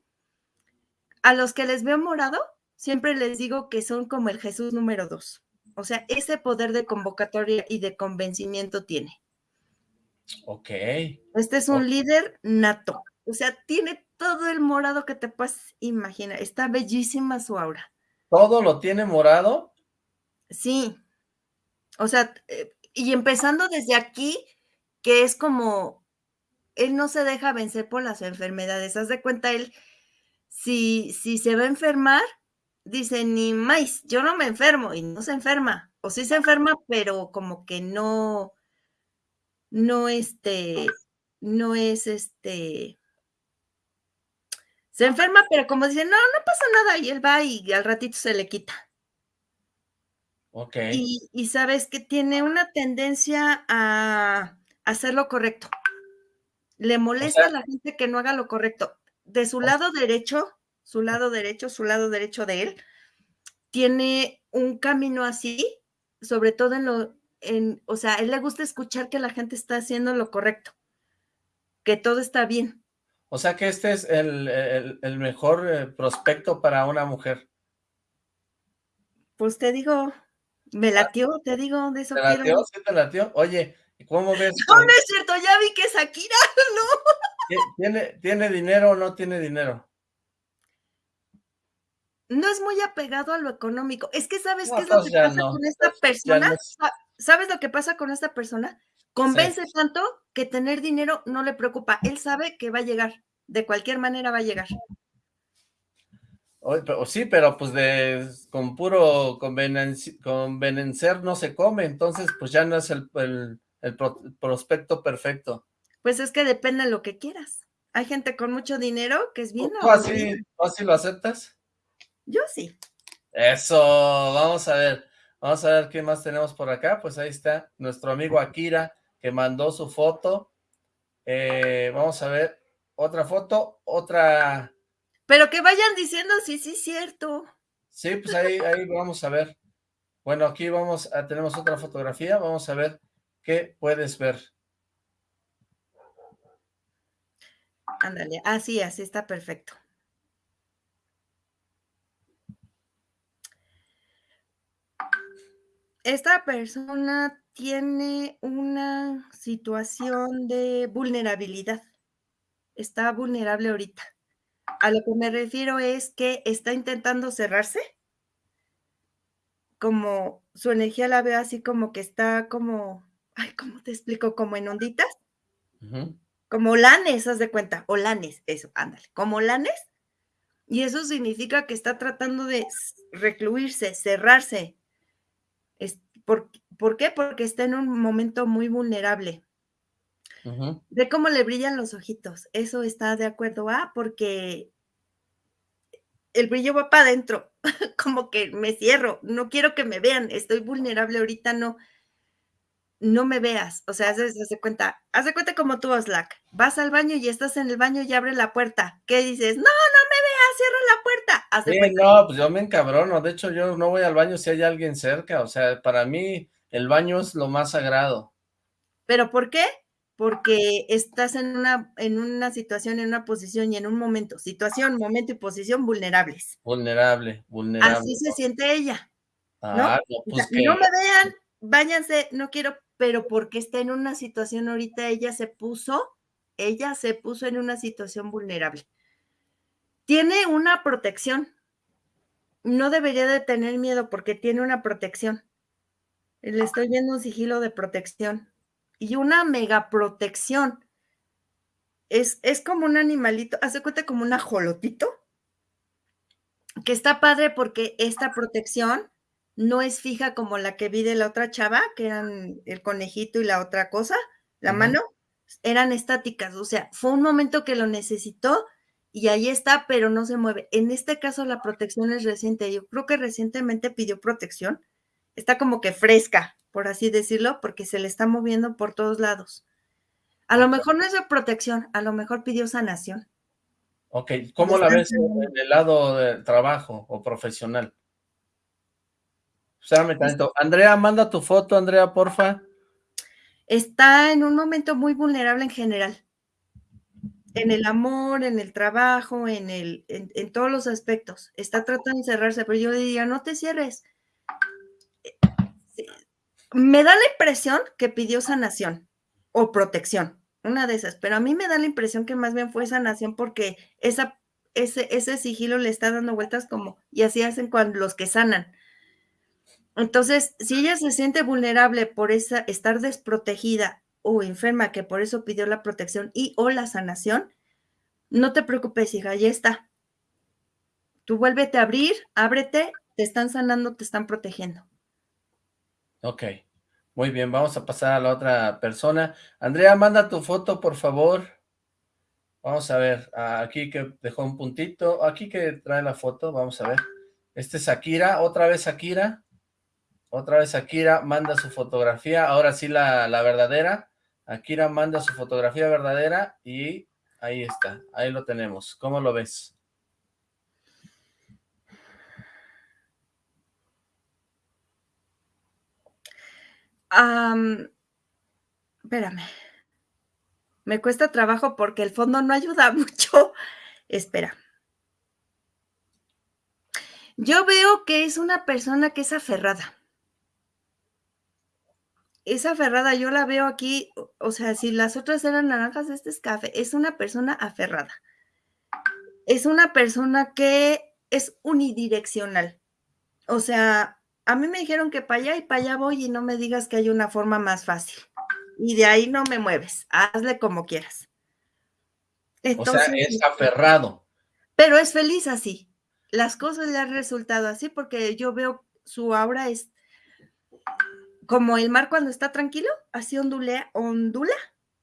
A los que les veo morado, siempre les digo que son como el Jesús número dos. O sea, ese poder de convocatoria y de convencimiento tiene. Ok. Este es un líder nato. O sea, tiene todo el morado que te puedes imaginar. Está bellísima su aura. ¿Todo lo tiene morado? Sí. O sea, eh, y empezando desde aquí, que es como, él no se deja vencer por las enfermedades. Haz de cuenta, él, si, si se va a enfermar, dice, ni más, yo no me enfermo, y no se enferma. O sí se enferma, pero como que no, no, este, no es, este, se enferma, pero como dice, no, no pasa nada, y él va y al ratito se le quita. Ok. Y, sabes que tiene una tendencia a hacer lo correcto. Le molesta a la gente que no haga lo correcto. De su lado derecho, su lado derecho, su lado derecho de él, tiene un camino así, sobre todo en lo, en, o sea, a él le gusta escuchar que la gente está haciendo lo correcto, que todo está bien. O sea que este es el, mejor eh, prospecto para una mujer. Pues te digo, me latió, te digo, de eso ¿Te latió? ¿Sí te latió? Oye, ¿cómo ves? No, no es cierto, ya vi que es Akira, ¿no? ¿Tiene, ¿Tiene dinero o no tiene dinero? No es muy apegado a lo económico. Es que ¿sabes qué es lo que pasa con esta persona? ¿Sabes lo que pasa con esta persona? Convence tanto que tener dinero no le preocupa. Él sabe que va a llegar. De cualquier manera va a llegar. sí, pero pues de con puro convencer no se come, entonces pues ya no es el, prospecto perfecto. Pues es que depende de lo que quieras. Hay gente con mucho dinero que es bien. ¿Tú así, ¿tú así lo aceptas? Yo sí. Eso, vamos a ver. Vamos a ver qué más tenemos por acá. Pues ahí está nuestro amigo Akira que mandó su foto. Eh, vamos a ver otra foto, otra... Pero que vayan diciendo sí, sí, cierto. Sí, pues ahí, ahí vamos a ver. Bueno, aquí vamos a, tenemos otra fotografía, vamos a ver qué puedes ver. Ándale, así, así está perfecto. Esta persona tiene una situación de vulnerabilidad. Está vulnerable ahorita. A lo que me refiero es que está intentando cerrarse. Como su energía la veo así como que está como, ay, ¿cómo te explico? Como en onditas. Como lanes, haz de cuenta, o lanes, eso, ándale, como lanes. Y eso significa que está tratando de recluirse, cerrarse, ¿Por, qué? Porque está en un momento muy vulnerable. De cómo le brillan los ojitos. Eso está de acuerdo a, porque el brillo va para adentro, como que me cierro, no quiero que me vean, estoy vulnerable ahorita, no, no me veas. O sea, hace, cuenta, hace cuenta como tú, Slack. Vas al baño y estás en el baño y abre la puerta. ¿Qué dices? No, no me veas, cierra la puerta. Sí, no, pues yo me encabrono. De hecho, yo no voy al baño si hay alguien cerca. O sea, para mí el baño es lo más sagrado. ¿Pero por qué? Porque estás en una, en una situación, en una posición y en un momento. Situación, momento y posición vulnerables. Vulnerable, vulnerable. Así se siente ella. ¿no? Ah, no, pues no me vean, váyanse, no quiero pero porque está en una situación ahorita, ella se puso, ella se puso en una situación vulnerable. Tiene una protección. No debería de tener miedo porque tiene una protección. Le estoy viendo un sigilo de protección y una mega protección. Es, es como un animalito, hace cuenta como un ajolotito, que está padre porque esta protección no es fija como la que vi de la otra chava, que eran el conejito y la otra cosa, la mano, eran estáticas, o sea, fue un momento que lo necesitó y ahí está, pero no se mueve. En este caso la protección es reciente, yo creo que recientemente pidió protección, está como que fresca, por así decirlo, porque se le está moviendo por todos lados. A lo mejor no es de protección, a lo mejor pidió sanación. Ok, ¿cómo la ves en el lado de trabajo o profesional? Espérame tanto. Andrea, manda tu foto, Andrea, porfa. Está en un momento muy vulnerable en general. En el amor, en el trabajo, en, el, en, todos los aspectos. Está tratando de cerrarse, pero yo le diría, no te cierres. Me da la impresión que pidió sanación o protección, una de esas, pero a mí me da la impresión que más bien fue sanación porque esa, ese, ese sigilo le está dando vueltas como, y así hacen cuando los que sanan entonces, si ella se siente vulnerable por esa, estar desprotegida o enferma, que por eso pidió la protección y o la sanación, no te preocupes, hija, ya está. Tú vuélvete a abrir, ábrete, te están sanando, te están protegiendo. Ok, muy bien, vamos a pasar a la otra persona. Andrea, manda tu foto, por favor. Vamos a ver, aquí que dejó un puntito, aquí que trae la foto, vamos a ver. Este es Akira, otra vez Akira. Otra vez Akira manda su fotografía, ahora sí la, verdadera. Akira manda su fotografía verdadera y ahí está, ahí lo tenemos. ¿Cómo lo ves? espérame. Me cuesta trabajo porque el fondo no ayuda mucho. Espera. Yo veo que es una persona que es aferrada esa aferrada yo la veo aquí, o sea, si las otras eran naranjas, este es café, es una persona aferrada. Es una persona que es unidireccional. O sea, a mí me dijeron que para allá y para allá voy y no me digas que hay una forma más fácil. Y de ahí no me mueves, hazle como quieras. o sea, es aferrado. Pero es feliz así. Las cosas le han resultado así porque yo veo su aura es como el mar cuando está tranquilo, así ondulea, ondula.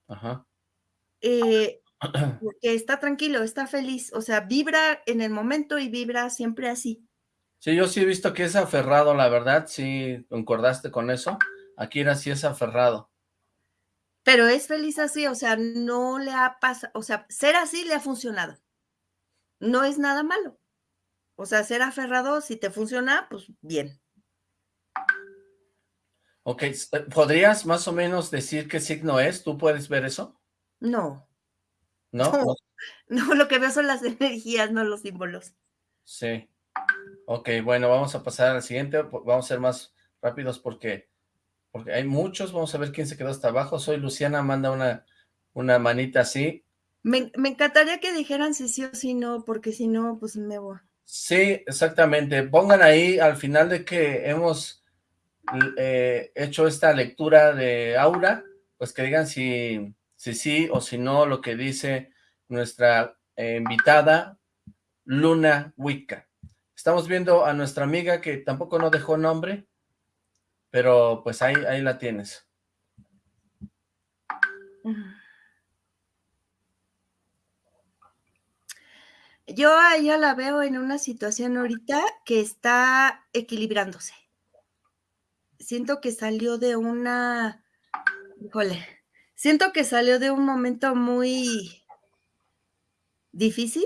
Ajá. Eh, porque está tranquilo, está feliz, o sea, vibra en el momento y vibra siempre así. Sí, yo sí he visto que es aferrado, la verdad, sí, concordaste con eso. Aquí era sí es aferrado. Pero es feliz así, o sea, no le ha pasado, o sea, ser así le ha funcionado. No es nada malo. O sea, ser aferrado, si te funciona, pues bien. Ok, eh, ¿podrías más o menos decir qué signo es? ¿Tú puedes ver eso? No. ¿No? No, no lo que veo son las energías, no los símbolos. Sí. Ok, bueno, vamos a pasar al siguiente, vamos a ser más rápidos porque, porque hay muchos, vamos a ver quién se quedó hasta abajo. Soy Luciana, manda una, una manita así. Me, me encantaría que dijeran si sí o si no, porque si no, pues me voy. Sí, exactamente. Pongan ahí al final de que hemos eh, hecho esta lectura de aura, pues que digan si, si sí o si no lo que dice nuestra eh, invitada Luna Wicca. Estamos viendo a nuestra amiga que tampoco no dejó nombre, pero pues ahí, ahí la tienes. Yo a ella la veo en una situación ahorita que está equilibrándose. Siento que salió de una, híjole, siento que salió de un momento muy difícil,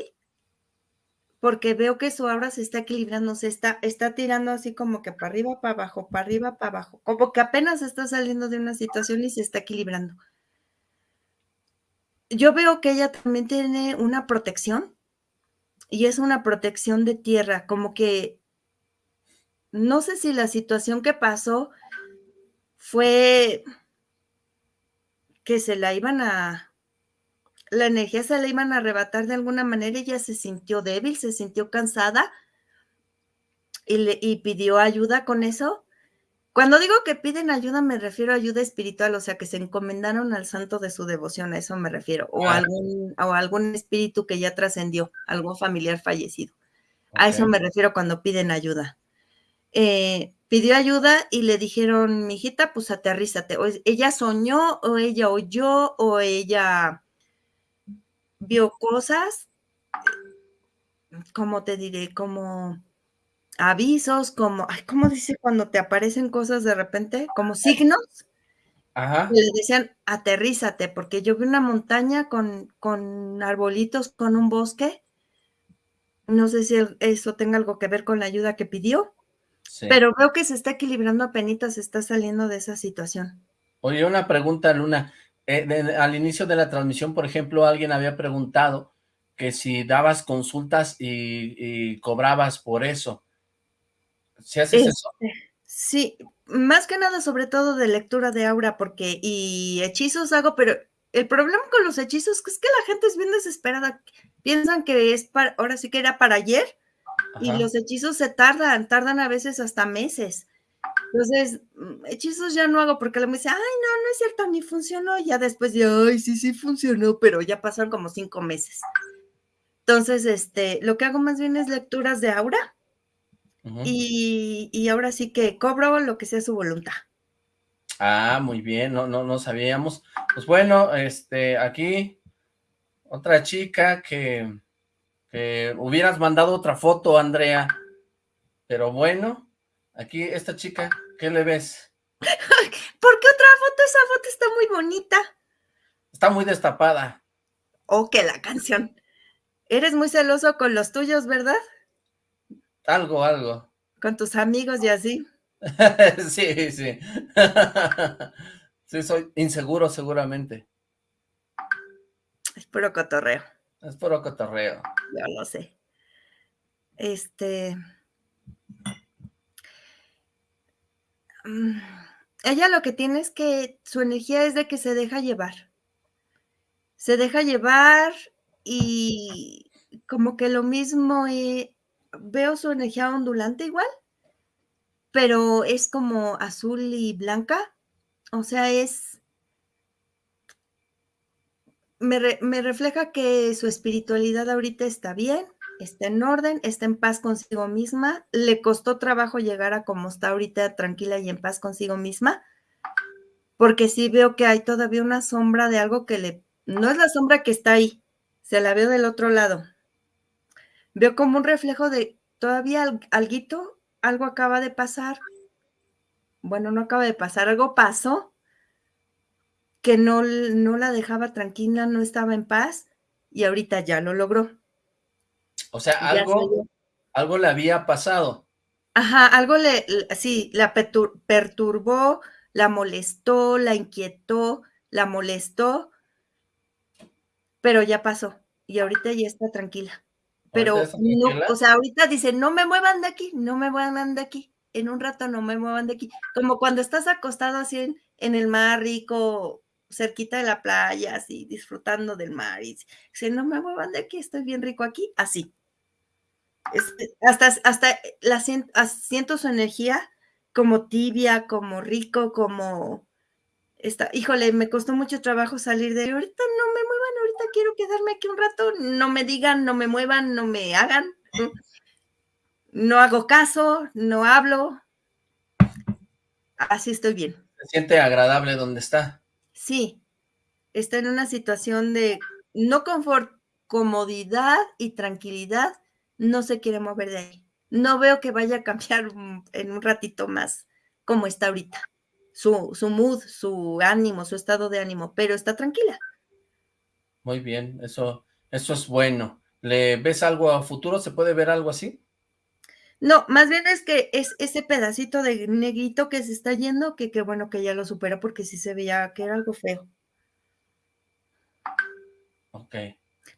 porque veo que su aura se está equilibrando, se está, está tirando así como que para arriba, para abajo, para arriba, para abajo, como que apenas está saliendo de una situación y se está equilibrando. Yo veo que ella también tiene una protección, y es una protección de tierra, como que no sé si la situación que pasó fue que se la iban a, la energía se la iban a arrebatar de alguna manera, ella se sintió débil, se sintió cansada y, le, y pidió ayuda con eso. Cuando digo que piden ayuda, me refiero a ayuda espiritual, o sea, que se encomendaron al santo de su devoción, a eso me refiero, o, algún, o algún espíritu que ya trascendió, algún familiar fallecido. A eso me refiero cuando piden ayuda. Eh, pidió ayuda y le dijeron, mijita, pues aterrízate. O ella soñó, o ella oyó, o ella vio cosas, ¿cómo te diré? Como avisos, como, ay, ¿cómo dice cuando te aparecen cosas de repente? Como signos. Ajá. le decían, aterrízate, porque yo vi una montaña con, con arbolitos, con un bosque. No sé si eso tenga algo que ver con la ayuda que pidió, sí. pero veo que se está equilibrando apenas, se está saliendo de esa situación. Oye, una pregunta, Luna. Eh, de, al inicio de la transmisión, por ejemplo, alguien había preguntado que si dabas consultas y, y cobrabas por eso. ¿Sí haces eso? Sí, más que nada, sobre todo de lectura de aura, porque y hechizos hago, pero el problema con los hechizos es que la gente es bien desesperada. Piensan que es para, ahora sí que era para ayer, Ajá. y los hechizos se tardan, tardan a veces hasta meses. Entonces, mm, hechizos ya no hago porque me dice, ay, no, no es cierto, ni funcionó. Ya después de, ay, sí, sí funcionó, pero ya pasaron como cinco meses. Entonces, este, lo que hago más bien es lecturas de aura Uh -huh. y, y, ahora sí que cobro lo que sea su voluntad. Ah, muy bien, no, no, no sabíamos. Pues bueno, este, aquí otra chica que, que hubieras mandado otra foto, Andrea. Pero bueno, aquí esta chica, ¿qué le ves? ¿Por qué otra foto? Esa foto está muy bonita. Está muy destapada. Oh, que la canción. Eres muy celoso con los tuyos, ¿verdad? Algo, algo. Con tus amigos y así. sí, sí. sí, soy inseguro seguramente. Es puro cotorreo. Es puro cotorreo. Yo lo sé. Este... Mm, ella lo que tiene es que su energía es de que se deja llevar. Se deja llevar y como que lo mismo... Eh, veo su energía ondulante igual, pero es como azul y blanca, o sea, es... Me, re, me, refleja que su espiritualidad ahorita está bien, está en orden, está en paz consigo misma, le costó trabajo llegar a como está ahorita tranquila y en paz consigo misma, porque sí veo que hay todavía una sombra de algo que le... No es la sombra que está ahí, se la veo del otro lado, veo como un reflejo de todavía alguito, algo acaba de pasar. Bueno, no acaba de pasar, algo pasó que no, no la dejaba tranquila, no estaba en paz y ahorita ya lo logró. O sea, algo, Algo le había pasado. Ajá, algo le, sí, la perturbó, la molestó, la inquietó, la molestó, pero ya pasó y ahorita ya está tranquila. Pero no, o sea, ahorita dice, no me muevan de aquí, no me muevan de aquí, en un rato no me muevan de aquí. Como cuando estás acostado así en, en el mar rico, cerquita de la playa, así disfrutando del mar, y dice, no me muevan de aquí, estoy bien rico aquí, así. Este, hasta, hasta la, siento su energía como tibia, como rico, como Está, híjole, me costó mucho trabajo salir de ahorita no me muevan, ahorita quiero quedarme aquí un rato, no me digan, no me muevan, no me hagan, no hago caso, no hablo, así estoy bien. ¿Se siente agradable donde está? Sí, está en una situación de no confort, comodidad y tranquilidad, no se quiere mover de ahí. No veo que vaya a cambiar en un ratito más como está ahorita su, su mood, su ánimo, su estado de ánimo, pero está tranquila. Muy bien, eso, eso es bueno. ¿Le ves algo a futuro? ¿Se puede ver algo así? No, más bien es que es ese pedacito de negrito que se está yendo, que qué bueno que ya lo supera porque sí se veía que era algo feo. Ok.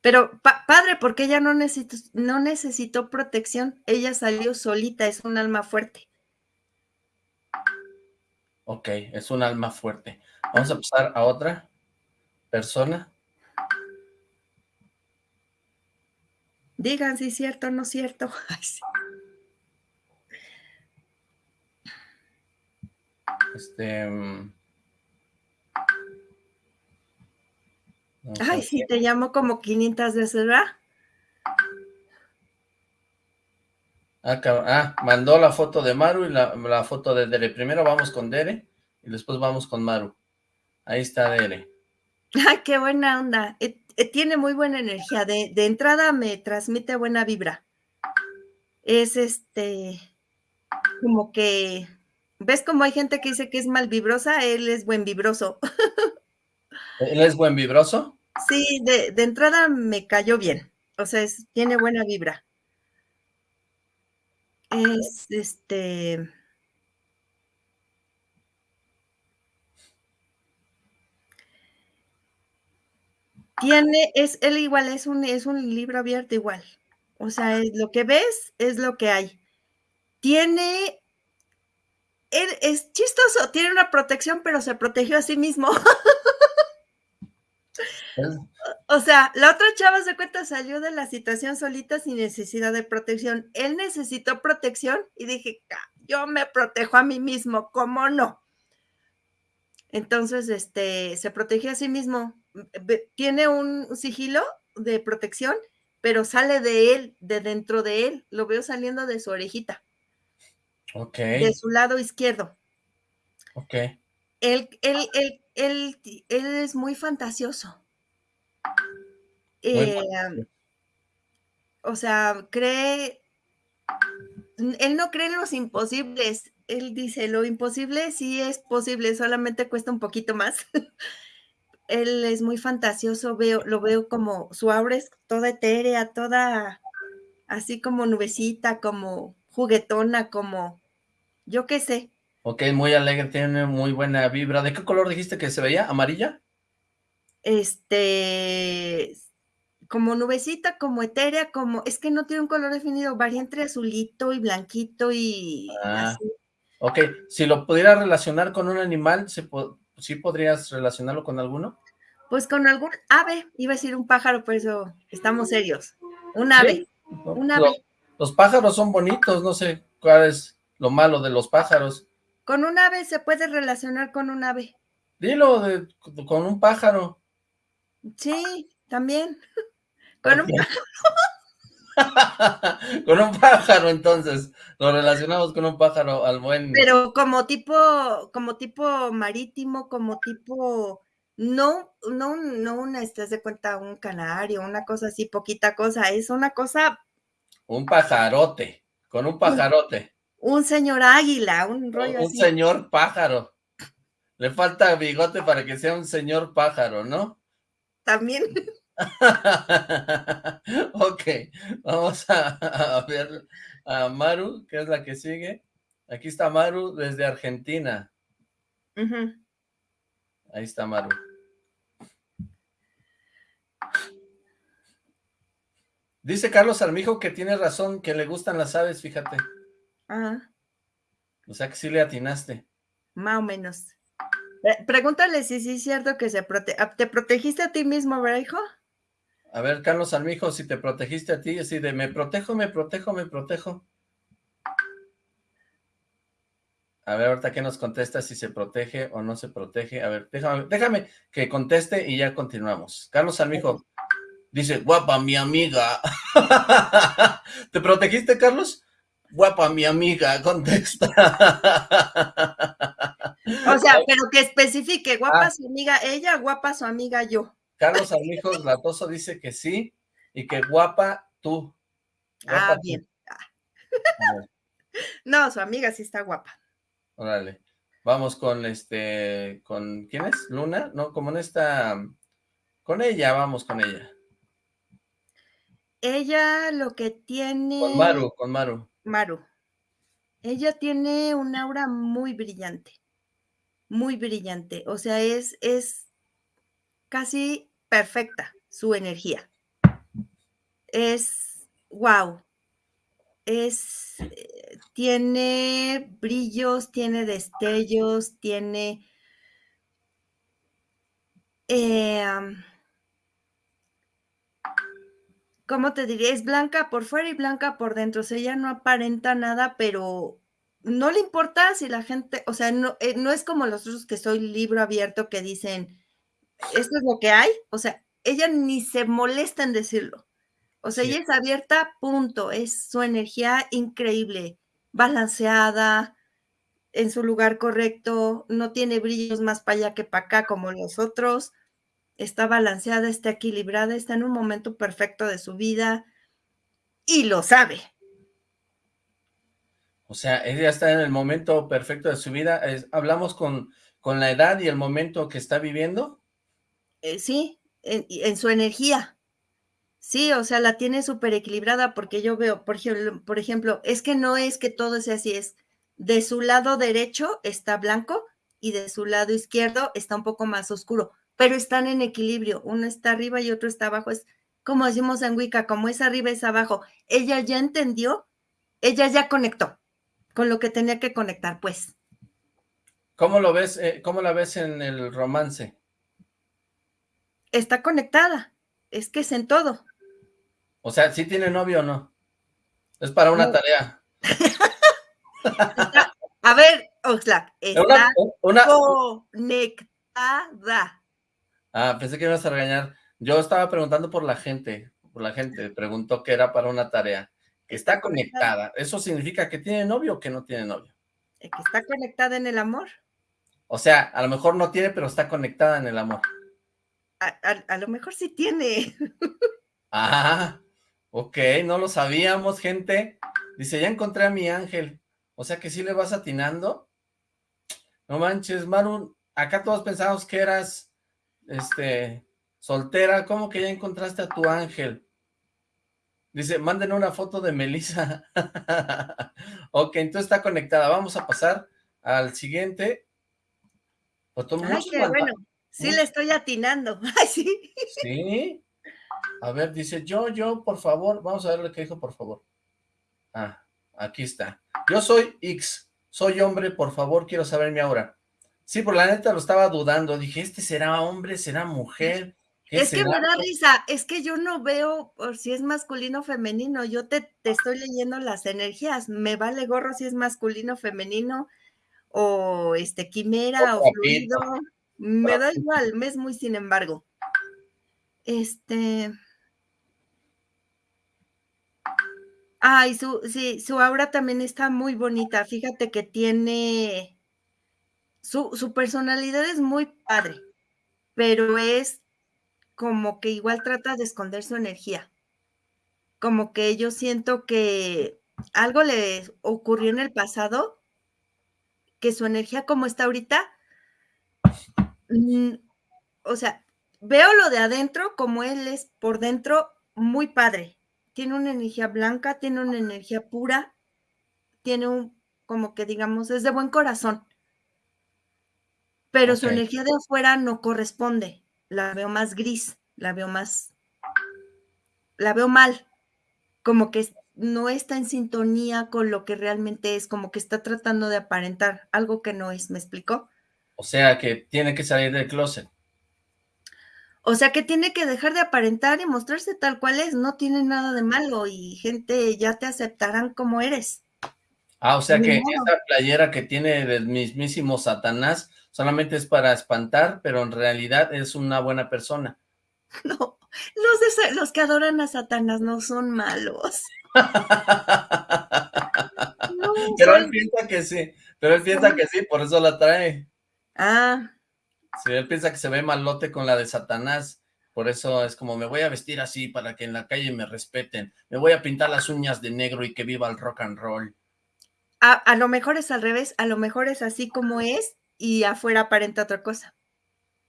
Pero padre, porque ella no necesitó, no necesitó protección, ella salió solita, es un alma fuerte. Ok, es un alma fuerte. Vamos a pasar a otra persona. Digan si es cierto o no es cierto. Este... Mm, Ay, sí, te llamo como 500 veces, ¿verdad? Ah, ah, mandó la foto de Maru y la, foto de Dere. Primero vamos con Dere y después vamos con Maru. Ahí está Dere. Ay, qué buena onda. Eh, eh, tiene muy buena energía. De, de, entrada me transmite buena vibra. Es este, como que, ¿ves como hay gente que dice que es mal vibrosa? Él es buen vibroso. ¿Él es buen vibroso? Sí, de, de entrada me cayó bien. O sea, es, tiene buena vibra. Es este. Tiene, es, él igual, es un, es un libro abierto igual. O sea, es, lo que ves es lo que hay. Tiene, él es chistoso, tiene una protección, pero se protegió a sí mismo. O sea, la otra chava se cuenta salió de la situación solita sin necesidad de protección. Él necesitó protección y dije, yo me protejo a mí mismo, ¿cómo no? Entonces, este, se protegió a sí mismo. Tiene un sigilo de protección, pero sale de él, de dentro de él. Lo veo saliendo de su orejita. Ok. De su lado izquierdo. Ok. Él, él, él, él, él es muy fantasioso eh, o sea, cree, él no cree en los imposibles, él dice, lo imposible sí es posible, solamente cuesta un poquito más. él es muy fantasioso, veo, lo veo como, su aura es toda etérea, toda así como nubecita, como juguetona, como, yo qué sé. Ok, muy alegre, tiene muy buena vibra. ¿De qué color dijiste que se veía? ¿Amarilla? Este, como nubecita, como etérea, como, es que no tiene un color definido, varía entre azulito y blanquito y ah, Ok, si lo pudiera relacionar con un animal, ¿sí podrías relacionarlo con alguno? Pues con algún ave, iba a decir un pájaro, por eso estamos serios. Un ave, un ave. Los, pájaros son bonitos, no sé cuál es lo malo de los pájaros. Con un ave se puede relacionar con un ave. Dilo, con un pájaro. Sí, también. Con un pájaro. con un pájaro, entonces. Lo relacionamos con un pájaro al buen. Pero como tipo, como tipo marítimo, como tipo. No, no, no una, estás de cuenta, un canario, una cosa así, poquita cosa, es una cosa. Un pajarote, con un pajarote. Un, señor águila, un rollo un así. Un señor pájaro. Le falta bigote para que sea un señor pájaro, ¿no? También. ok, vamos a, ver a Maru, que es la que sigue. Aquí está Maru desde Argentina. Ahí está Maru. Dice Carlos Armijo que tiene razón, que le gustan las aves, fíjate. Ajá. O sea que sí le atinaste. Más o menos. Pregúntale si sí es cierto que se prote ah, te protegiste a ti mismo, ¿verdad, hijo? A ver, Carlos Armijo, si te protegiste a ti, así de me protejo, me protejo, me protejo. A ver, ahorita que nos contesta si se protege o no se protege. A ver, déjame, déjame que conteste y ya continuamos. Carlos Armijo dice, guapa mi amiga. ¿Te protegiste, Carlos? Guapa mi amiga, contesta. O sea, pero que especifique, guapa ah. su amiga ella, guapa su amiga yo. Carlos Armijo Latoso dice que sí y que guapa tú. ah, bien. No, su amiga sí está guapa. Órale. Vamos con este, con, ¿quién es? ¿Luna? No, como en esta, con ella, vamos con ella. Ella lo que tiene... Con Maru, con Maru. Maru. Ella tiene un aura muy brillante, muy brillante. O sea, es, es casi perfecta su energía. Es, wow, es, tiene brillos, tiene destellos, tiene... Eh, ¿cómo te diría? Es blanca por fuera y blanca por dentro. O sea, ella no aparenta nada, pero no le importa si la gente, o sea, no, eh, no es como los otros que soy libro abierto que dicen, esto es lo que hay. O sea, ella ni se molesta en decirlo. O sea, ella es abierta, punto. Es su energía increíble, balanceada, en su lugar correcto, no tiene brillos más para allá que para acá como los otros. Está balanceada, está equilibrada, está en un momento perfecto de su vida y lo sabe. O sea, ella está en el momento perfecto de su vida. ¿Hablamos con, con la edad y el momento que está viviendo? Eh, sí, en, su energía. Sí, o sea, la tiene súper equilibrada porque yo veo, por ejemplo, por ejemplo, es que no es que todo sea así, es de su lado derecho está blanco y de su lado izquierdo está un poco más oscuro, pero están en equilibrio, uno está arriba y otro está abajo, es como decimos en Wicca, como es arriba es abajo. Ella ya entendió, ella ya conectó con lo que tenía que conectar, pues. ¿Cómo lo ves, eh, cómo la ves en el romance? Está conectada, es que es en todo. O sea, ¿sí tiene novio o no? Es para una tarea. a ver, Oxlack, está una, conectada. Ah, pensé que ibas a regañar. Yo estaba preguntando por la gente, por la gente, preguntó que era para una tarea. Que está conectada, ¿eso significa que tiene novio o que no tiene novio? Que está conectada en el amor. O sea, a lo mejor no tiene, pero está conectada en el amor. A, lo mejor sí tiene. Ah, ok, no lo sabíamos, gente. Dice, ya encontré a mi ángel. O sea que sí le vas atinando. No manches, Maru, acá todos pensamos que eras, este, soltera. ¿Cómo que ya encontraste a tu ángel? Dice, manden una foto de Melissa. ok, entonces está conectada. Vamos a pasar al siguiente. Ay, qué bueno. Sí le estoy atinando. Ay, sí. Sí. A ver, dice, yo, yo, por favor. Vamos a ver lo que dijo, por favor. Ah, aquí está. Yo soy X. Soy hombre, por favor, quiero saber mi aura. Sí, por la neta lo estaba dudando. Dije, ¿este será hombre? ¿Será mujer? Es que me da risa, es que yo no veo por si es masculino o femenino, yo te, te, estoy leyendo las energías, me vale gorro si es masculino, femenino, o este quimera, o, fluido, me da igual, me es muy sin embargo. Este. Ay, su, sí, su aura también está muy bonita. Fíjate que tiene. Su, su personalidad es muy padre, pero es como que igual trata de esconder su energía. Como que yo siento que algo le ocurrió en el pasado, que su energía como está ahorita, Mm, o sea, veo lo de adentro como él es por dentro muy padre. Tiene una energía blanca, tiene una energía pura, tiene un, como que digamos, es de buen corazón. Pero su energía de afuera no corresponde. La veo más gris, la veo más, la veo mal. Como que no está en sintonía con lo que realmente es, como que está tratando de aparentar algo que no es, ¿me explicó? O sea, que tiene que salir del closet. O sea, que tiene que dejar de aparentar y mostrarse tal cual es, no tiene nada de malo y gente ya te aceptarán como eres. Ah, o sea que esa playera que tiene del mismísimo Satanás solamente es para espantar, pero en realidad es una buena persona. No, los, los que adoran a Satanás no son malos. pero él piensa que sí, pero él piensa que sí, por eso la trae. Ah. Sí, él piensa que se ve malote con la de Satanás, por eso es como, me voy a vestir así para que en la calle me respeten, me voy a pintar las uñas de negro y que viva el rock and roll. A, a lo mejor es al revés, a lo mejor es así como es y afuera aparenta otra cosa.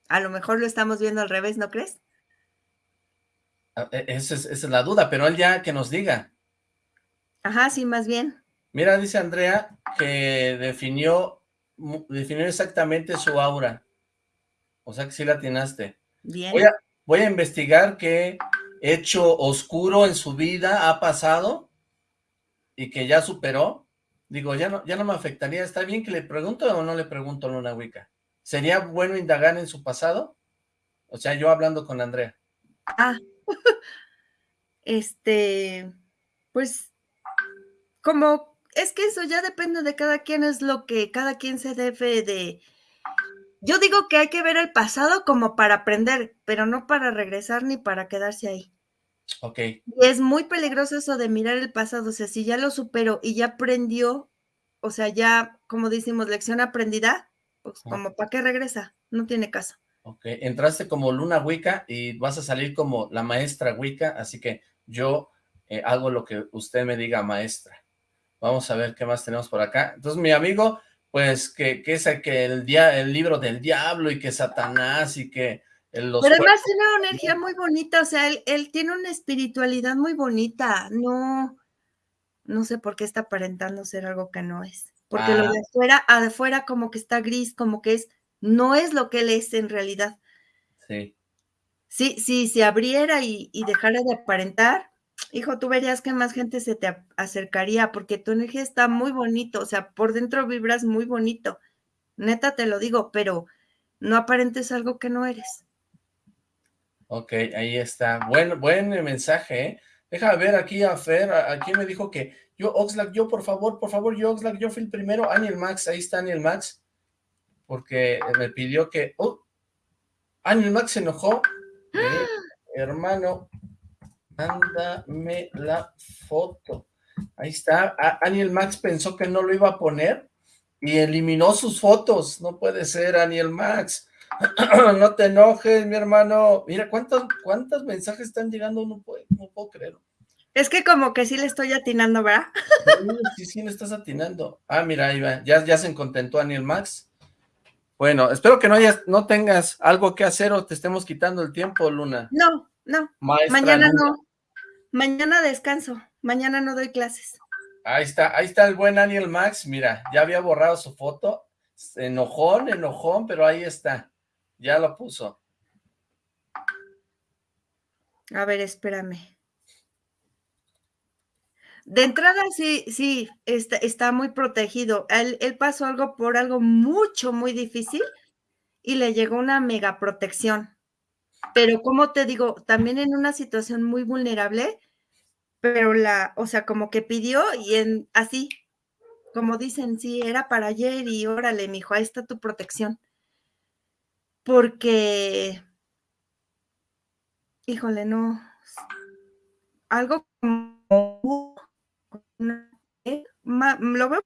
A lo mejor lo estamos viendo al revés, ¿no crees? Ah, e, esa es, esa es la duda, pero él ya que nos diga. Ajá, sí, más bien. Mira, dice Andrea que definió, definió exactamente su aura. O sea que sí la atinaste. Bien. Voy a, voy a investigar qué hecho oscuro en su vida ha pasado y que ya superó. Digo, ya no, ya no me afectaría. ¿Está bien que le pregunto o no le pregunto a Luna Wicca? ¿Sería bueno indagar en su pasado? O sea, yo hablando con Andrea. Ah, este, pues como es que eso ya depende de cada quien, es lo que cada quien se debe de... Yo digo que hay que ver el pasado como para aprender, pero no para regresar ni para quedarse ahí. Ok. Y es muy peligroso eso de mirar el pasado, o sea, si ya lo superó y ya aprendió, o sea, ya, como decimos, lección aprendida, pues como, ¿para qué regresa? No tiene caso. Ok, entraste como Luna Wicca y vas a salir como la maestra Wicca, así que yo eh, hago lo que usted me diga, maestra. Vamos a ver qué más tenemos por acá. Entonces, mi amigo, pues, que, que es el, que el, día, el libro del diablo y que Satanás y que... Los Pero además tiene una energía muy bonita, o sea, él, él, tiene una espiritualidad muy bonita, no, no sé por qué está aparentando ser algo que no es, porque lo ah. de afuera, afuera como que está gris, como que es, no es lo que él es en realidad. Sí. Sí, si se abriera y, y dejara de aparentar, hijo, tú verías que más gente se te acercaría porque tu energía está muy bonito, o sea, por dentro vibras muy bonito. Neta te lo digo, pero no aparentes algo que no eres. Ok, ahí está. Buen, buen mensaje, ¿eh? Deja ver aquí a Fer, aquí me dijo que yo, Oxlack, yo por favor, por favor, yo, Oxlack, yo fui el primero, Aniel Max, ahí está Aniel Max, porque me pidió que, oh, Aniel Max se enojó, ¡Ah! hermano, Mándame la foto. Ahí está. Aniel Max pensó que no lo iba a poner y eliminó sus fotos. No puede ser, Aniel Max. no te enojes, mi hermano. Mira, ¿cuántos, cuántos mensajes están llegando? No puedo, no puedo creerlo. Es que como que sí le estoy atinando, ¿verdad? sí, sí, le estás atinando. Ah, mira, ahí va. Ya, ya se contentó Aniel Max. Bueno, espero que no, hayas, no tengas algo que hacer o te estemos quitando el tiempo, Luna. No, no. Mañana no. Mañana descanso, mañana no doy clases. Ahí está, ahí está el buen Daniel Max, mira, ya había borrado su foto, enojón, enojón, pero ahí está, ya lo puso. A ver, espérame. De entrada, sí, sí, está, está muy protegido. Él, pasó algo por algo mucho, muy difícil y le llegó una mega protección. Pero como te digo, también en una situación muy vulnerable, pero la, o sea, como que pidió y en así, como dicen, sí, era para ayer y órale, mijo, ahí está tu protección. Porque, híjole, no, algo como, lo veo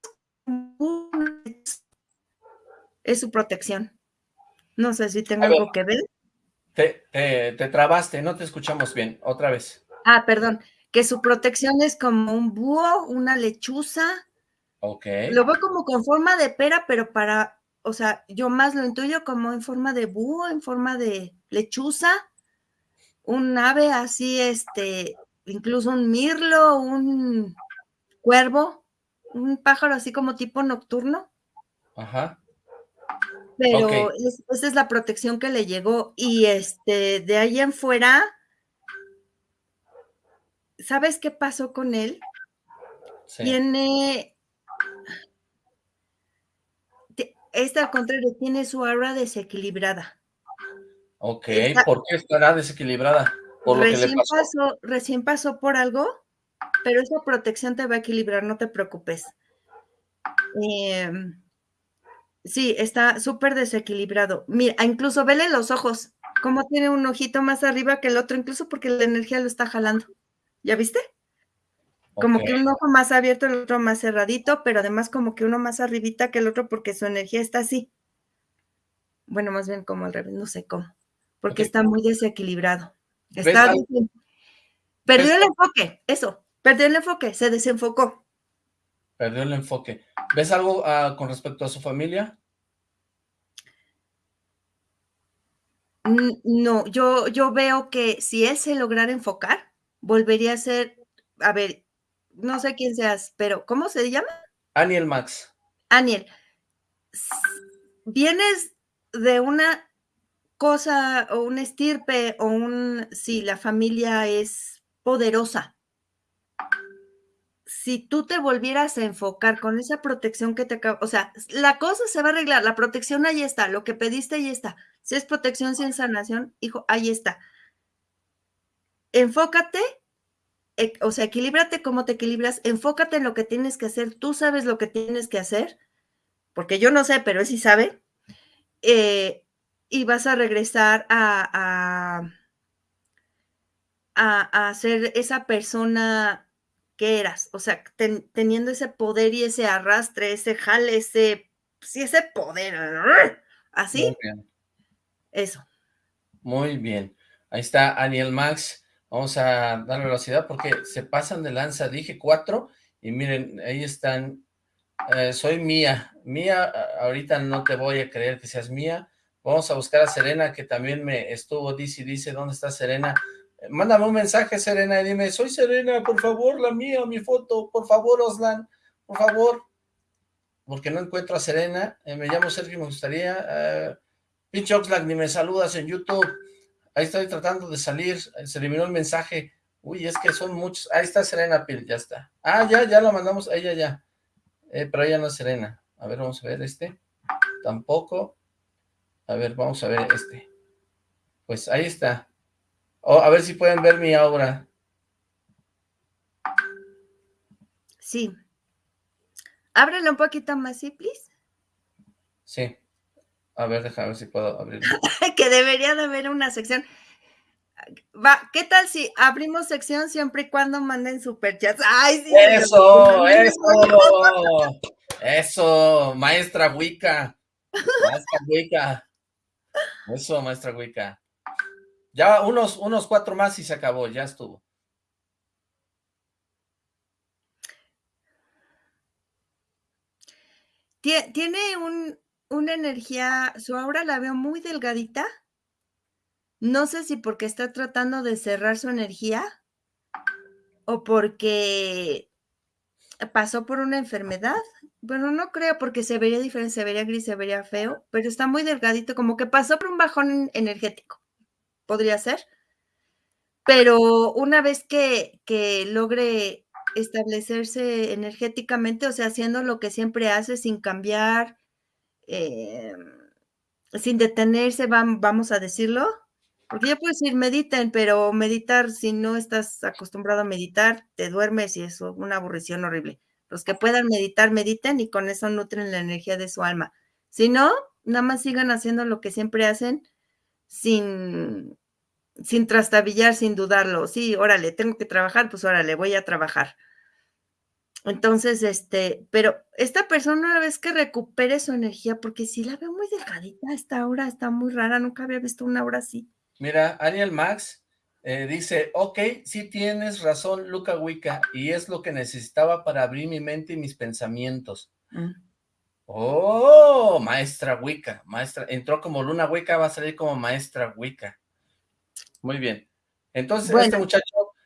es su protección. No sé si tengo algo que ver. Te, te, trabaste, no te escuchamos bien, otra vez. Ah, perdón, que su protección es como un búho, una lechuza. Ok. Lo veo como con forma de pera, pero para o sea, yo más lo intuyo como en forma de búho, en forma de lechuza, un ave así, este, incluso un mirlo, un cuervo, un pájaro así como tipo nocturno. Ajá. Pero esa es la protección que le llegó. Y este, de ahí en fuera, ¿sabes qué pasó con él? Tiene. Esta al contrario, tiene su aura desequilibrada. Ok, ¿por qué estará desequilibrada? ¿Por lo recién, que le pasó? recién pasó por algo, pero esa protección te va a equilibrar, no te preocupes. Eh, Sí, está súper desequilibrado. Mira, incluso vele los ojos, cómo tiene un ojito más arriba que el otro, incluso porque la energía lo está jalando. ¿Ya viste? Como que un ojo más abierto, el otro más cerradito, pero además como que uno más arribita que el otro porque su energía está así. Bueno, más bien como al revés, no sé cómo. Porque está muy desequilibrado. Está Perdió el enfoque, eso, perdió el enfoque, se desenfocó. Perdió el enfoque. ¿Ves algo ah, con respecto a su familia? No, yo, yo veo que si él se lograra enfocar, volvería a ser, a ver, no sé quién seas, pero ¿cómo se llama? Aniel Max. Aniel, vienes de una cosa o un estirpe o un, si la familia es poderosa, si tú te volvieras a enfocar con esa protección que te acaba, o sea, la cosa se va a arreglar, la protección ahí está, lo que pediste ahí está. Si es protección sin sanación, hijo, ahí está. Enfócate, o sea, equilíbrate cómo te equilibras, enfócate en lo que tienes que hacer, tú sabes lo que tienes que hacer, porque yo no sé, pero él sí sabe, eh, y vas a regresar a, a, a ser esa persona que eras, o sea, teniendo ese poder y ese arrastre, ese jale, ese, sí, ese poder, así. Muy bien. Eso. Muy bien. Ahí está Aniel Max. Vamos a dar velocidad porque se pasan de lanza. Dije cuatro y miren, ahí están. Eh, soy Mía. Mía, ahorita no te voy a creer que seas Mía. Vamos a buscar a Serena, que también me estuvo, dice, dice, ¿dónde está Serena? Mándame un mensaje, Serena, y dime, soy Serena, por favor, la mía, mi foto, por favor, Oslan, por favor. Porque no encuentro a Serena, eh, me llamo Sergio, me gustaría. Pinche Oxlack, ni me saludas en YouTube. Ahí estoy tratando de salir, se eliminó el mensaje. Uy, es que son muchos. Ahí está Serena Pil, ya está. Ah, ya, ya lo mandamos, ella ya. Eh, pero ella no es Serena. A ver, vamos a ver este. Tampoco. A ver, vamos a ver este. Pues ahí está. Oh, a ver si pueden ver mi obra. Sí. Ábrelo un poquito más, ¿sí, please? Sí. A ver, déjame ver si puedo abrirlo. que debería de haber una sección. Va, ¿qué tal si abrimos sección siempre y cuando manden superchats? ¡Ay, sí! ¡Eso! ¡Eso! ¡Eso! Maestra Wicca. Maestra Wicca. Eso, maestra Wicca. Ya unos, unos cuatro más y se acabó, ya estuvo. Tiene un, una energía, su aura la veo muy delgadita. No sé si porque está tratando de cerrar su energía o porque pasó por una enfermedad. Bueno, no creo porque se vería diferente, se vería gris, se vería feo, pero está muy delgadito, como que pasó por un bajón energético podría ser. Pero una vez que, que logre establecerse energéticamente, o sea, haciendo lo que siempre hace sin cambiar, eh, sin detenerse, vamos a decirlo, porque ya puedes decir mediten, pero meditar, si no estás acostumbrado a meditar, te duermes y es una aburrición horrible. Los que puedan meditar, mediten y con eso nutren la energía de su alma. Si no, nada más sigan haciendo lo que siempre hacen sin, sin trastabillar, sin dudarlo. Sí, órale, tengo que trabajar, pues órale, voy a trabajar. Entonces, este, pero esta persona una vez que recupere su energía, porque si la veo muy delgadita, esta aura está muy rara, nunca había visto una aura así. Mira, Ariel Max eh, dice, ok, sí tienes razón, Luca Wicca, y es lo que necesitaba para abrir mi mente y mis pensamientos. Mm. ¡Oh! Oh, maestra Wicca, maestra, entró como Luna Wicca, va a salir como maestra Wicca. Muy bien. Entonces, este muchacho,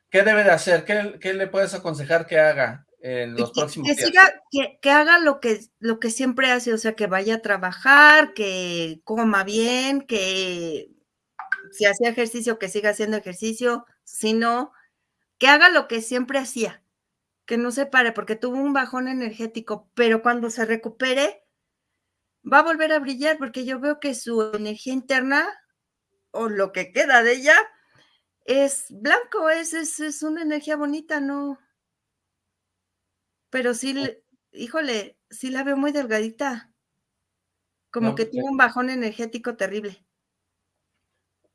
¿qué debe de hacer? ¿Qué, le puedes aconsejar que haga en los próximos que días? Siga, que, haga lo que, lo que siempre hace, o sea, que vaya a trabajar, que coma bien, que si hacía ejercicio, que siga haciendo ejercicio, si no, que haga lo que siempre hacía, que no se pare, porque tuvo un bajón energético, pero cuando se recupere, va a volver a brillar, porque yo veo que su energía interna, o lo que queda de ella, es blanco, es, es, una energía bonita, ¿no? Pero sí, híjole, sí la veo muy delgadita. Como que tuvo un bajón energético terrible.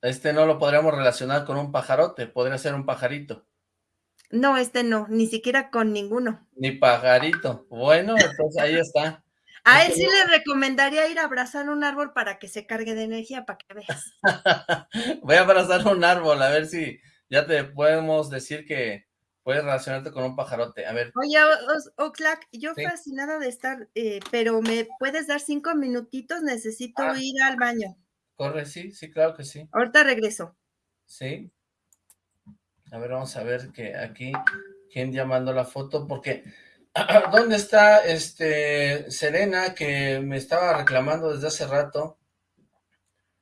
Este no lo podríamos relacionar con un pajarote, podría ser un pajarito. No, este no, ni siquiera con ninguno. Ni pajarito. Bueno, entonces ahí está. A él sí le recomendaría ir a abrazar un árbol para que se cargue de energía, para que veas. Voy a abrazar un árbol, a ver si ya te podemos decir que puedes relacionarte con un pajarote. A ver. Oye, Oxlack, yo fascinada de estar, eh, pero ¿me puedes dar cinco minutitos? Necesito ah. ir al baño. Corre, sí, sí, claro que sí. Ahorita regreso. Sí. A ver, vamos a ver que aquí, quién ya mandó la foto, porque ¿dónde está este Serena que me estaba reclamando desde hace rato?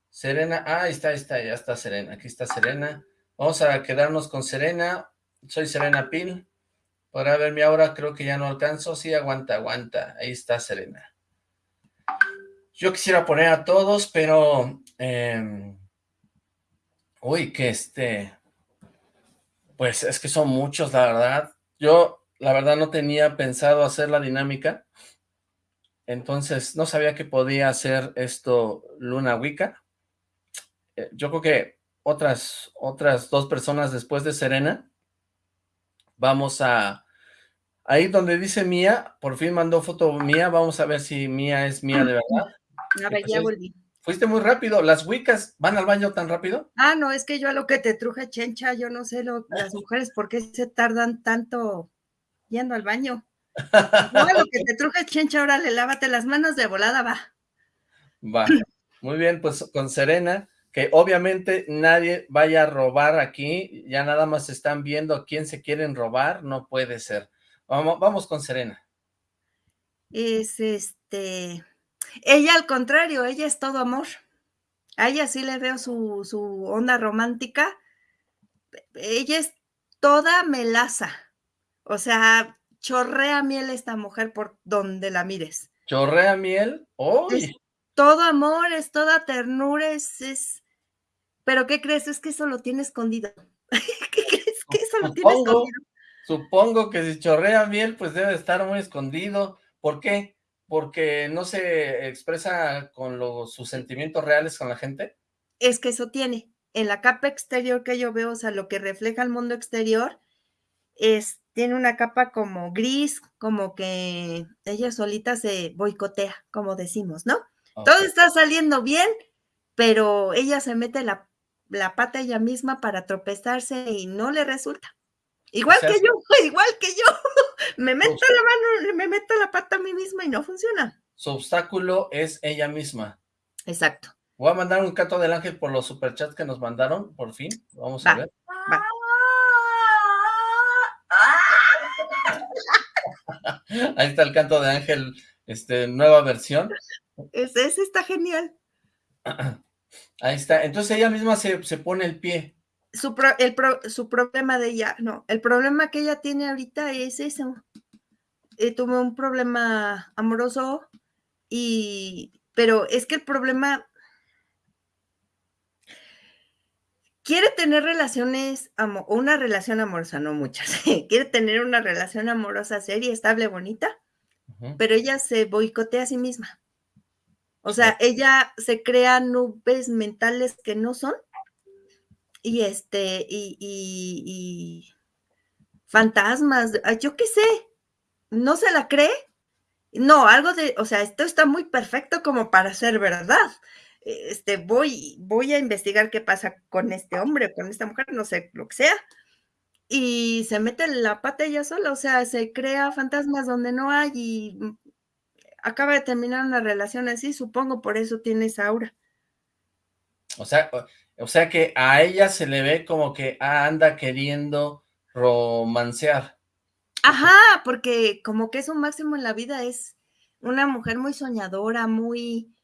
Serena, ah, ahí está, ahí está, ya está Serena, aquí está Serena. Vamos a quedarnos con Serena, soy Serena Pil. Podrá ver mi ahora, creo que ya no alcanzo, sí, aguanta, aguanta, ahí está Serena. Yo quisiera poner a todos, pero... Em, uy, que este... Pues es que son muchos, la verdad. Yo, la verdad, no tenía pensado hacer la dinámica. Entonces, no sabía que podía hacer esto Luna Wicca. Eh, yo creo que otras, otras dos personas después de Serena, vamos a... Ahí donde dice Mía, por fin mandó foto Mía, vamos a ver si Mía es Mía de verdad. A ver, ya volví. Fuiste muy rápido. ¿Las Wiccas van al baño tan rápido? Ah, no, es que yo a lo que te truje, Chencha, yo no sé lo, las mujeres por qué se tardan tanto yendo al baño. Yo a lo que te truje, Chencha, órale, lávate las manos de volada, va. Va. Muy bien, pues con Serena, que obviamente nadie vaya a robar aquí, ya nada más están viendo quién se quieren robar, no puede ser. Vamos, vamos con Serena. Es este ella al contrario, ella es todo amor. A ella sí le veo su, su onda romántica. Ella es toda melaza. O sea, chorrea miel esta mujer por donde la mires. ¿Chorrea miel? ¡Uy! todo amor, es toda ternura, es, es... ¿Pero qué crees? Es que eso lo tiene escondido. ¿Qué crees? Que eso lo tiene escondido. Supongo que si chorrea miel, pues debe estar muy escondido. ¿Por qué? porque no se expresa con los, sus sentimientos reales con la gente? Es que eso tiene. En la capa exterior que yo veo, o sea, lo que refleja el mundo exterior, es, tiene una capa como gris, como que ella solita se boicotea, como decimos, ¿no? Todo está saliendo bien, pero ella se mete la, la pata ella misma para tropezarse y no le resulta. Igual que yo, igual que yo. me meto la mano, me meto la pata a mí misma y no funciona. Su obstáculo es ella misma. Exacto. Voy a mandar un canto del ángel por los superchats que nos mandaron, por fin. Vamos a ver. Va. Ahí está el canto de ángel, este, nueva versión. Ese, ese está genial. Ahí está. Entonces ella misma se, se pone el pie su, el su problema de ella, no, el problema que ella tiene ahorita es eso. Eh, tuvo un problema amoroso y, pero es que el problema quiere tener relaciones, una relación amorosa, no muchas, quiere tener una relación amorosa seria, estable, bonita, pero ella se boicotea a sí misma. O sea, ella se crea nubes mentales que no son y este, y, fantasmas, yo qué sé, no se la cree. No, algo de, o sea, esto está muy perfecto como para ser verdad. Este, voy, voy a investigar qué pasa con este hombre, con esta mujer, no sé, lo que sea. Y se mete la pata ella sola, o sea, se crea fantasmas donde no hay y acaba de terminar una relación así, supongo por eso tiene esa aura. O sea, o sea que a ella se le ve como que anda queriendo romancear. Ajá, porque como que es un máximo en la vida, es una mujer muy soñadora, muy,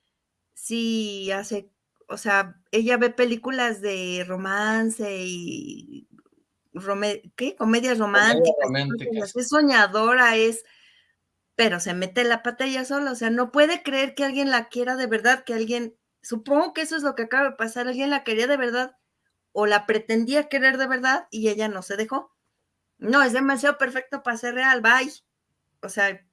sí, hace, o sea, ella ve películas de romance y, ¿qué? Comedias románticas. Es soñadora, es, pero se mete la pata ella sola, o sea, no puede creer que alguien la quiera de verdad, que alguien Supongo que eso es lo que acaba de pasar. Alguien la quería de verdad o la pretendía querer de verdad y ella no se dejó. No, es demasiado perfecto para ser real, bye. O sea,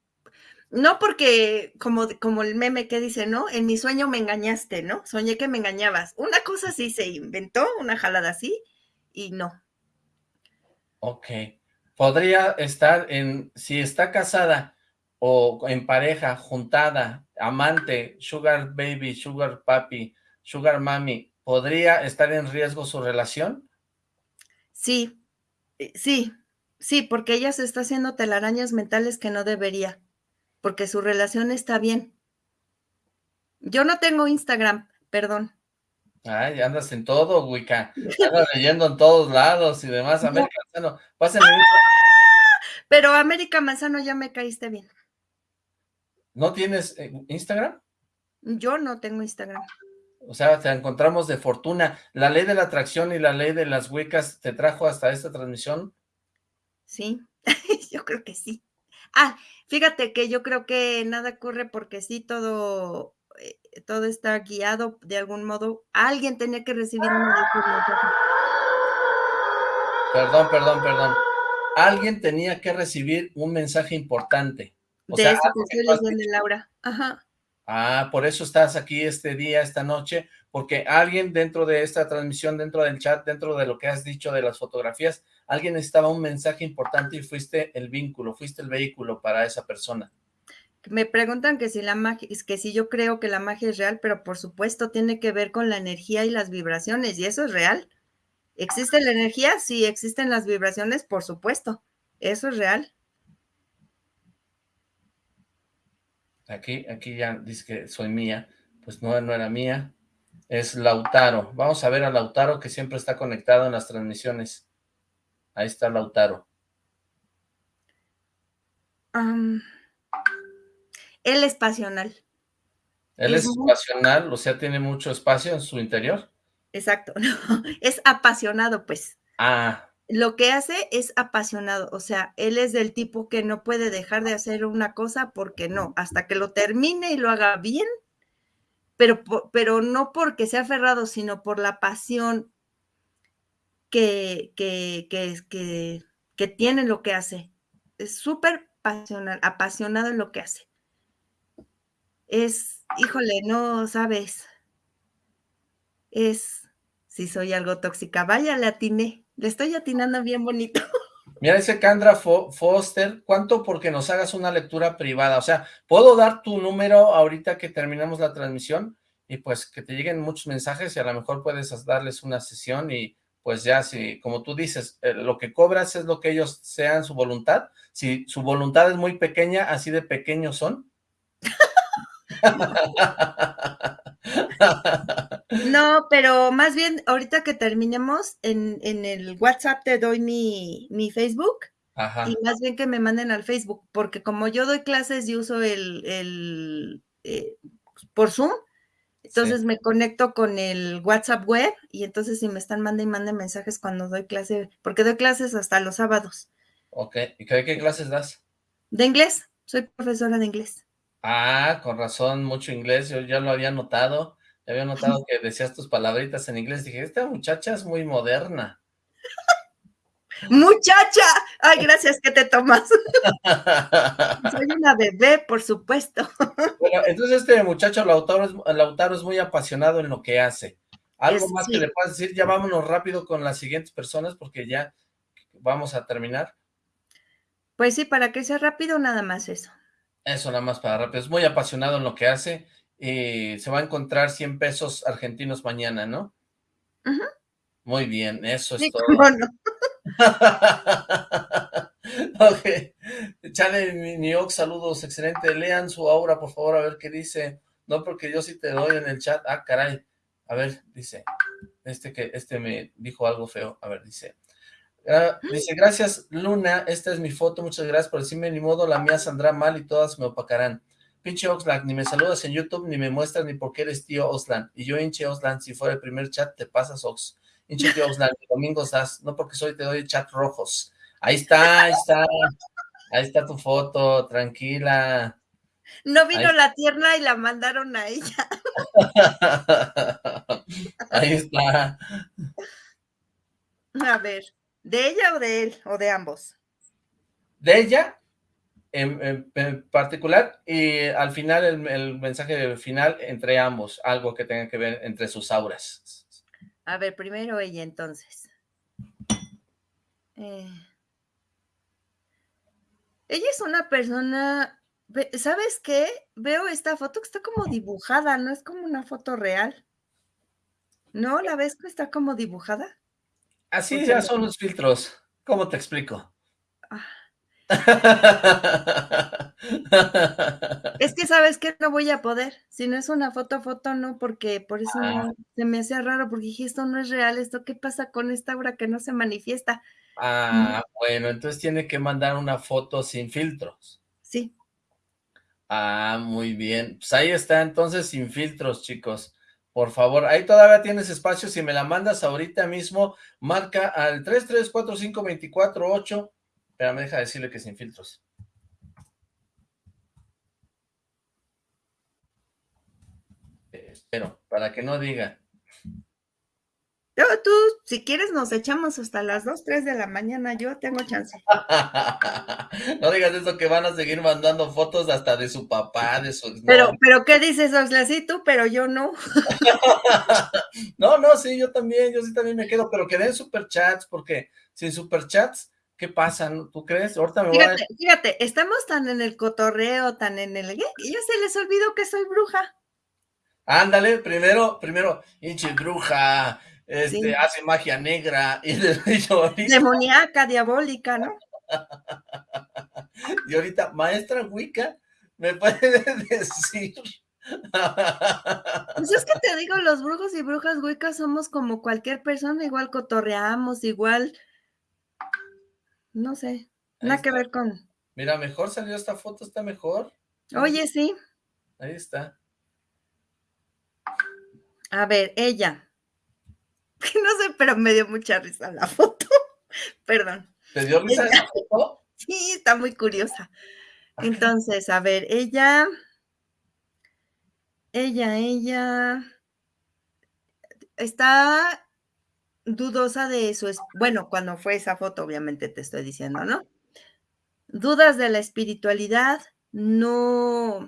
no porque, como, como el meme que dice, ¿no? En mi sueño me engañaste, ¿no? Soñé que me engañabas. Una cosa así se inventó, una jalada así, y no. Ok. Podría estar en, si está casada o en pareja, juntada, amante, sugar baby, sugar papi, sugar mami, ¿podría estar en riesgo su relación? Sí, eh, sí, sí, porque ella se está haciendo telarañas mentales que no debería, porque su relación está bien. Yo no tengo Instagram, perdón. Ay, andas en todo, Wicca. Andas leyendo en todos lados y demás. América Manzano, pásenme. Pero América Manzano ya me caíste bien. ¿No tienes eh, Instagram? Yo no tengo Instagram. O sea, te encontramos de fortuna. ¿La ley de la atracción y la ley de las huecas te trajo hasta esta transmisión? Sí, yo creo que sí. Ah, fíjate que yo creo que nada ocurre porque sí, todo, eh, todo está guiado de algún modo. Alguien tenía que recibir una Perdón, perdón, perdón. Alguien tenía que recibir un mensaje importante de eso que estoy leyendo, Laura. Ajá. Ah, por eso estás aquí este día, esta noche, porque alguien dentro de esta transmisión, dentro del chat, dentro de lo que has dicho de las fotografías, alguien necesitaba un mensaje importante y fuiste el vínculo, fuiste el vehículo para esa persona. Me preguntan que si la magia, es que si yo creo que la magia es real, pero por supuesto tiene que ver con la energía y las vibraciones, y eso es real. ¿Existe la energía? Sí, existen las vibraciones, por supuesto. Eso es real. Aquí, aquí ya dice que soy mía. Pues no, no era mía. Es Lautaro. Vamos a ver a Lautaro que siempre está conectado en las transmisiones. Ahí está Lautaro. él es pasional. Él es, pasional, o sea, tiene mucho espacio en su interior. Exacto, es apasionado, pues. Ah, lo que hace es apasionado, o sea, él es del tipo que no puede dejar de hacer una cosa porque no, hasta que lo termine y lo haga bien, pero, pero no porque sea aferrado, sino por la pasión que, que, que, que, tiene lo que hace. Es súper apasionado en lo que hace. Es, híjole, no sabes, es, si soy algo tóxica, vaya, le atiné. Le estoy atinando bien bonito. Mira, dice Candra Foster, ¿cuánto porque nos hagas una lectura privada? O sea, ¿puedo dar tu número ahorita que terminamos la transmisión? Y pues que te lleguen muchos mensajes y a lo mejor puedes darles una sesión y pues ya si, como tú dices, eh, lo que cobras es lo que ellos sean su voluntad. Si su voluntad es muy pequeña, así de pequeños son. No, pero más bien, ahorita que terminemos, en, el WhatsApp te doy mi, Facebook. Y más bien que me manden al Facebook, porque como yo doy clases y uso el, el eh, por Zoom, entonces me conecto con el WhatsApp web y entonces si me están mandando y manden mensajes cuando doy clase, porque doy clases hasta los sábados. Ok, ¿y qué, qué clases das? De inglés, soy profesora de inglés. Ah, con razón, mucho inglés, yo ya lo había notado había notado que decías tus palabritas en inglés. Dije, esta muchacha es muy moderna. ¡Muchacha! Ay, gracias que te tomas. Soy una bebé, por supuesto. Bueno, entonces este muchacho Lautaro es, Lautaro es muy apasionado en lo que hace. ¿Algo más que le puedas decir? Ya vámonos rápido con las siguientes personas porque ya vamos a terminar. Pues sí, para que sea rápido, nada más eso. Eso, nada más para rápido. Es muy apasionado en lo que hace eh, se va a encontrar 100 pesos argentinos mañana, ¿no? Muy bien, eso es todo. ok. Chale, Niox, saludos, excelente. Lean su aura, por favor, a ver qué dice. No, porque yo sí te doy en el chat. Ah, caray. A ver, dice. Este que este me dijo algo feo. A ver, dice. Ah, dice, gracias Luna, esta es mi foto, muchas gracias por decirme, ni modo, la mía saldrá mal y todas me opacarán. Pinche Oxlack, ni me saludas en YouTube, ni me muestras ni por qué eres tío Oxlack. Y yo, hinche Oxlack, si fuera el primer chat, te pasas Ox. Hinche tío Oxlack, domingo estás, no porque soy, te doy chat rojos. Ahí está, ahí está, ahí está tu foto, tranquila. No vino la tierna y la mandaron a ella. ahí está. A ver, ¿de ella o de él? ¿O de ambos? De ella, en, particular, y al final el, mensaje final entre ambos, algo que tenga que ver entre sus auras. A ver, primero ella entonces. Eh, ella es una persona, ¿sabes qué? Veo esta foto que está como dibujada, no es como una foto real. ¿No? ¿La ves que está como dibujada? Así ya son los filtros. ¿Cómo te explico? Es que sabes que no voy a poder. Si no es una foto, foto no, porque por eso ah. se me hace raro, porque dije, esto no es real, esto qué pasa con esta obra que no se manifiesta. Ah, bueno, entonces tiene que mandar una foto sin filtros. Sí. Ah, muy bien. Pues ahí está, entonces sin filtros, chicos. Por favor, ahí todavía tienes espacio. Si me la mandas ahorita mismo, marca al 3345248. Me deja decirle que sin filtros. Espero, para que no diga. tú, si quieres, nos echamos hasta las 2, 3 de la mañana. Yo tengo chance. no digas eso, que van a seguir mandando fotos hasta de su papá, de su... Pero, pero, ¿qué dices, Osla? Sí, tú, pero yo no. no, no, sí, yo también, yo sí también me quedo, pero que den superchats, porque sin superchats, ¿qué pasa? ¿Tú crees? Ahorita me fíjate, voy a... Fíjate, estamos tan en el cotorreo, tan en el... Y ya se les olvidó que soy bruja. Ándale, primero, primero, hinche bruja, este, hace magia negra. Y Demoníaca, diabólica, ¿no? y ahorita, maestra Wicca, ¿me puede decir? Pues es que te digo, los brujos y brujas Wicca somos como cualquier persona, igual cotorreamos, igual, no sé, nada que ver con... Mira, mejor salió esta foto, está mejor. Oye, sí. Ahí está. A ver, ella. No sé, pero me dio mucha risa la foto. Perdón. ¿Te dio risa esa foto? Sí, está muy curiosa. Entonces, a ver, ella, ella, ella está dudosa de su, bueno, cuando fue esa foto, obviamente te estoy diciendo, ¿no? Dudas de la espiritualidad, no,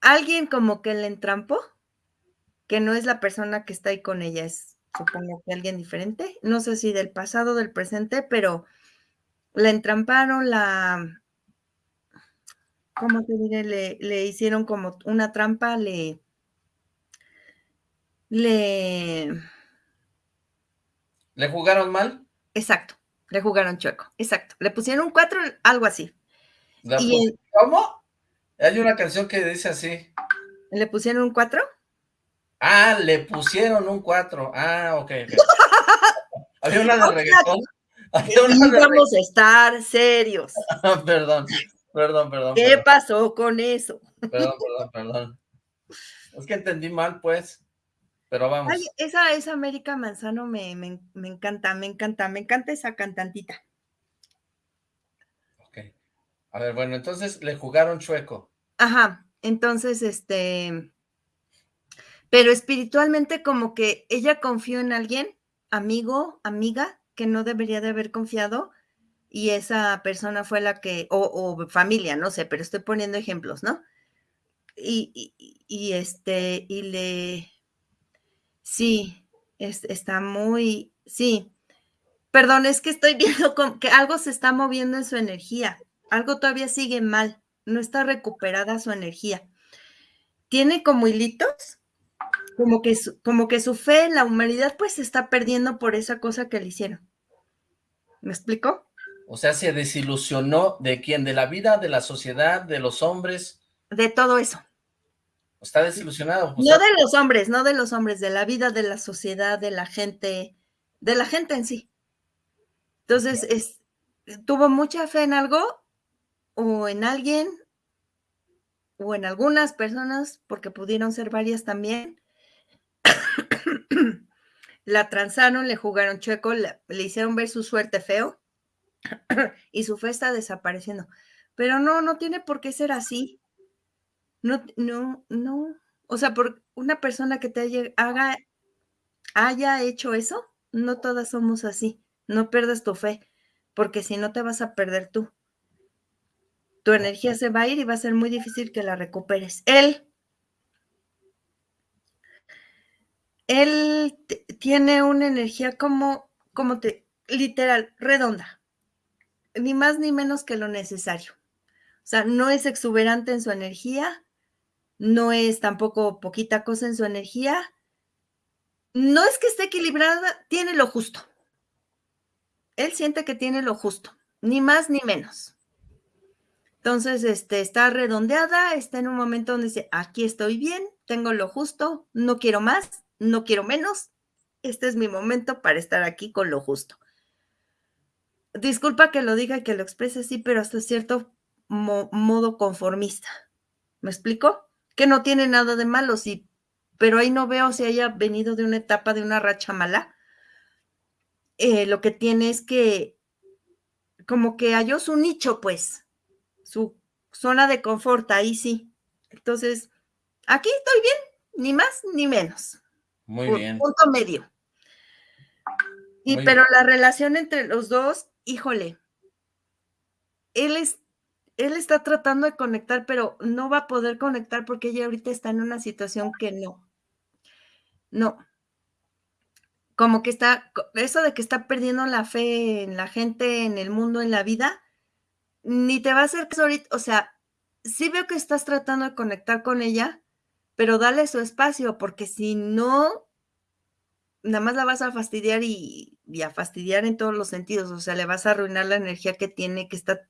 alguien como que le entrampó, que no es la persona que está ahí con ella, es supongo que alguien diferente, no sé si del pasado, del presente, pero la entramparon, la, ¿cómo te diré? Le, le hicieron como una trampa, le, le... ¿Le jugaron mal? Exacto, le jugaron chueco, exacto. Le pusieron un cuatro, algo así. ¿Cómo? Hay una canción que dice así. ¿Le pusieron un 4? Ah, le pusieron un 4. Ah, ok. Había una de reggaetón. vamos a estar serios. perdón, perdón, perdón. ¿Qué pasó con eso? Perdón, perdón, perdón. Es que entendí mal, pues. Pero vamos. esa, esa América Manzano me, me, me encanta, me encanta, me encanta esa cantantita. A ver, bueno, entonces le jugaron chueco. Ajá, entonces, este, pero espiritualmente como que ella confió en alguien, amigo, amiga, que no debería de haber confiado, y esa persona fue la que, o, familia, no sé, pero estoy poniendo ejemplos, ¿no? Y, y, este, y le, sí, está muy, sí, perdón, es que estoy viendo que algo se está moviendo en su energía, algo todavía sigue mal, no está recuperada su energía. Tiene como hilitos, como que, su, como que su fe en la humanidad pues se está perdiendo por esa cosa que le hicieron. ¿Me explico? O sea, se desilusionó de quién, de la vida, de la sociedad, de los hombres. De todo eso. Está desilusionado. no de los hombres, no de los hombres, de la vida, de la sociedad, de la gente, de la gente en sí. Entonces, es, tuvo mucha fe en algo o en alguien o en algunas personas, porque pudieron ser varias también. la transaron, le jugaron chueco, le, le hicieron ver su suerte feo y su fe está desapareciendo. Pero no, no tiene por qué ser así. No, no, no. O sea, por una persona que te haya, haga, haya hecho eso, no todas somos así. No pierdas tu fe, porque si no te vas a perder tú. Tu energía se va a ir y va a ser muy difícil que la recuperes. Él, él tiene una energía como, como te, literal, redonda ni más ni menos que lo necesario. O sea, no es exuberante en su energía, no es tampoco poquita cosa en su energía. No es que esté equilibrada, tiene lo justo. Él siente que tiene lo justo, ni más ni menos. Entonces, este, está redondeada, está en un momento donde dice, aquí estoy bien, tengo lo justo, no quiero más, no quiero menos. Este es mi momento para estar aquí con lo justo disculpa que lo diga y que lo exprese así, pero hasta cierto modo conformista. ¿Me explico? Que no tiene nada de malo, sí, pero ahí no veo si haya venido de una etapa de una racha mala. Eh, lo que tiene es que como que halló su nicho, pues, su zona de confort, ahí sí. Entonces, aquí estoy bien, ni más ni menos. Muy bien. Punto medio. Y pero la relación entre los dos híjole, él, es, él está tratando de conectar, pero no va a poder conectar porque ella ahorita está en una situación que no. No. Como que está, eso de que está perdiendo la fe en la gente, en el mundo, en la vida, ni te va a hacer que ahorita, o sea, sí veo que estás tratando de conectar con ella, pero dale su espacio, porque si no, nada más la vas a fastidiar y, a fastidiar en todos los sentidos, o sea, le vas a arruinar la energía que tiene, que está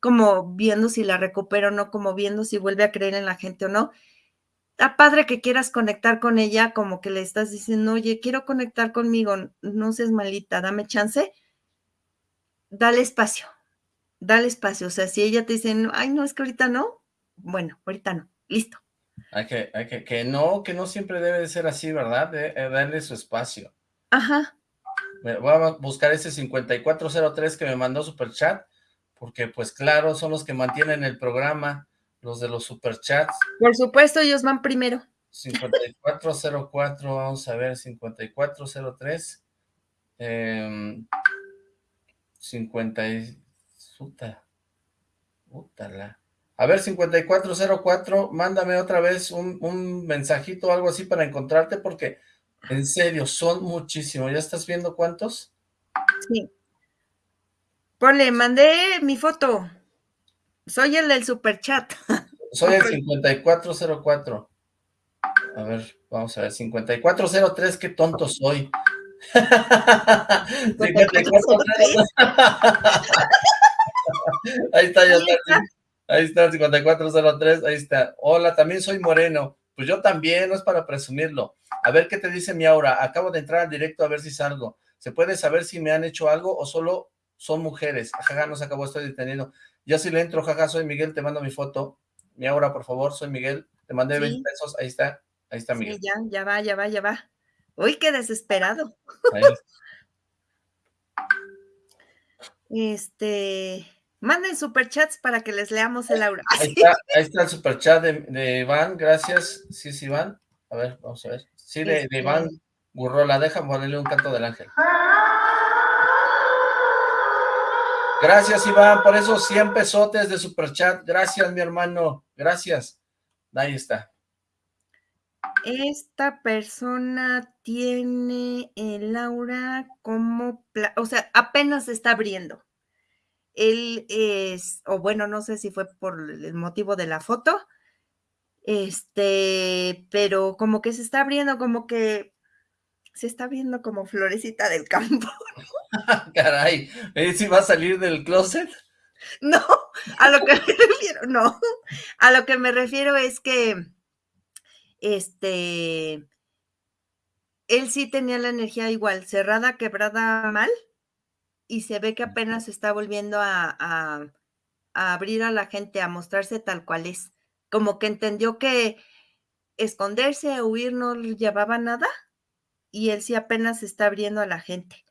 como viendo si la recupera o no, como viendo si vuelve a creer en la gente o no. Está padre que quieras conectar con ella, como que le estás diciendo, oye, quiero conectar conmigo, no seas malita, dame chance. Dale espacio, dale espacio. O sea, si ella te dice, ay, no, es que ahorita no, bueno, ahorita no, listo hay que, hay que, que no, que no siempre debe de ser así, ¿verdad? De, eh, darle su espacio. Ajá. Voy a buscar ese 5403 que me mandó Superchat, porque pues claro, son los que mantienen el programa, los de los Superchats. Por supuesto, ellos van primero. 5404, vamos a ver, 5403. Eh, 50 y... Puta. Puta a ver, 5404, mándame otra vez un, mensajito o algo así para encontrarte, porque en serio, son muchísimos. ¿Ya estás viendo cuántos? Sí. Ponle, mandé mi foto. Soy el del superchat. Soy el 5404. A ver, vamos a ver, 5403, qué tonto soy. 5403. Ahí está, ya está. Ahí está, 5403, ahí está. Hola, también soy moreno. Pues yo también, no es para presumirlo. A ver qué te dice mi aura. Acabo de entrar al directo a ver si salgo. ¿Se puede saber si me han hecho algo o solo son mujeres? Jaja, no se acabó, estoy deteniendo. Ya si le entro, jaja, soy Miguel, te mando mi foto. Mi aura, por favor, soy Miguel. Te mandé 20 pesos, ahí está, ahí está Miguel. Sí, ya, ya va, ya va, ya va. Uy, qué desesperado. Este... Manden superchats para que les leamos el aura. Ahí está, ahí está el superchat de, de Iván, gracias. Sí, sí, Iván. A ver, vamos a ver. Sí, de, de Iván Gurrola, déjame ponerle un canto del ángel. Gracias, Iván, por esos 100 pesotes de superchat. Gracias, mi hermano. Gracias. Ahí está. Esta persona tiene el aura como... O sea, apenas se está abriendo él es, o bueno, no sé si fue por el motivo de la foto, este, pero como que se está abriendo, como que se está viendo como florecita del campo. Caray, ¿eh, ¿sí va a salir del closet? No, a lo que me refiero, no, a lo que me refiero es que, este, él sí tenía la energía igual, cerrada, quebrada, mal, y se ve que apenas está volviendo a, a, a abrir a la gente, a mostrarse tal cual es, como que entendió que esconderse huir no llevaba nada, y él sí apenas está abriendo a la gente.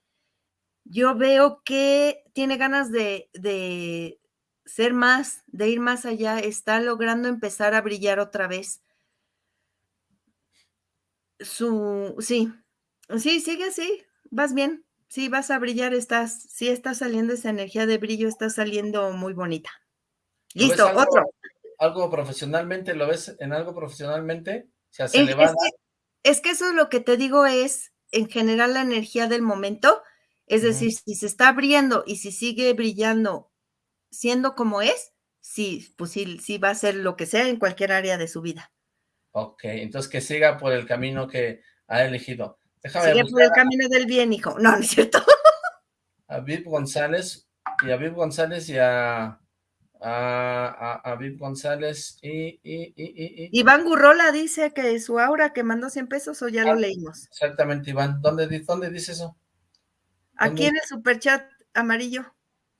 Yo veo que tiene ganas de, de ser más, de ir más allá, está logrando empezar a brillar otra vez. Su, sí, sí, sigue así, vas bien, sí, vas a brillar, estás, sí está saliendo esa energía de brillo, está saliendo muy bonita. Listo, otro. ¿Algo profesionalmente? ¿Lo ves en algo profesionalmente? se es, es que eso es lo que te digo es, en general, la energía del momento. Es decir, si se está abriendo y si sigue brillando siendo como es, sí, pues sí, sí va a ser lo que sea en cualquier área de su vida. Ok, entonces que siga por el camino que ha elegido. Déjame Sigue por el camino del bien, hijo. No, no es cierto. A Viv González, y a Viv González y a a, a, Viv González y, y, y, Iván Gurrola dice que su aura que mandó 100 pesos o ya lo ah, leímos. Exactamente, Iván. ¿Dónde, dónde dice eso? Aquí en el superchat amarillo.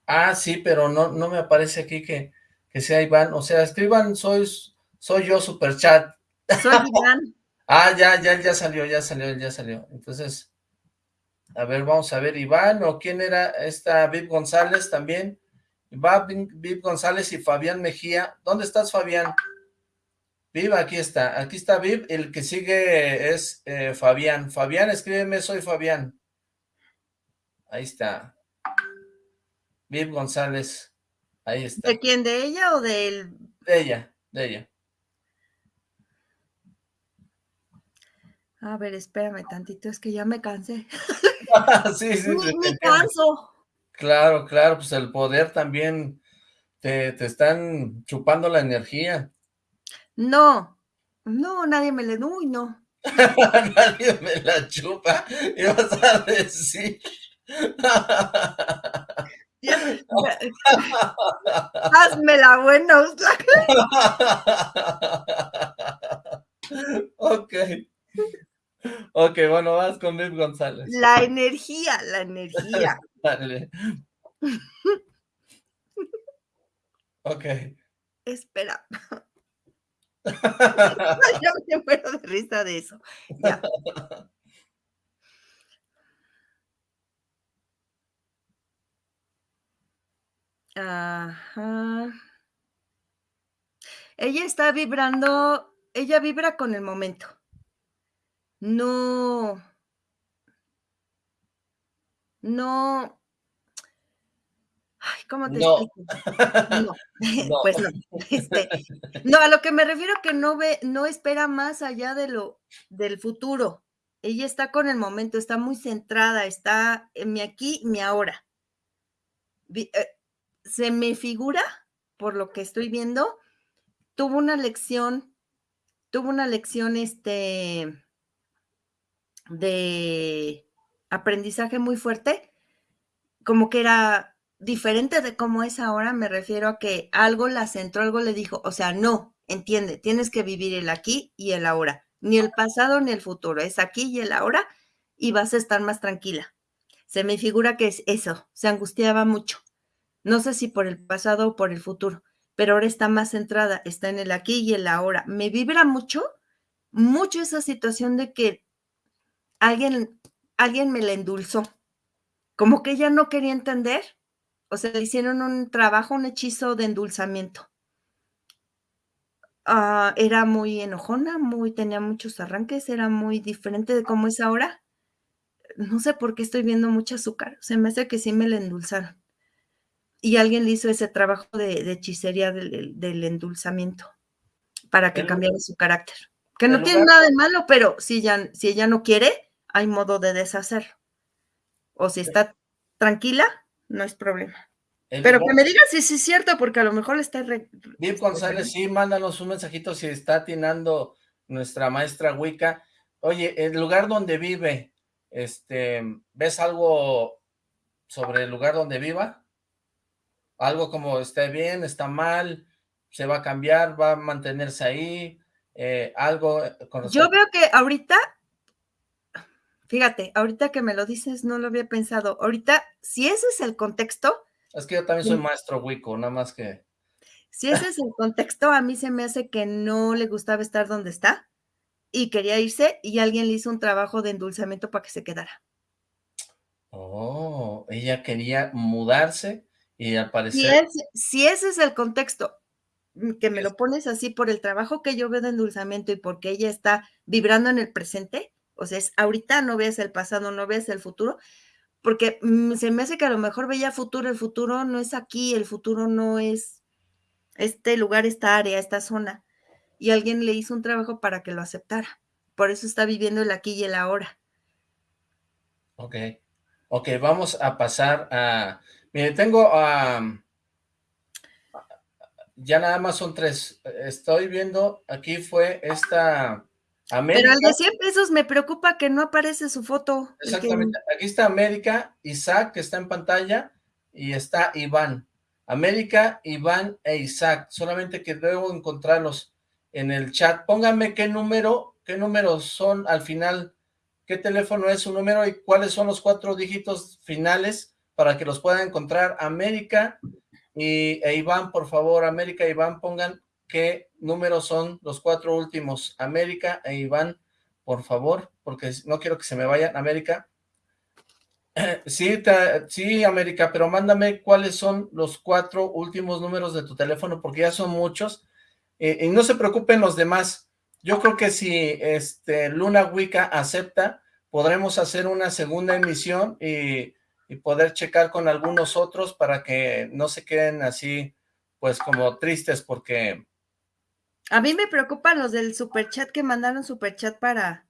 Ah, sí, pero no, no me aparece aquí que, que sea Iván. O sea, escriban, soy, soy yo superchat. Soy Iván. ah, ya, ya, ya salió, ya salió, ya salió. Entonces, a ver, vamos a ver, Iván, o quién era esta Viv González también. Va Viv González y Fabián Mejía. ¿Dónde estás, Fabián? Viv, aquí está. Aquí está Viv. El que sigue es eh, Fabián. Fabián, escríbeme, soy Fabián. Ahí está. Viv González. Ahí está. ¿De quién? ¿De ella o de él? De ella, de ella. A ver, espérame tantito, es que ya me cansé. sí, sí. me canso. Claro, claro, pues el poder también te, te están chupando la energía. No, no, nadie me le... Uy, no. nadie me la chupa, y vas a decir... Hazme la buena. ok. Ok, bueno, vas con Viv González. La energía, la energía. Dale. ok. Espera. Yo me muero de risa de eso. Ya. Ajá. Ella está vibrando, ella vibra con el momento. No. No. Ay, ¿cómo te explico? No. pues no. Este, no, a lo que me refiero que no ve, no espera más allá de lo del futuro. Ella está con el momento, está muy centrada, está en mi aquí, mi ahora. Eh, se me figura, por lo que estoy viendo, tuvo una lección, tuvo una lección este de aprendizaje muy fuerte, como que era diferente de cómo es ahora, me refiero a que algo la centró, algo le dijo, o sea, no, entiende, tienes que vivir el aquí y el ahora, ni el pasado ni el futuro, es aquí y el ahora y vas a estar más tranquila. Se me figura que es eso, se angustiaba mucho. No sé si por el pasado o por el futuro, pero ahora está más centrada, está en el aquí y el ahora. Me vibra mucho, mucho esa situación de que alguien, alguien me la endulzó, como que ella no quería entender, o sea, le hicieron un trabajo, un hechizo de endulzamiento. Ah, era muy enojona, muy, tenía muchos arranques, era muy diferente de cómo es ahora. No sé por qué estoy viendo mucho azúcar, se me hace que sí me la endulzaron. Y alguien le hizo ese trabajo de, hechicería del, endulzamiento para que cambiara su carácter. Que no tiene nada de malo, pero si, ya, si ella no quiere, hay modo de deshacerlo. O si está tranquila, no es problema. Pero que me digas si es cierto, porque a lo mejor está... Re... González, sí, mándanos un mensajito si está atinando nuestra maestra Wicca. Oye, el lugar donde vive, este, ¿ves algo sobre el lugar donde viva? Algo como está bien, está mal, se va a cambiar, va a mantenerse ahí, eh, algo con Yo veo que ahorita, fíjate, ahorita que me lo dices, no lo había pensado. Ahorita, si ese es el contexto. Es que yo también soy maestro Wico, nada más que. Si ese es el contexto, a mí se me hace que no le gustaba estar donde está y quería irse y alguien le hizo un trabajo de endulzamiento para que se quedara. Oh, ella quería mudarse y al parecer... Si, ese es el contexto, mm, que me lo pones así por el trabajo que yo veo de endulzamiento y porque ella está vibrando en el presente, o sea, es ahorita no ves el pasado, no ves el futuro, porque mm, se me hace que a lo mejor veía futuro, el futuro no es aquí, el futuro no es este lugar, esta área, esta zona y alguien le hizo un trabajo para que lo aceptara. Por eso está viviendo el aquí y el ahora. Ok. Ok, vamos a pasar a... Mire, tengo a... ya nada más son tres. Estoy viendo, aquí fue esta... América. Pero al de 100 pesos me preocupa que no aparece su foto. Exactamente. Aquí está América, Isaac, que está en pantalla, y está Iván. América, Iván e Isaac. Solamente que debo encontrarlos en el chat. Pónganme qué número, qué números son al final, qué teléfono es su número y cuáles son los cuatro dígitos finales para que los puedan encontrar. América y, e Iván, por favor, América e Iván, pongan qué números son los cuatro últimos. América e Iván, por favor, porque no quiero que se me vayan. América. Sí, sí, América, pero mándame cuáles son los cuatro últimos números de tu teléfono, porque ya son muchos y no se preocupen los demás. Yo creo que si este Luna Wicca acepta, podremos hacer una segunda emisión y, poder checar con algunos otros para que no se queden así, pues como tristes porque... A mí me preocupan los del superchat que mandaron superchat para...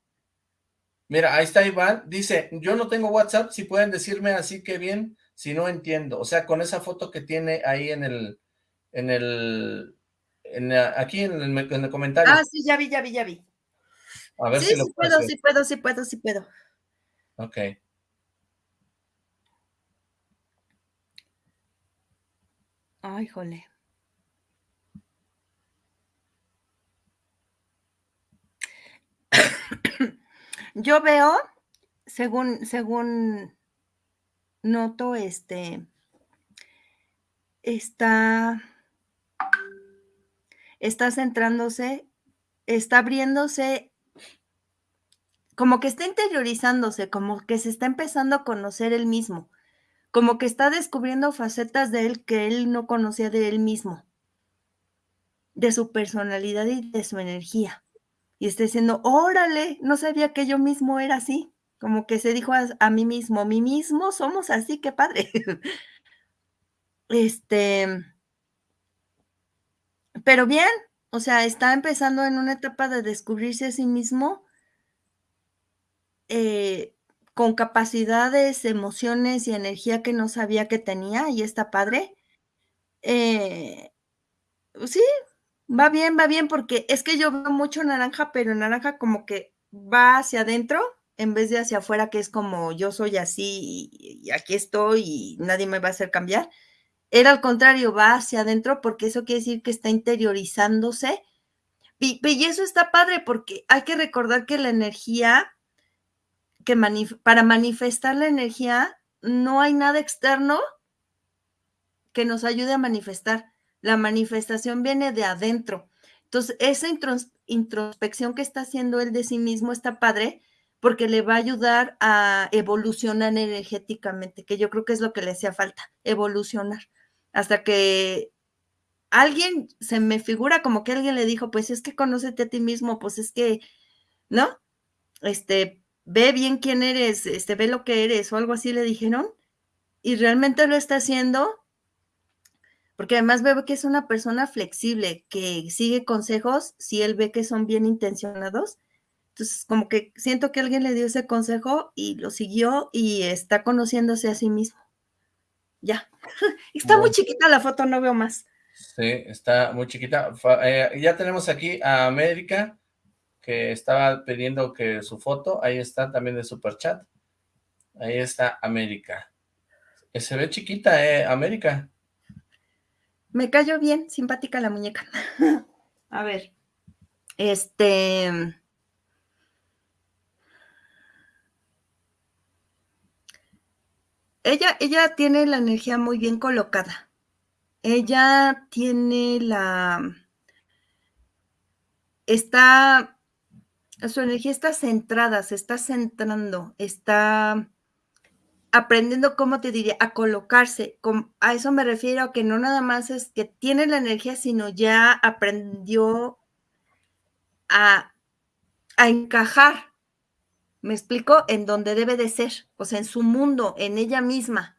Mira, ahí está Iván, dice, yo no tengo WhatsApp, si pueden decirme así que bien, si no entiendo. O sea, con esa foto que tiene ahí en el, en el aquí en el, comentario. Ah, sí, ya vi, ya vi, ya vi. A ver sí, si lo sí puedo, sí puedo, sí puedo, sí puedo. Ok. Ay, jole. Yo veo, según, según noto, este, está está centrándose, está abriéndose, como que está interiorizándose, como que se está empezando a conocer él mismo, como que está descubriendo facetas de él que él no conocía de él mismo, de su personalidad y de su energía. Y está diciendo, órale, no sabía que yo mismo era así. Como que se dijo a, mí mismo, mí mismo somos así, qué padre. este, pero bien, o sea, está empezando en una etapa de descubrirse a sí mismo eh, con capacidades, emociones y energía que no sabía que tenía y está padre. Eh, sí, va bien, va bien, porque es que yo veo mucho naranja, pero naranja como que va hacia adentro en vez de hacia afuera, que es como yo soy así y aquí estoy y nadie me va a hacer cambiar. Era al contrario, va hacia adentro porque eso quiere decir que está interiorizándose. Y, eso está padre porque hay que recordar que la energía, que para manifestar la energía, no hay nada externo que nos ayude a manifestar. La manifestación viene de adentro. Entonces, esa introspección que está haciendo él de sí mismo está padre porque le va a ayudar a evolucionar energéticamente, que yo creo que es lo que le hacía falta, evolucionar hasta que alguien se me figura como que alguien le dijo, pues es que conócete a ti mismo, pues es que, ¿no? Este, ve bien quién eres, este, ve lo que eres o algo así le dijeron y realmente lo está haciendo porque además veo que es una persona flexible, que sigue consejos si él ve que son bien intencionados. Entonces, como que siento que alguien le dio ese consejo y lo siguió y está conociéndose a sí mismo. Ya. Está muy chiquita la foto, no veo más. Sí, está muy chiquita. Eh, ya tenemos aquí a América, que estaba pidiendo que su foto, ahí está también de super chat. Ahí está América. Se ve chiquita, ¿eh? América. Me cayó bien, simpática la muñeca. A ver, este... Ella, ella tiene la energía muy bien colocada. Ella tiene la... Está... Su energía está centrada, se está centrando, está aprendiendo, ¿cómo te diría? A colocarse. A eso me refiero que no nada más es que tiene la energía, sino ya aprendió a, a encajar, ¿me explico? En donde debe de ser, o sea, en su mundo, en ella misma.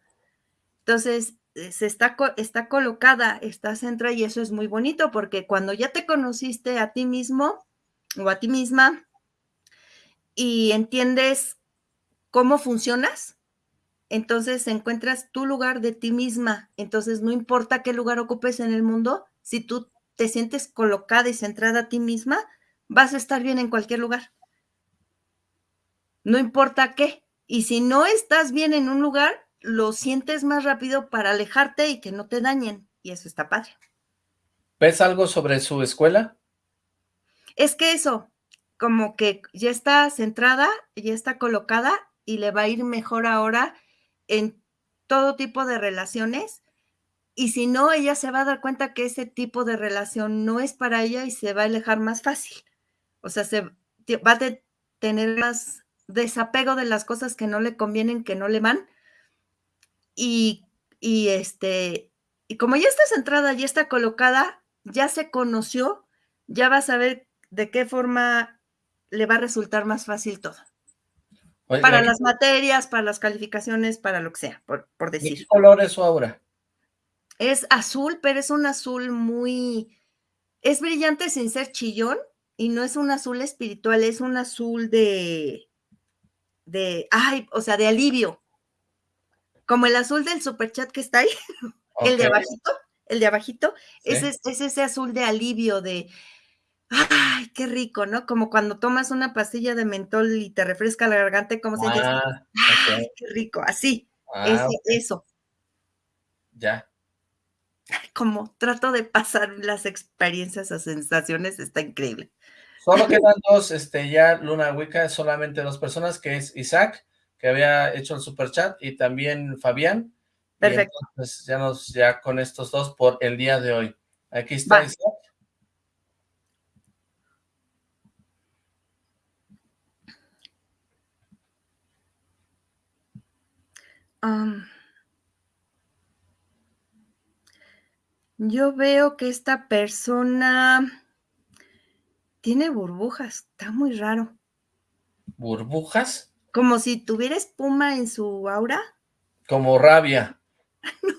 Entonces, eh, se está, está colocada, está centrada y eso es muy bonito porque cuando ya te conociste a ti mismo o a ti misma y entiendes cómo funcionas, entonces encuentras tu lugar de ti misma. Entonces no importa qué lugar ocupes en el mundo, si tú te sientes colocada y centrada a ti misma, vas a estar bien en cualquier lugar. No importa qué. Y si no estás bien en un lugar, lo sientes más rápido para alejarte y que no te dañen. Y eso está padre. ¿Ves algo sobre su escuela? Es que eso, como que ya está centrada, ya está colocada y le va a ir mejor ahora en todo tipo de relaciones y si no, ella se va a dar cuenta que ese tipo de relación no es para ella y se va a alejar más fácil. O sea, se va a tener más desapego de las cosas que no le convienen, que no le van. Y, y este, y como ya está centrada, ya está colocada, ya se conoció, ya va a saber de qué forma le va a resultar más fácil todo para las materias, para las calificaciones, para lo que sea, por, decir. ¿Qué color es su aura? Es azul, pero es un azul muy... Es brillante sin ser chillón y no es un azul espiritual, es un azul de... de... ay, o sea, de alivio. Como el azul del superchat que está ahí, el de abajito, el de abajito, es ese azul de alivio, de Ay, qué rico, ¿no? Como cuando tomas una pastilla de mentol y te refresca la garganta, ¿cómo sientes? Ah, Ay, qué rico, así, ah, eso. Ya. Como trato de pasar las experiencias a sensaciones, está increíble. Solo quedan dos, este, ya Luna Wicca, solamente dos personas, que es Isaac, que había hecho el super chat, y también Fabián. Perfecto. Pues ya nos, ya con estos dos por el día de hoy. Aquí está Isaac. Yo veo que esta persona tiene burbujas, está muy raro. ¿Burbujas? Como si tuviera espuma en su aura. Como rabia. no,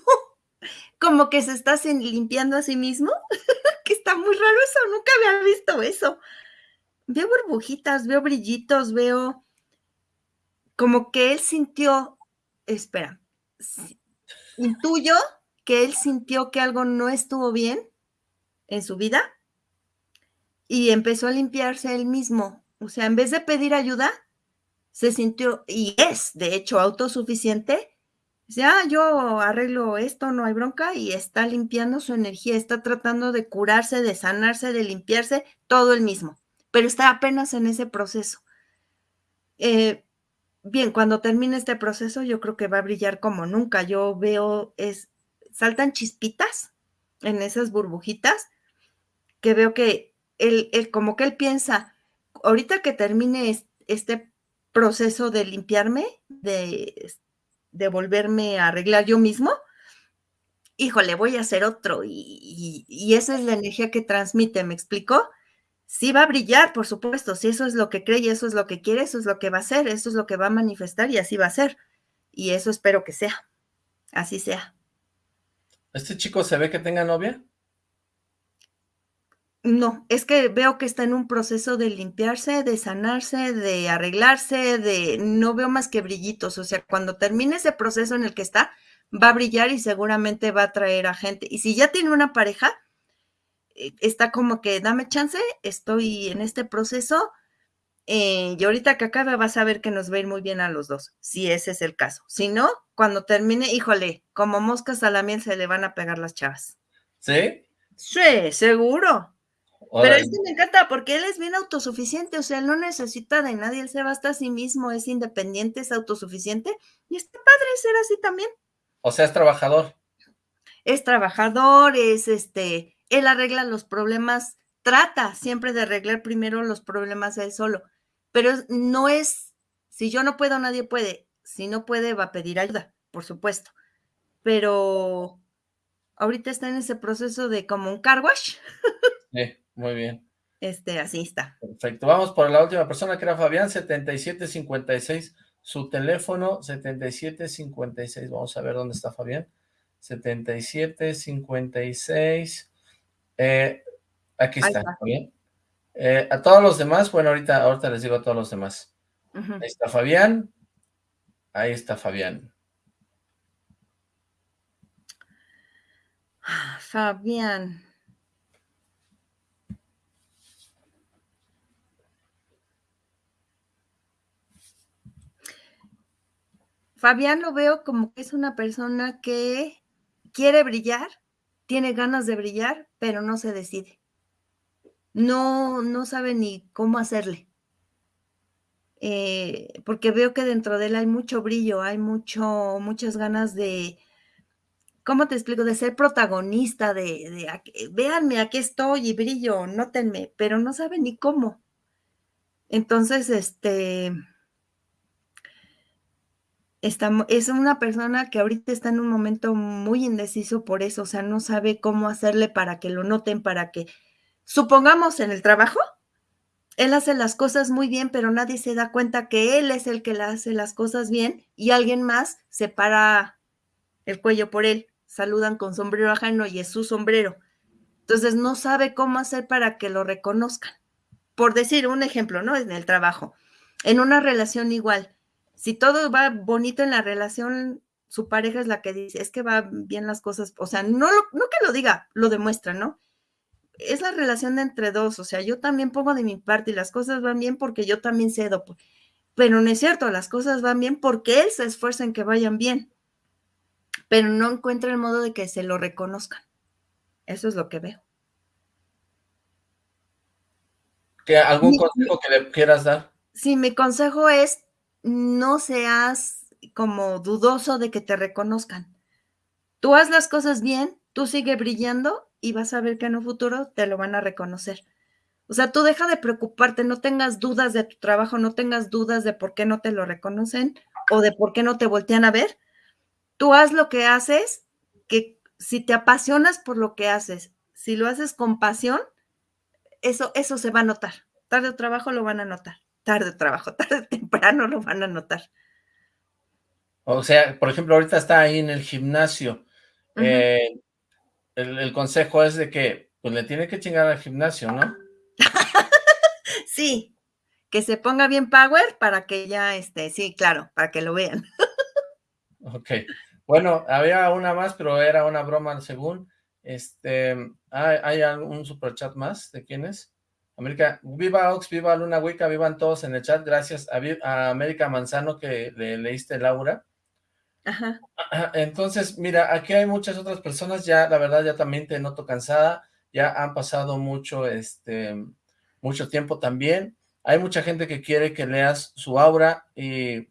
como que se está limpiando a sí mismo, que está muy raro eso, nunca había visto eso. Veo burbujitas, veo brillitos, veo como que él sintió espera, intuyo que él sintió que algo no estuvo bien en su vida y empezó a limpiarse él mismo. O sea, en vez de pedir ayuda, se sintió, y es de hecho autosuficiente, dice, ah, yo arreglo esto, no hay bronca, y está limpiando su energía, está tratando de curarse, de sanarse, de limpiarse, todo el mismo, pero está apenas en ese proceso. Eh, bien, cuando termine este proceso, yo creo que va a brillar como nunca. Yo veo, es, saltan chispitas en esas burbujitas, que veo que él, como que él piensa, ahorita que termine este proceso de limpiarme, de, de volverme a arreglar yo mismo, híjole, voy a hacer otro. Y, y, esa es la energía que transmite, ¿me explico? Sí va a brillar, por supuesto, si eso es lo que cree y eso es lo que quiere, eso es lo que va a hacer, eso es lo que va a manifestar y así va a ser. Y eso espero que sea, así sea. ¿Este chico se ve que tenga novia? No, es que veo que está en un proceso de limpiarse, de sanarse, de arreglarse, de no veo más que brillitos, o sea, cuando termine ese proceso en el que está, va a brillar y seguramente va a traer a gente. Y si ya tiene una pareja, está como que dame chance, estoy en este proceso Eh, y ahorita que acabe vas a ver que nos va a ir muy bien a los dos, si ese es el caso. Si no, cuando termine, híjole, como moscas a la miel se le van a pegar las chavas. ¿Sí? Sí, seguro. Pero es que me encanta porque él es bien autosuficiente, o sea, él no necesita de nadie, él se basta a sí mismo, es independiente, es autosuficiente y está padre ser así también. O sea, es trabajador. Es trabajador, es este, él arregla los problemas, trata siempre de arreglar primero los problemas él solo, pero no es, si yo no puedo, nadie puede, si no puede, va a pedir ayuda, por supuesto, pero ahorita está en ese proceso de como un car wash. Sí, muy bien. Este, así está. Perfecto. Vamos por la última persona que era Fabián, 7756. Su teléfono, 7756. Vamos a ver dónde está Fabián. 7756. Eh, aquí está, Fabián. Eh, a todos los demás, bueno, ahorita, ahorita les digo a todos los demás. Ahí está Fabián. Ahí está Fabián. Fabián. Fabián lo veo como que es una persona que quiere brillar, tiene ganas de brillar, pero no se decide. No, no sabe ni cómo hacerle. Eh, porque veo que dentro de él hay mucho brillo, hay mucho, muchas ganas de, ¿cómo te explico? De ser protagonista, de, de véanme, aquí estoy y brillo, nótenme, pero no sabe ni cómo. Entonces, este, es una persona que ahorita está en un momento muy indeciso por eso, o sea, no sabe cómo hacerle para que lo noten, para que, supongamos en el trabajo, él hace las cosas muy bien, pero nadie se da cuenta que él es el que hace las cosas bien y alguien más se para el cuello por él, saludan con sombrero ajeno y es su sombrero. Entonces no sabe cómo hacer para que lo reconozcan. Por decir un ejemplo, ¿no? En el trabajo. En una relación igual si todo va bonito en la relación, su pareja es la que dice, es que va bien las cosas, o sea, no, no que lo diga, lo demuestra, ¿no? Es la relación de entre dos, o sea, yo también pongo de mi parte y las cosas van bien porque yo también cedo, pero no es cierto, las cosas van bien porque él se esfuerza en que vayan bien, pero no encuentra el modo de que se lo reconozcan. Eso es lo que veo. ¿Que ¿Algún consejo que le quieras dar? Sí, mi consejo es no seas como dudoso de que te reconozcan. Tú haz las cosas bien, tú sigue brillando y vas a ver que en un futuro te lo van a reconocer. O sea, tú deja de preocuparte, no tengas dudas de tu trabajo, no tengas dudas de por qué no te lo reconocen o de por qué no te voltean a ver. Tú haz lo que haces, que si te apasionas por lo que haces, si lo haces con pasión, eso, eso se va a notar. Tarde o trabajo lo van a notar tarde trabajo, tarde o temprano lo van a notar. O sea, por ejemplo, ahorita está ahí en el gimnasio. Eh, el, consejo es de que pues le tiene que chingar al gimnasio, ¿no? sí, que se ponga bien power para que ya, este, sí, claro, para que lo vean. ok, bueno, había una más, pero era una broma según. Este, ¿hay, ¿hay algún superchat más? ¿De quién es? América, viva Ox, viva Luna Wicca, vivan todos en el chat, gracias a, América Manzano que le leíste Laura. Ajá. Entonces, mira, aquí hay muchas otras personas, ya la verdad ya también te noto cansada, ya han pasado mucho, este, mucho tiempo también, hay mucha gente que quiere que leas su aura y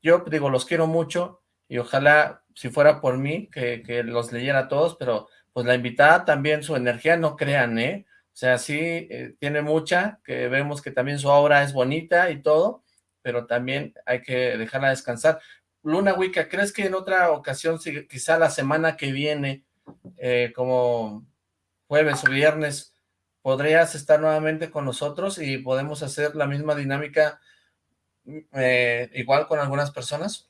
yo digo, los quiero mucho y ojalá si fuera por mí que, que los leyera todos, pero pues la invitada también su energía, no crean, ¿eh? O sea, sí, eh, tiene mucha, que vemos que también su obra es bonita y todo, pero también hay que dejarla descansar. Luna Wicca, ¿crees que en otra ocasión, quizá la semana que viene, eh, como jueves o viernes, podrías estar nuevamente con nosotros y podemos hacer la misma dinámica eh, igual con algunas personas?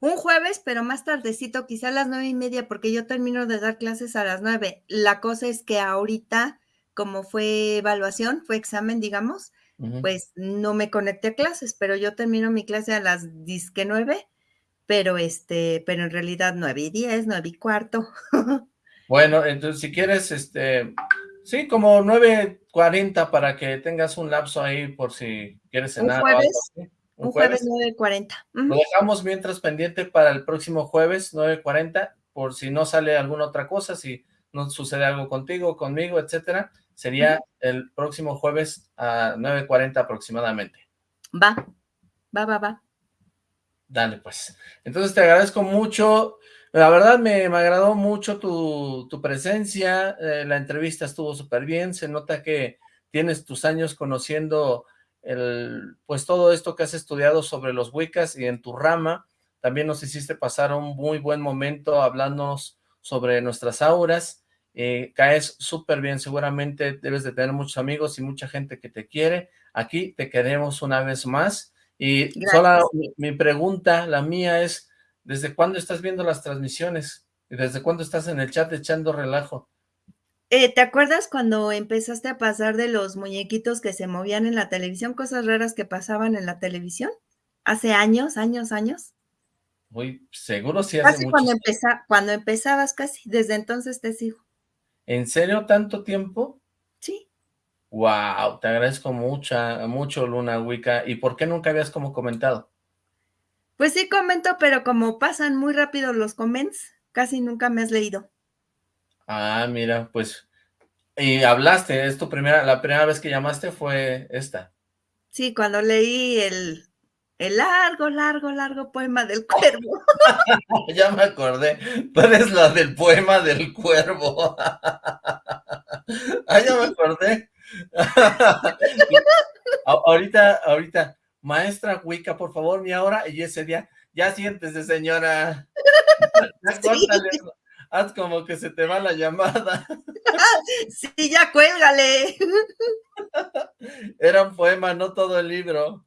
Un jueves, pero más tardecito, quizá a las nueve y media, porque yo termino de dar clases a las nueve. La cosa es que ahorita como fue evaluación, fue examen, digamos, pues no me conecté a clases, pero yo termino mi clase a las disque nueve, pero este, pero en realidad nueve y diez, nueve y cuarto. bueno, entonces si quieres, este, Sí, como 9.40 para que tengas un lapso ahí por si quieres cenar ¿Un jueves? o algo así. Un, jueves, 9.40. Lo dejamos mientras pendiente para el próximo jueves, 9.40, por si no sale alguna otra cosa, si no sucede algo contigo, conmigo, etcétera, sería el próximo jueves a 9.40 aproximadamente. Va, va, va, va. Dale, pues. Entonces te agradezco mucho la verdad me, agradó mucho tu, presencia, eh, la entrevista estuvo súper bien, se nota que tienes tus años conociendo el, pues todo esto que has estudiado sobre los Wiccas y en tu rama, también nos hiciste pasar un muy buen momento hablándonos sobre nuestras auras, eh, caes súper bien, seguramente debes de tener muchos amigos y mucha gente que te quiere, aquí te queremos una vez más, y solo mi pregunta, la mía es, ¿Desde cuándo estás viendo las transmisiones? ¿Y desde cuándo estás en el chat echando relajo? Eh, ¿Te acuerdas cuando empezaste a pasar de los muñequitos que se movían en la televisión, cosas raras que pasaban en la televisión? ¿Hace años, años, años? Muy seguro sí hace Casi cuando, cuando empezabas, casi. Desde entonces te sigo. ¿En serio tanto tiempo? Sí. Wow, te agradezco mucho, mucho, Luna Wicca. ¿Y por qué nunca habías como comentado? Pues sí comento, pero como pasan muy rápido los comments, casi nunca me has leído. Ah, mira, pues, y hablaste, es tu primera, la primera vez que llamaste fue esta. Sí, cuando leí el, el largo, largo, largo poema del cuervo. ya me acordé, tú eres la del poema del cuervo. ah, ya me acordé. ahorita, ahorita, maestra Wicca, por favor, mi hora, y ese día, ya siéntese, señora. haz como que se te va la llamada. sí, ya cuélgale. Era un poema, no todo el libro.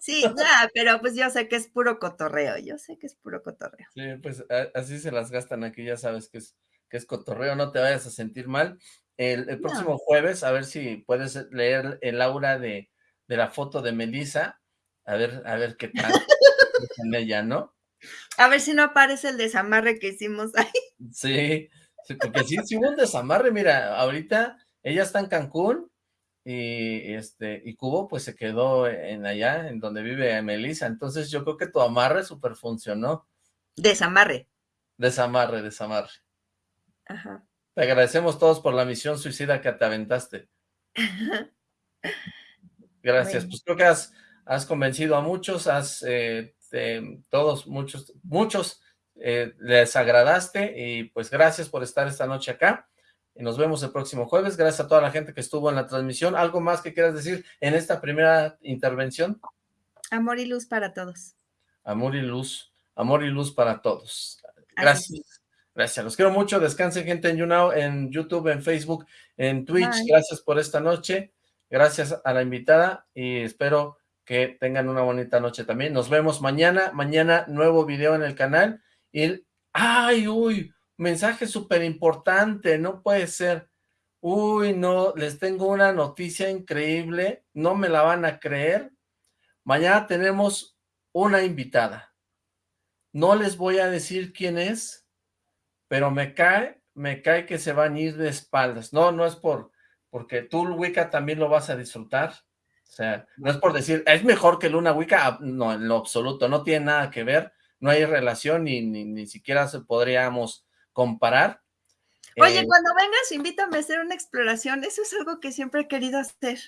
Sí, ya, pero pues yo sé que es puro cotorreo, yo sé que es puro cotorreo. Sí, pues así se las gastan aquí, ya sabes que es, que es cotorreo, no te vayas a sentir mal. El, próximo jueves, a ver si puedes leer el aura de, de la foto de Melissa, a ver, a ver qué tal en ella, ¿no? A ver si no aparece el desamarre que hicimos ahí. Sí, porque sí, sí hubo un desamarre, mira, ahorita ella está en Cancún y este y Cubo pues se quedó en allá, en donde vive Melissa, entonces yo creo que tu amarre super funcionó. Desamarre. Desamarre, desamarre. Ajá. Te agradecemos todos por la misión suicida que te aventaste. Gracias, pues creo que has has convencido a muchos, has, eh, todos, muchos, muchos eh, les agradaste y pues gracias por estar esta noche acá. Y nos vemos el próximo jueves. Gracias a toda la gente que estuvo en la transmisión. ¿Algo más que quieras decir en esta primera intervención? Amor y luz para todos. Amor y luz. Amor y luz para todos. Gracias. Gracias. Los quiero mucho. Descansen, gente, en YouNow, en YouTube, en Facebook, en Twitch. Gracias por esta noche. Gracias a la invitada y espero que tengan una bonita noche también. Nos vemos mañana, mañana nuevo video en el canal. Y, ¡ay, uy! Mensaje súper importante, no puede ser. Uy, no, les tengo una noticia increíble, no me la van a creer. Mañana tenemos una invitada. No les voy a decir quién es, pero me cae, me cae que se van a ir de espaldas. No, no es por, porque tú, Wicca, también lo vas a disfrutar. O sea, no es por decir, es mejor que Luna Wicca, ah, no, en lo absoluto, no tiene nada que ver, no hay relación ni, ni, siquiera se podríamos comparar. Oye, eh, cuando vengas, invítame a hacer una exploración, eso es algo que siempre he querido hacer.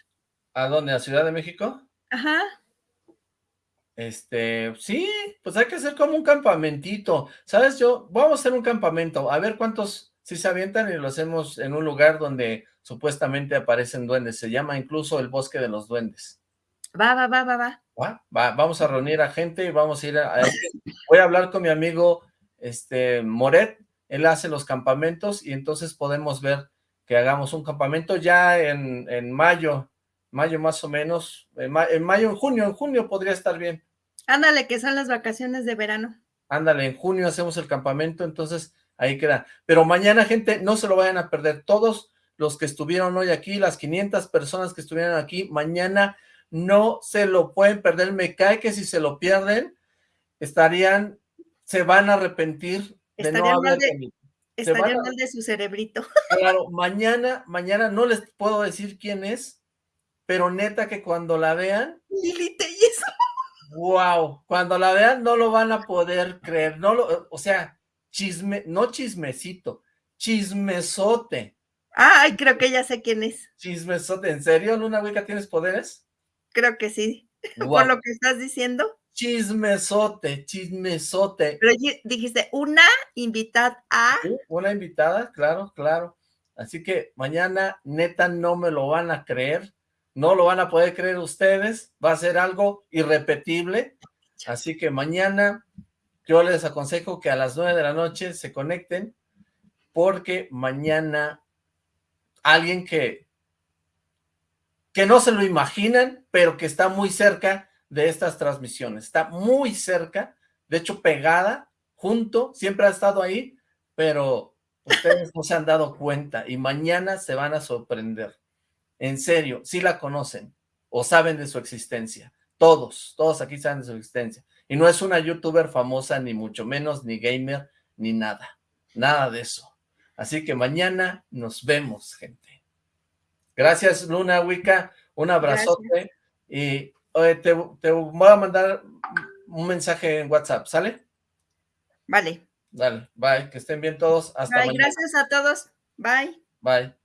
¿A dónde? ¿A Ciudad de México? Ajá. Este, sí, pues hay que hacer como un campamentito, ¿sabes? Yo, vamos a hacer un campamento, a ver cuántos si se avientan y lo hacemos en un lugar donde supuestamente aparecen duendes. Se llama incluso el Bosque de los Duendes. Va, va, va, va, va. Va, vamos a reunir a gente y vamos a ir a, Voy a hablar con mi amigo este Moret, él hace los campamentos y entonces podemos ver que hagamos un campamento ya en, en mayo, mayo más o menos, en, en, mayo, en junio, en junio podría estar bien. Ándale, que son las vacaciones de verano. Ándale, en junio hacemos el campamento, entonces ahí queda. Pero mañana, gente, no se lo vayan a perder. Todos los que estuvieron hoy aquí, las 500 personas que estuvieron aquí, mañana no se lo pueden perder. Me cae que si se lo pierden, estarían, se van a arrepentir de no haber Estaría mal de su cerebrito. Claro, mañana, mañana no les puedo decir quién es, pero neta que cuando la vean... Lili. Wow, cuando la vean no lo van a poder creer, no lo, o sea, chisme, no chismecito, chismesote. Ay, creo que ya sé quién es. Chismesote, ¿en serio, Luna Wicca, tienes poderes? Creo que sí, por lo que estás diciendo. Chismesote, chismesote. Pero dijiste, una invitada a... una invitada, claro, claro. Así que mañana, neta, no me lo van a creer no lo van a poder creer ustedes, va a ser algo irrepetible, así que mañana yo les aconsejo que a las nueve de la noche se conecten, porque mañana alguien que, que no se lo imaginan, pero que está muy cerca de estas transmisiones, está muy cerca, de hecho pegada, junto, siempre ha estado ahí, pero ustedes no se han dado cuenta y mañana se van a sorprender. En serio, sí la conocen o saben de su existencia. Todos, todos aquí saben de su existencia. Y no es una youtuber famosa, ni mucho menos, ni gamer, ni nada. Nada de eso. Así que mañana nos vemos, gente. Gracias, Luna Wicca. Un abrazote. Y te, voy a mandar un mensaje en WhatsApp, ¿sale? Vale. Dale, bye. Que estén bien todos. Hasta bye, Gracias a todos. Bye. Bye.